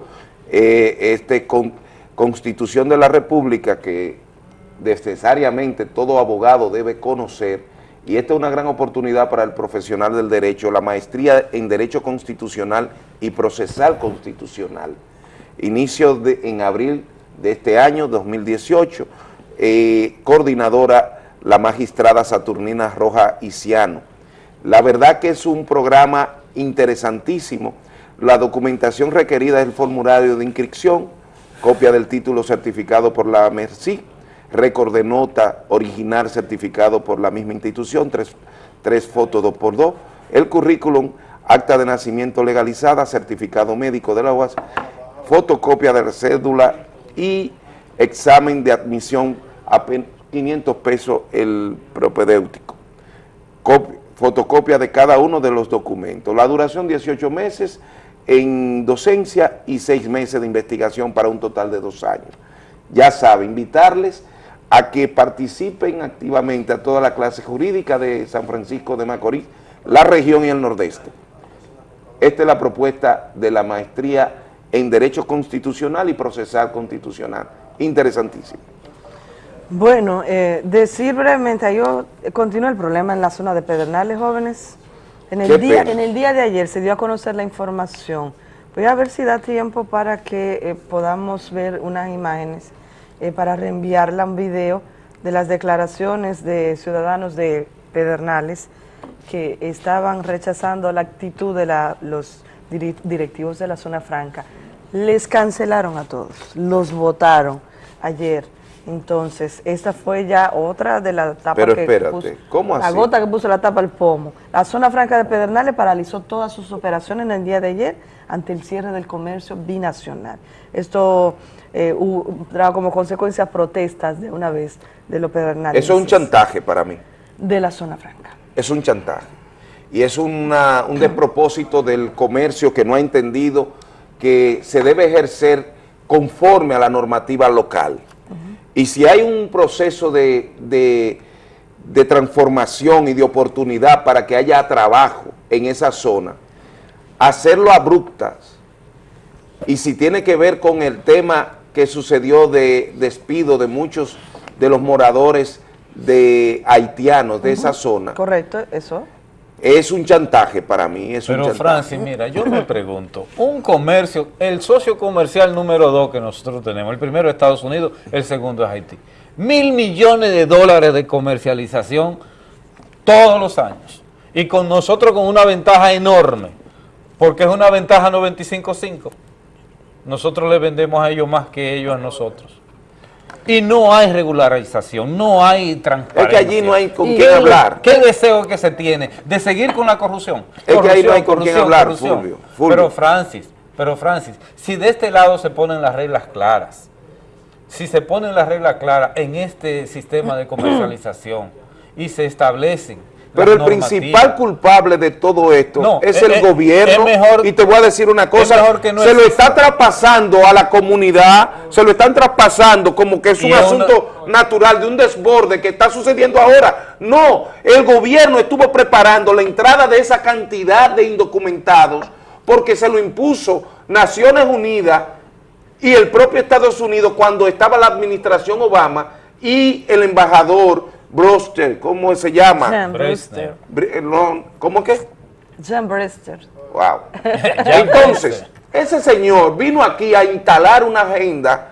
Speaker 2: Eh, este con, Constitución de la República que necesariamente todo abogado debe conocer y esta es una gran oportunidad para el profesional del derecho, la maestría en Derecho Constitucional y Procesal Constitucional. Inicio de, en abril de este año, 2018, eh, coordinadora la magistrada Saturnina Roja Isiano. La verdad que es un programa interesantísimo. La documentación requerida es el formulario de inscripción, copia del título certificado por la MERCI, récord de nota original certificado por la misma institución, tres, tres fotos dos por dos, el currículum, acta de nacimiento legalizada, certificado médico de la UAS, fotocopia de la cédula y examen de admisión a 500 pesos el propedéutico. fotocopia de cada uno de los documentos. La duración 18 meses en docencia y 6 meses de investigación para un total de dos años. Ya sabe, invitarles a que participen activamente a toda la clase jurídica de San Francisco de Macorís, la región y el nordeste. Esta es la propuesta de la maestría en Derecho Constitucional y Procesal Constitucional. Interesantísimo.
Speaker 36: Bueno, eh, decir brevemente, ahí continúa el problema en la zona de Pedernales, jóvenes. En el, día, en el día de ayer se dio a conocer la información. Voy a ver si da tiempo para que eh, podamos ver unas imágenes, eh, para reenviarla un video de las declaraciones de ciudadanos de Pedernales que estaban rechazando la actitud de la, los directivos de la zona franca. Les cancelaron a todos, los votaron ayer entonces, esta fue ya otra de las tapas
Speaker 2: Pero
Speaker 36: que
Speaker 2: espérate,
Speaker 36: puso,
Speaker 2: ¿cómo así?
Speaker 36: la gota que puso la tapa al pomo. La zona franca de Pedernales paralizó todas sus operaciones en el día de ayer ante el cierre del comercio binacional. Esto eh, hubo, trajo como consecuencia protestas de una vez de los Pedernales.
Speaker 2: Eso es un chantaje para mí.
Speaker 36: De la zona franca.
Speaker 2: Es un chantaje. Y es una, un despropósito del comercio que no ha entendido que se debe ejercer conforme a la normativa local. Y si hay un proceso de, de, transformación y de oportunidad para que haya trabajo en esa zona, hacerlo abruptas. Y si tiene que ver con el tema que sucedió de despido de muchos de los moradores de haitianos de esa zona.
Speaker 36: Correcto, eso.
Speaker 2: Es un chantaje para mí, es
Speaker 1: Pero
Speaker 2: un chantaje.
Speaker 1: Francis, mira, yo me pregunto, un comercio, el socio comercial número dos que nosotros tenemos, el primero es Estados Unidos, el segundo es Haití. Mil millones de dólares de comercialización todos los años. Y con nosotros con una ventaja enorme, porque es una ventaja 95-5. Nosotros le vendemos a ellos más que ellos a nosotros. Y no hay regularización, no hay transparencia.
Speaker 2: Es que allí no hay con
Speaker 1: ¿Y
Speaker 2: quién
Speaker 1: qué-
Speaker 2: hablar.
Speaker 1: ¿Qué deseo que se tiene? De seguir con la corrupción.
Speaker 2: Es que ahí no hay
Speaker 1: Corrupción,
Speaker 2: con quién
Speaker 1: corrupción,
Speaker 2: hablar,
Speaker 1: corrupción.
Speaker 2: Fulvio, Fulvio.
Speaker 1: Pero Francis, pero Francis, si de este lado se ponen las reglas claras, si se ponen las reglas claras en este sistema de comercialización y se establecen
Speaker 2: Pero el principal culpable de todo esto
Speaker 1: No,
Speaker 2: es
Speaker 1: es-
Speaker 2: el
Speaker 1: es-
Speaker 2: gobierno.
Speaker 1: es mejor-
Speaker 2: y te voy a decir una cosa,
Speaker 1: que no
Speaker 2: se lo está traspasando a la comunidad, se lo están traspasando como que es un
Speaker 1: una-
Speaker 2: asunto natural de un desborde que está sucediendo ahora. No, el gobierno estuvo preparando la entrada de esa cantidad de indocumentados porque se lo impuso Naciones Unidas y el propio Estados Unidos cuando estaba la administración Obama y el embajador Broster, ¿cómo se llama?
Speaker 36: Jan Brewster.
Speaker 2: Br- no, ¿Cómo que?
Speaker 36: Jan Brewster.
Speaker 2: Wow. [LAUGHS] Entonces, ese señor vino aquí a instalar una agenda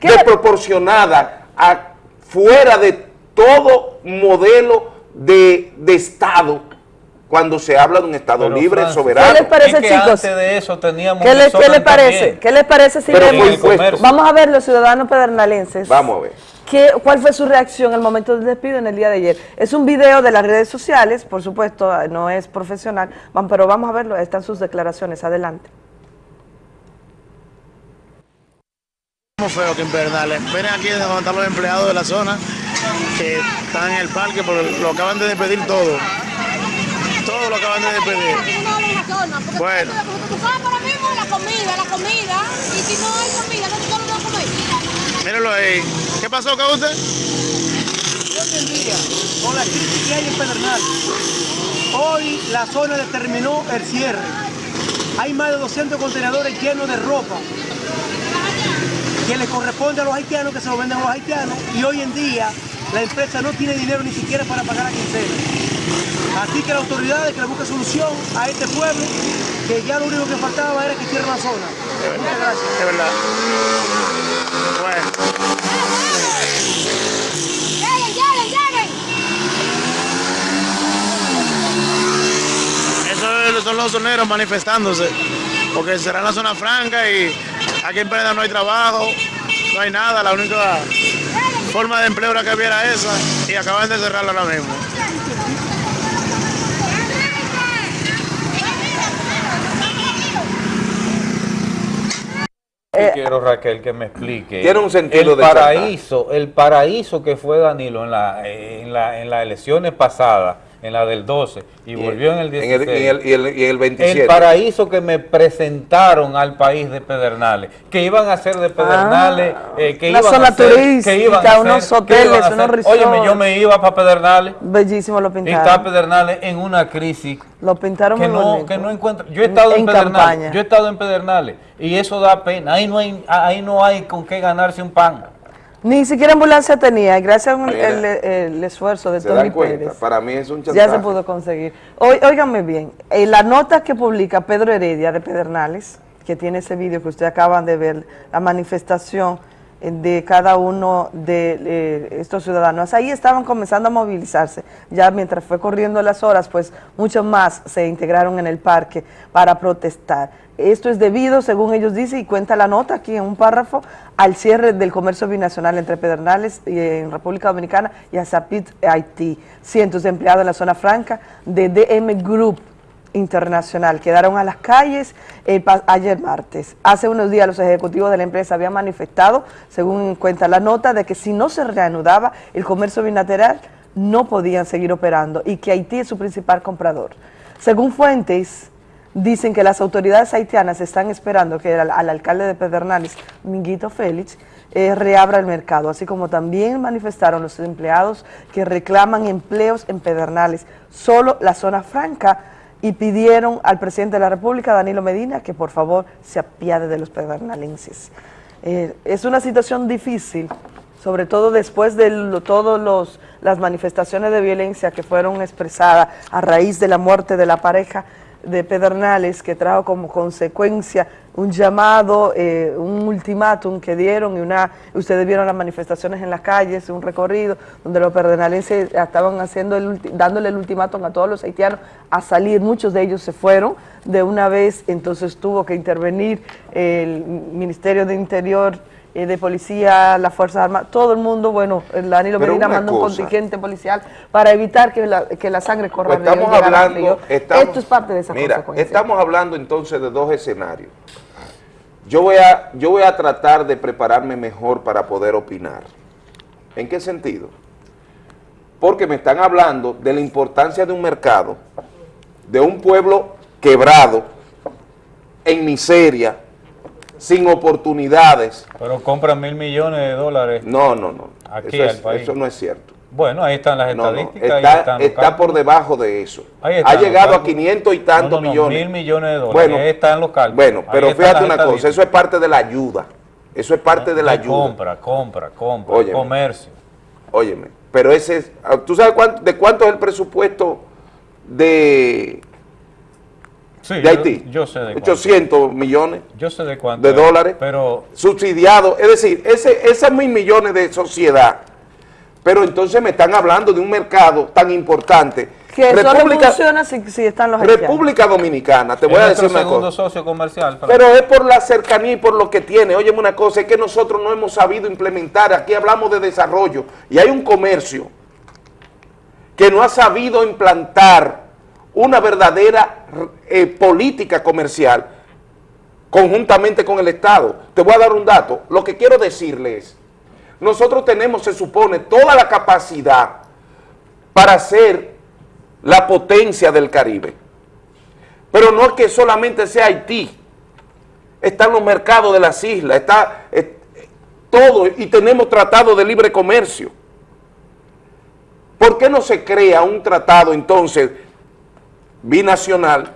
Speaker 2: desproporcionada a- fuera de todo modelo de, de Estado cuando se habla de un Estado
Speaker 1: Pero,
Speaker 2: libre,
Speaker 1: Francis,
Speaker 2: soberano.
Speaker 36: ¿Qué les parece,
Speaker 1: Es que
Speaker 36: chicos?
Speaker 1: antes de eso teníamos
Speaker 36: ¿Qué, le-
Speaker 1: desorden
Speaker 36: qué les parece?
Speaker 1: también.
Speaker 36: ¿Qué les parece si
Speaker 2: Pero
Speaker 36: vemos?
Speaker 2: fue impuesto.
Speaker 36: Vamos a ver los ciudadanos pedernales.
Speaker 2: Vamos a ver.
Speaker 36: ¿Qué, ¿Cuál fue su reacción al momento del despido en el día de ayer? Es un video de las redes sociales, por supuesto, no es profesional, pero vamos a verlo, están sus declaraciones, adelante.
Speaker 63: Muy feo que en Pedernales. Ven aquí donde están los empleados de la zona que están en el parque porque lo acaban de despedir todo. Todo lo acaban de despedir. Bueno.
Speaker 64: la comida, la comida, y si no hay comida,
Speaker 63: Mírenlo ahí. ¿Qué pasó usted?
Speaker 55: Hoy en día, con la crisis que hay en Pedernal, hoy la zona determinó el cierre. Hay más de 200 contenedores llenos de ropa que les corresponde a los haitianos, que se lo venden a los haitianos, y hoy en día la empresa no tiene dinero ni siquiera para pagar la quincena. Así que las autoridades que le busquen solución a este pueblo, que ya lo único que faltaba era que cierre la zona. Muchas gracias.
Speaker 63: De verdad. Bueno.
Speaker 64: ¡Lleguen, lleguen, lleguen!
Speaker 63: Esos son los soneros manifestándose, porque será la zona franca y aquí en Pedernal no hay trabajo, no hay nada, la única forma de empleo era que hubiera esa y acaban de cerrarla ahora mismo.
Speaker 1: Yo quiero, Raquel, que me explique.
Speaker 2: Tiene un sentido
Speaker 1: el
Speaker 2: de
Speaker 1: paraíso, el paraíso que fue Danilo en, la, en, la, en las elecciones pasadas, en la del 12, y, volvió en el
Speaker 2: en
Speaker 1: 16.
Speaker 2: el- y el- y el- y el 27.
Speaker 1: El paraíso que me presentaron al país de Pedernales, que iban a hacer de Pedernales, eh, que iban
Speaker 36: zona
Speaker 1: a hacer,
Speaker 36: turística,
Speaker 1: que iban a hacer,
Speaker 36: unos
Speaker 1: que
Speaker 36: hoteles,
Speaker 1: iban a
Speaker 36: unos resorts.
Speaker 1: Óyeme, yo me iba para Pedernales,
Speaker 36: Bellísimo lo
Speaker 1: y está
Speaker 36: pintaron.
Speaker 1: Pedernales en una crisis
Speaker 36: Lo pintaron
Speaker 1: que
Speaker 36: muy
Speaker 1: no,
Speaker 36: bonito.
Speaker 1: que no encuentro. Yo he estado en,
Speaker 36: En
Speaker 1: Pedernales,
Speaker 36: campaña.
Speaker 1: yo he estado en Pedernales y eso da pena. Ahí no hay, ahí no hay con qué ganarse un pan.
Speaker 36: Ni siquiera ambulancia tenía, gracias al el, el esfuerzo de
Speaker 2: ¿Se
Speaker 36: Tony? Pérez.
Speaker 2: Para mí es un chantaje.
Speaker 36: Ya se pudo conseguir. Óiganme bien, en la nota que publica Pedro Heredia de Pedernales, que tiene ese vídeo que ustedes acaban de ver, la manifestación eh, de cada uno de eh, estos ciudadanos, ahí estaban comenzando a movilizarse. Ya mientras fue corriendo las horas, pues muchos más se integraron en el parque para protestar. Esto es debido, según ellos dicen, y cuenta la nota aquí en un párrafo, al cierre del comercio binacional entre Pedernales y en República Dominicana y Azapit, Haití. Cientos de empleados en la zona franca de DM Group Internacional quedaron a las calles pa- ayer martes. Hace unos días los ejecutivos de la empresa habían manifestado, según cuenta la nota, de que si no se reanudaba el comercio bilateral, no podían seguir operando y que Haití es su principal comprador. Según fuentes, dicen que las autoridades haitianas están esperando que al, al alcalde de Pedernales, Minguito Félix, eh, reabra el mercado, así como también manifestaron los empleados que reclaman empleos en Pedernales, solo la zona franca, y pidieron al presidente de la República, Danilo Medina, que por favor se apiade de los pedernaleses. Eh, es una situación difícil, sobre todo después de los las manifestaciones de violencia que fueron expresadas a raíz de la muerte de la pareja de Pedernales, que trajo como consecuencia un llamado, eh, un ultimátum que dieron y una, ustedes vieron las manifestaciones en las calles, un recorrido donde los pedernales estaban haciendo el, dándole el ultimátum a todos los haitianos a salir, muchos de ellos se fueron de una vez, entonces tuvo que intervenir el Ministerio de Interior, eh, de Policía, las Fuerzas Armadas, todo el mundo, bueno, Danilo Medina mandó un contingente policial para evitar que la, que la sangre corra
Speaker 2: Pues
Speaker 36: río y
Speaker 2: estamos
Speaker 36: al
Speaker 2: hablando,
Speaker 36: río.
Speaker 2: estamos-
Speaker 36: Esto es parte de esa
Speaker 2: mira, estamos hablando entonces de dos escenarios. Yo voy, a, yo voy a tratar de prepararme mejor para poder opinar. ¿En qué sentido? Porque me están hablando de la importancia de un mercado, de un pueblo quebrado, en miseria, sin oportunidades.
Speaker 1: Pero compran mil millones de dólares.
Speaker 2: No, no, no.
Speaker 1: Aquí
Speaker 2: eso,
Speaker 1: al
Speaker 2: es-
Speaker 1: país.
Speaker 2: eso no es cierto.
Speaker 1: Bueno, ahí están las
Speaker 2: No, no,
Speaker 1: estadísticas. ahí
Speaker 2: está,
Speaker 1: están
Speaker 2: por debajo de eso. Ha llegado a
Speaker 1: cálculos.
Speaker 2: 500 y tantos
Speaker 1: No,
Speaker 2: millones.
Speaker 1: mil millones de dólares.
Speaker 2: Bueno,
Speaker 1: ahí están los cálculos.
Speaker 2: Bueno, pero fíjate una cosa, eso es parte de la ayuda. Eso es parte de la ayuda.
Speaker 1: Compra, compra, compra,
Speaker 2: Óyeme.
Speaker 1: comercio.
Speaker 2: Óyeme, pero ese es, ¿tú sabes cuánto- de cuánto es el presupuesto de,
Speaker 1: Sí,
Speaker 2: de
Speaker 1: yo-
Speaker 2: Haití?
Speaker 1: Yo, sé de cuánto.
Speaker 2: 800 millones
Speaker 1: Yo sé de cuánto.
Speaker 2: de
Speaker 1: es,
Speaker 2: dólares
Speaker 1: Pero
Speaker 2: subsidiados. Es decir, ese, esos mil millones de sociedad. Pero entonces me están hablando de un mercado tan importante
Speaker 36: Que solo funciona si, si están los haitianos.
Speaker 2: República Dominicana, te voy
Speaker 1: Es
Speaker 2: a decir una cosa.
Speaker 1: socio comercial.
Speaker 2: Pero es por la cercanía y por lo que tiene. Óyeme una cosa, es que nosotros no hemos sabido implementar, aquí hablamos de desarrollo, y hay un comercio que no ha sabido implantar una verdadera eh, política comercial conjuntamente con el Estado. Te voy a dar un dato. Lo que quiero decirles, nosotros tenemos, se supone, toda la capacidad para ser la potencia del Caribe. Pero no es que solamente sea Haití. Están los mercados de las islas, está eh, todo, y tenemos tratado de libre comercio. ¿Por qué no se crea un tratado entonces binacional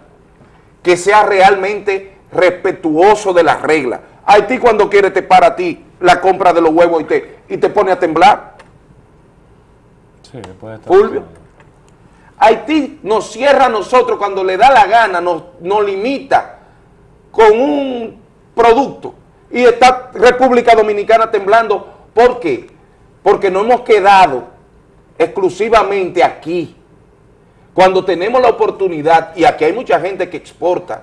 Speaker 2: que sea realmente respetuoso de las reglas? Haití cuando quiere te para a ti la compra de los huevos y te, y te pone a temblar.
Speaker 1: Sí, puede estar.
Speaker 2: Fulvio. Haití nos cierra a nosotros cuando le da la gana, nos, nos limita con un producto y está República Dominicana temblando. ¿Por qué? Porque no hemos quedado exclusivamente aquí. Cuando tenemos la oportunidad, y aquí hay mucha gente que exporta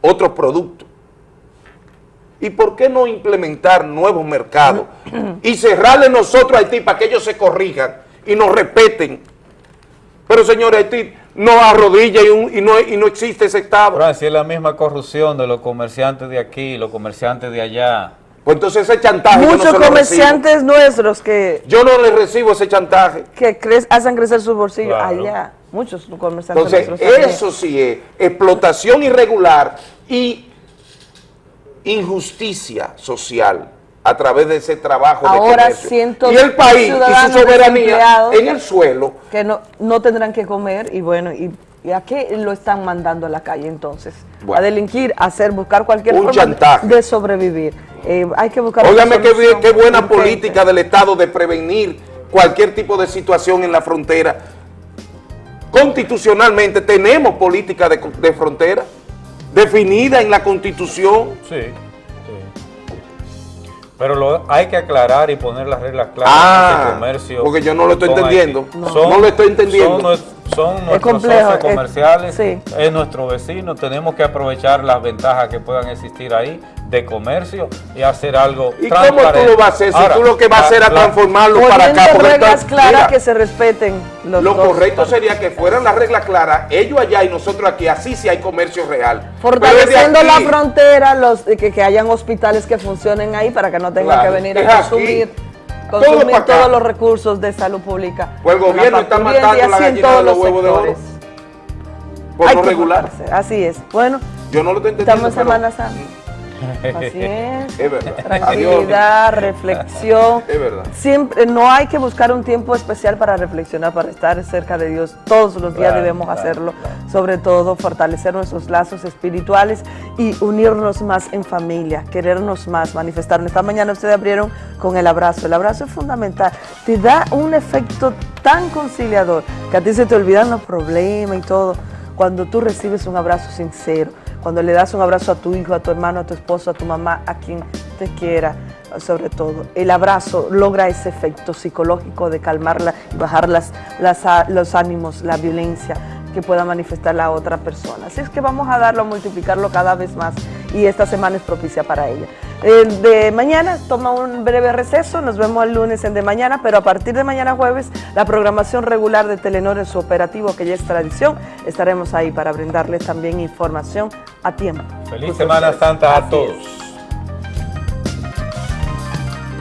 Speaker 2: otros productos, ¿y por qué no implementar nuevos mercados y cerrarle nosotros a Haití para que ellos se corrijan y nos respeten? Pero señores, Haití no arrodilla y, un- y no, y no existe ese Estado.
Speaker 1: Pero así es la misma corrupción de los comerciantes de aquí, los comerciantes de allá.
Speaker 2: Pues entonces ese chantaje yo no
Speaker 36: Muchos comerciantes nuestros que.
Speaker 2: Yo no le recibo ese chantaje.
Speaker 36: que cre- hacen crecer sus bolsillos
Speaker 2: Claro.
Speaker 36: allá. Muchos comerciantes
Speaker 2: Entonces, eso sí es explotación irregular y injusticia social a través de ese trabajo
Speaker 36: Ahora
Speaker 2: de comercio. y el país y su soberanía en el suelo.
Speaker 36: que no, no tendrán que comer y bueno, y, y a qué lo están mandando a la calle entonces?
Speaker 2: Bueno.
Speaker 36: a delinquir, a hacer, buscar cualquier
Speaker 2: Un
Speaker 36: forma
Speaker 2: chantaje.
Speaker 36: de sobrevivir. Eh, hay que buscar
Speaker 2: Óigame qué, buena
Speaker 36: urgente.
Speaker 2: política del Estado de prevenir cualquier tipo de situación en la frontera. Constitucionalmente tenemos política de, de frontera definida en la Constitución.
Speaker 1: Sí, sí. Pero lo, hay que aclarar y poner las reglas claras
Speaker 2: Ah,
Speaker 1: en este comercio.
Speaker 2: porque yo no lo estoy entendiendo. No. No lo estoy entendiendo.
Speaker 1: Son, son nuestros
Speaker 36: complejo,
Speaker 1: socios
Speaker 36: es-
Speaker 1: comerciales,
Speaker 36: sí.
Speaker 1: es nuestro vecino. Tenemos que aprovechar las ventajas que puedan existir ahí de comercio y hacer algo
Speaker 2: ¿Y cómo tú lo vas a hacer? Si tú lo que vas a hacer es transformarlo para acá.
Speaker 36: Poniendo
Speaker 2: porque
Speaker 36: reglas
Speaker 2: está-
Speaker 36: claras
Speaker 2: mira,
Speaker 36: que se respeten los
Speaker 2: Lo
Speaker 36: dos.
Speaker 2: correcto sería que fueran las reglas claras, ellos allá y nosotros aquí, así sí hay comercio real.
Speaker 36: Fortaleciendo la frontera, los que, que hayan hospitales que funcionen ahí para que no tengan
Speaker 2: Claro,
Speaker 36: que venir a
Speaker 2: aquí.
Speaker 36: Consumir,
Speaker 2: Todo
Speaker 36: todos los recursos de salud pública.
Speaker 2: Pues el gobierno está matando la gallina
Speaker 36: todos
Speaker 2: de los huevos de oro.
Speaker 36: sectores.
Speaker 2: Por
Speaker 36: Hay
Speaker 2: lo regular.
Speaker 36: Así es. Bueno,
Speaker 2: Yo no lo estoy entendiendo.
Speaker 36: estamos en Semana Santa. [LAUGHS] Así es.
Speaker 2: Es verdad.
Speaker 36: Tranquilidad, reflexión.
Speaker 2: Es verdad.
Speaker 36: Siempre, no hay que buscar un tiempo especial para reflexionar, para estar cerca de Dios. Todos los días
Speaker 1: Claro,
Speaker 36: debemos
Speaker 1: claro,
Speaker 36: hacerlo. Sobre todo, fortalecer nuestros lazos espirituales y unirnos más en familia, querernos más, manifestarnos. Esta mañana ustedes abrieron con el abrazo. El abrazo es fundamental. Te da un efecto tan conciliador que a ti se te olvidan los problemas y todo. Cuando tú recibes un abrazo sincero, cuando le das un abrazo a tu hijo, a tu hermano, a tu esposo, a tu mamá, a quien te quiera, sobre todo. El abrazo logra ese efecto psicológico de calmarla y bajar las, los ánimos, la violencia que pueda manifestar la otra persona. Así es que vamos a darlo, a multiplicarlo cada vez más y esta semana es propicia para ella. El de mañana toma un breve receso, nos vemos el lunes en de mañana, pero a partir de mañana jueves la programación regular de Telenor en su operativo, que ya es tradición, estaremos ahí para brindarles también información a tiempo.
Speaker 1: Feliz Semana Santa a todos.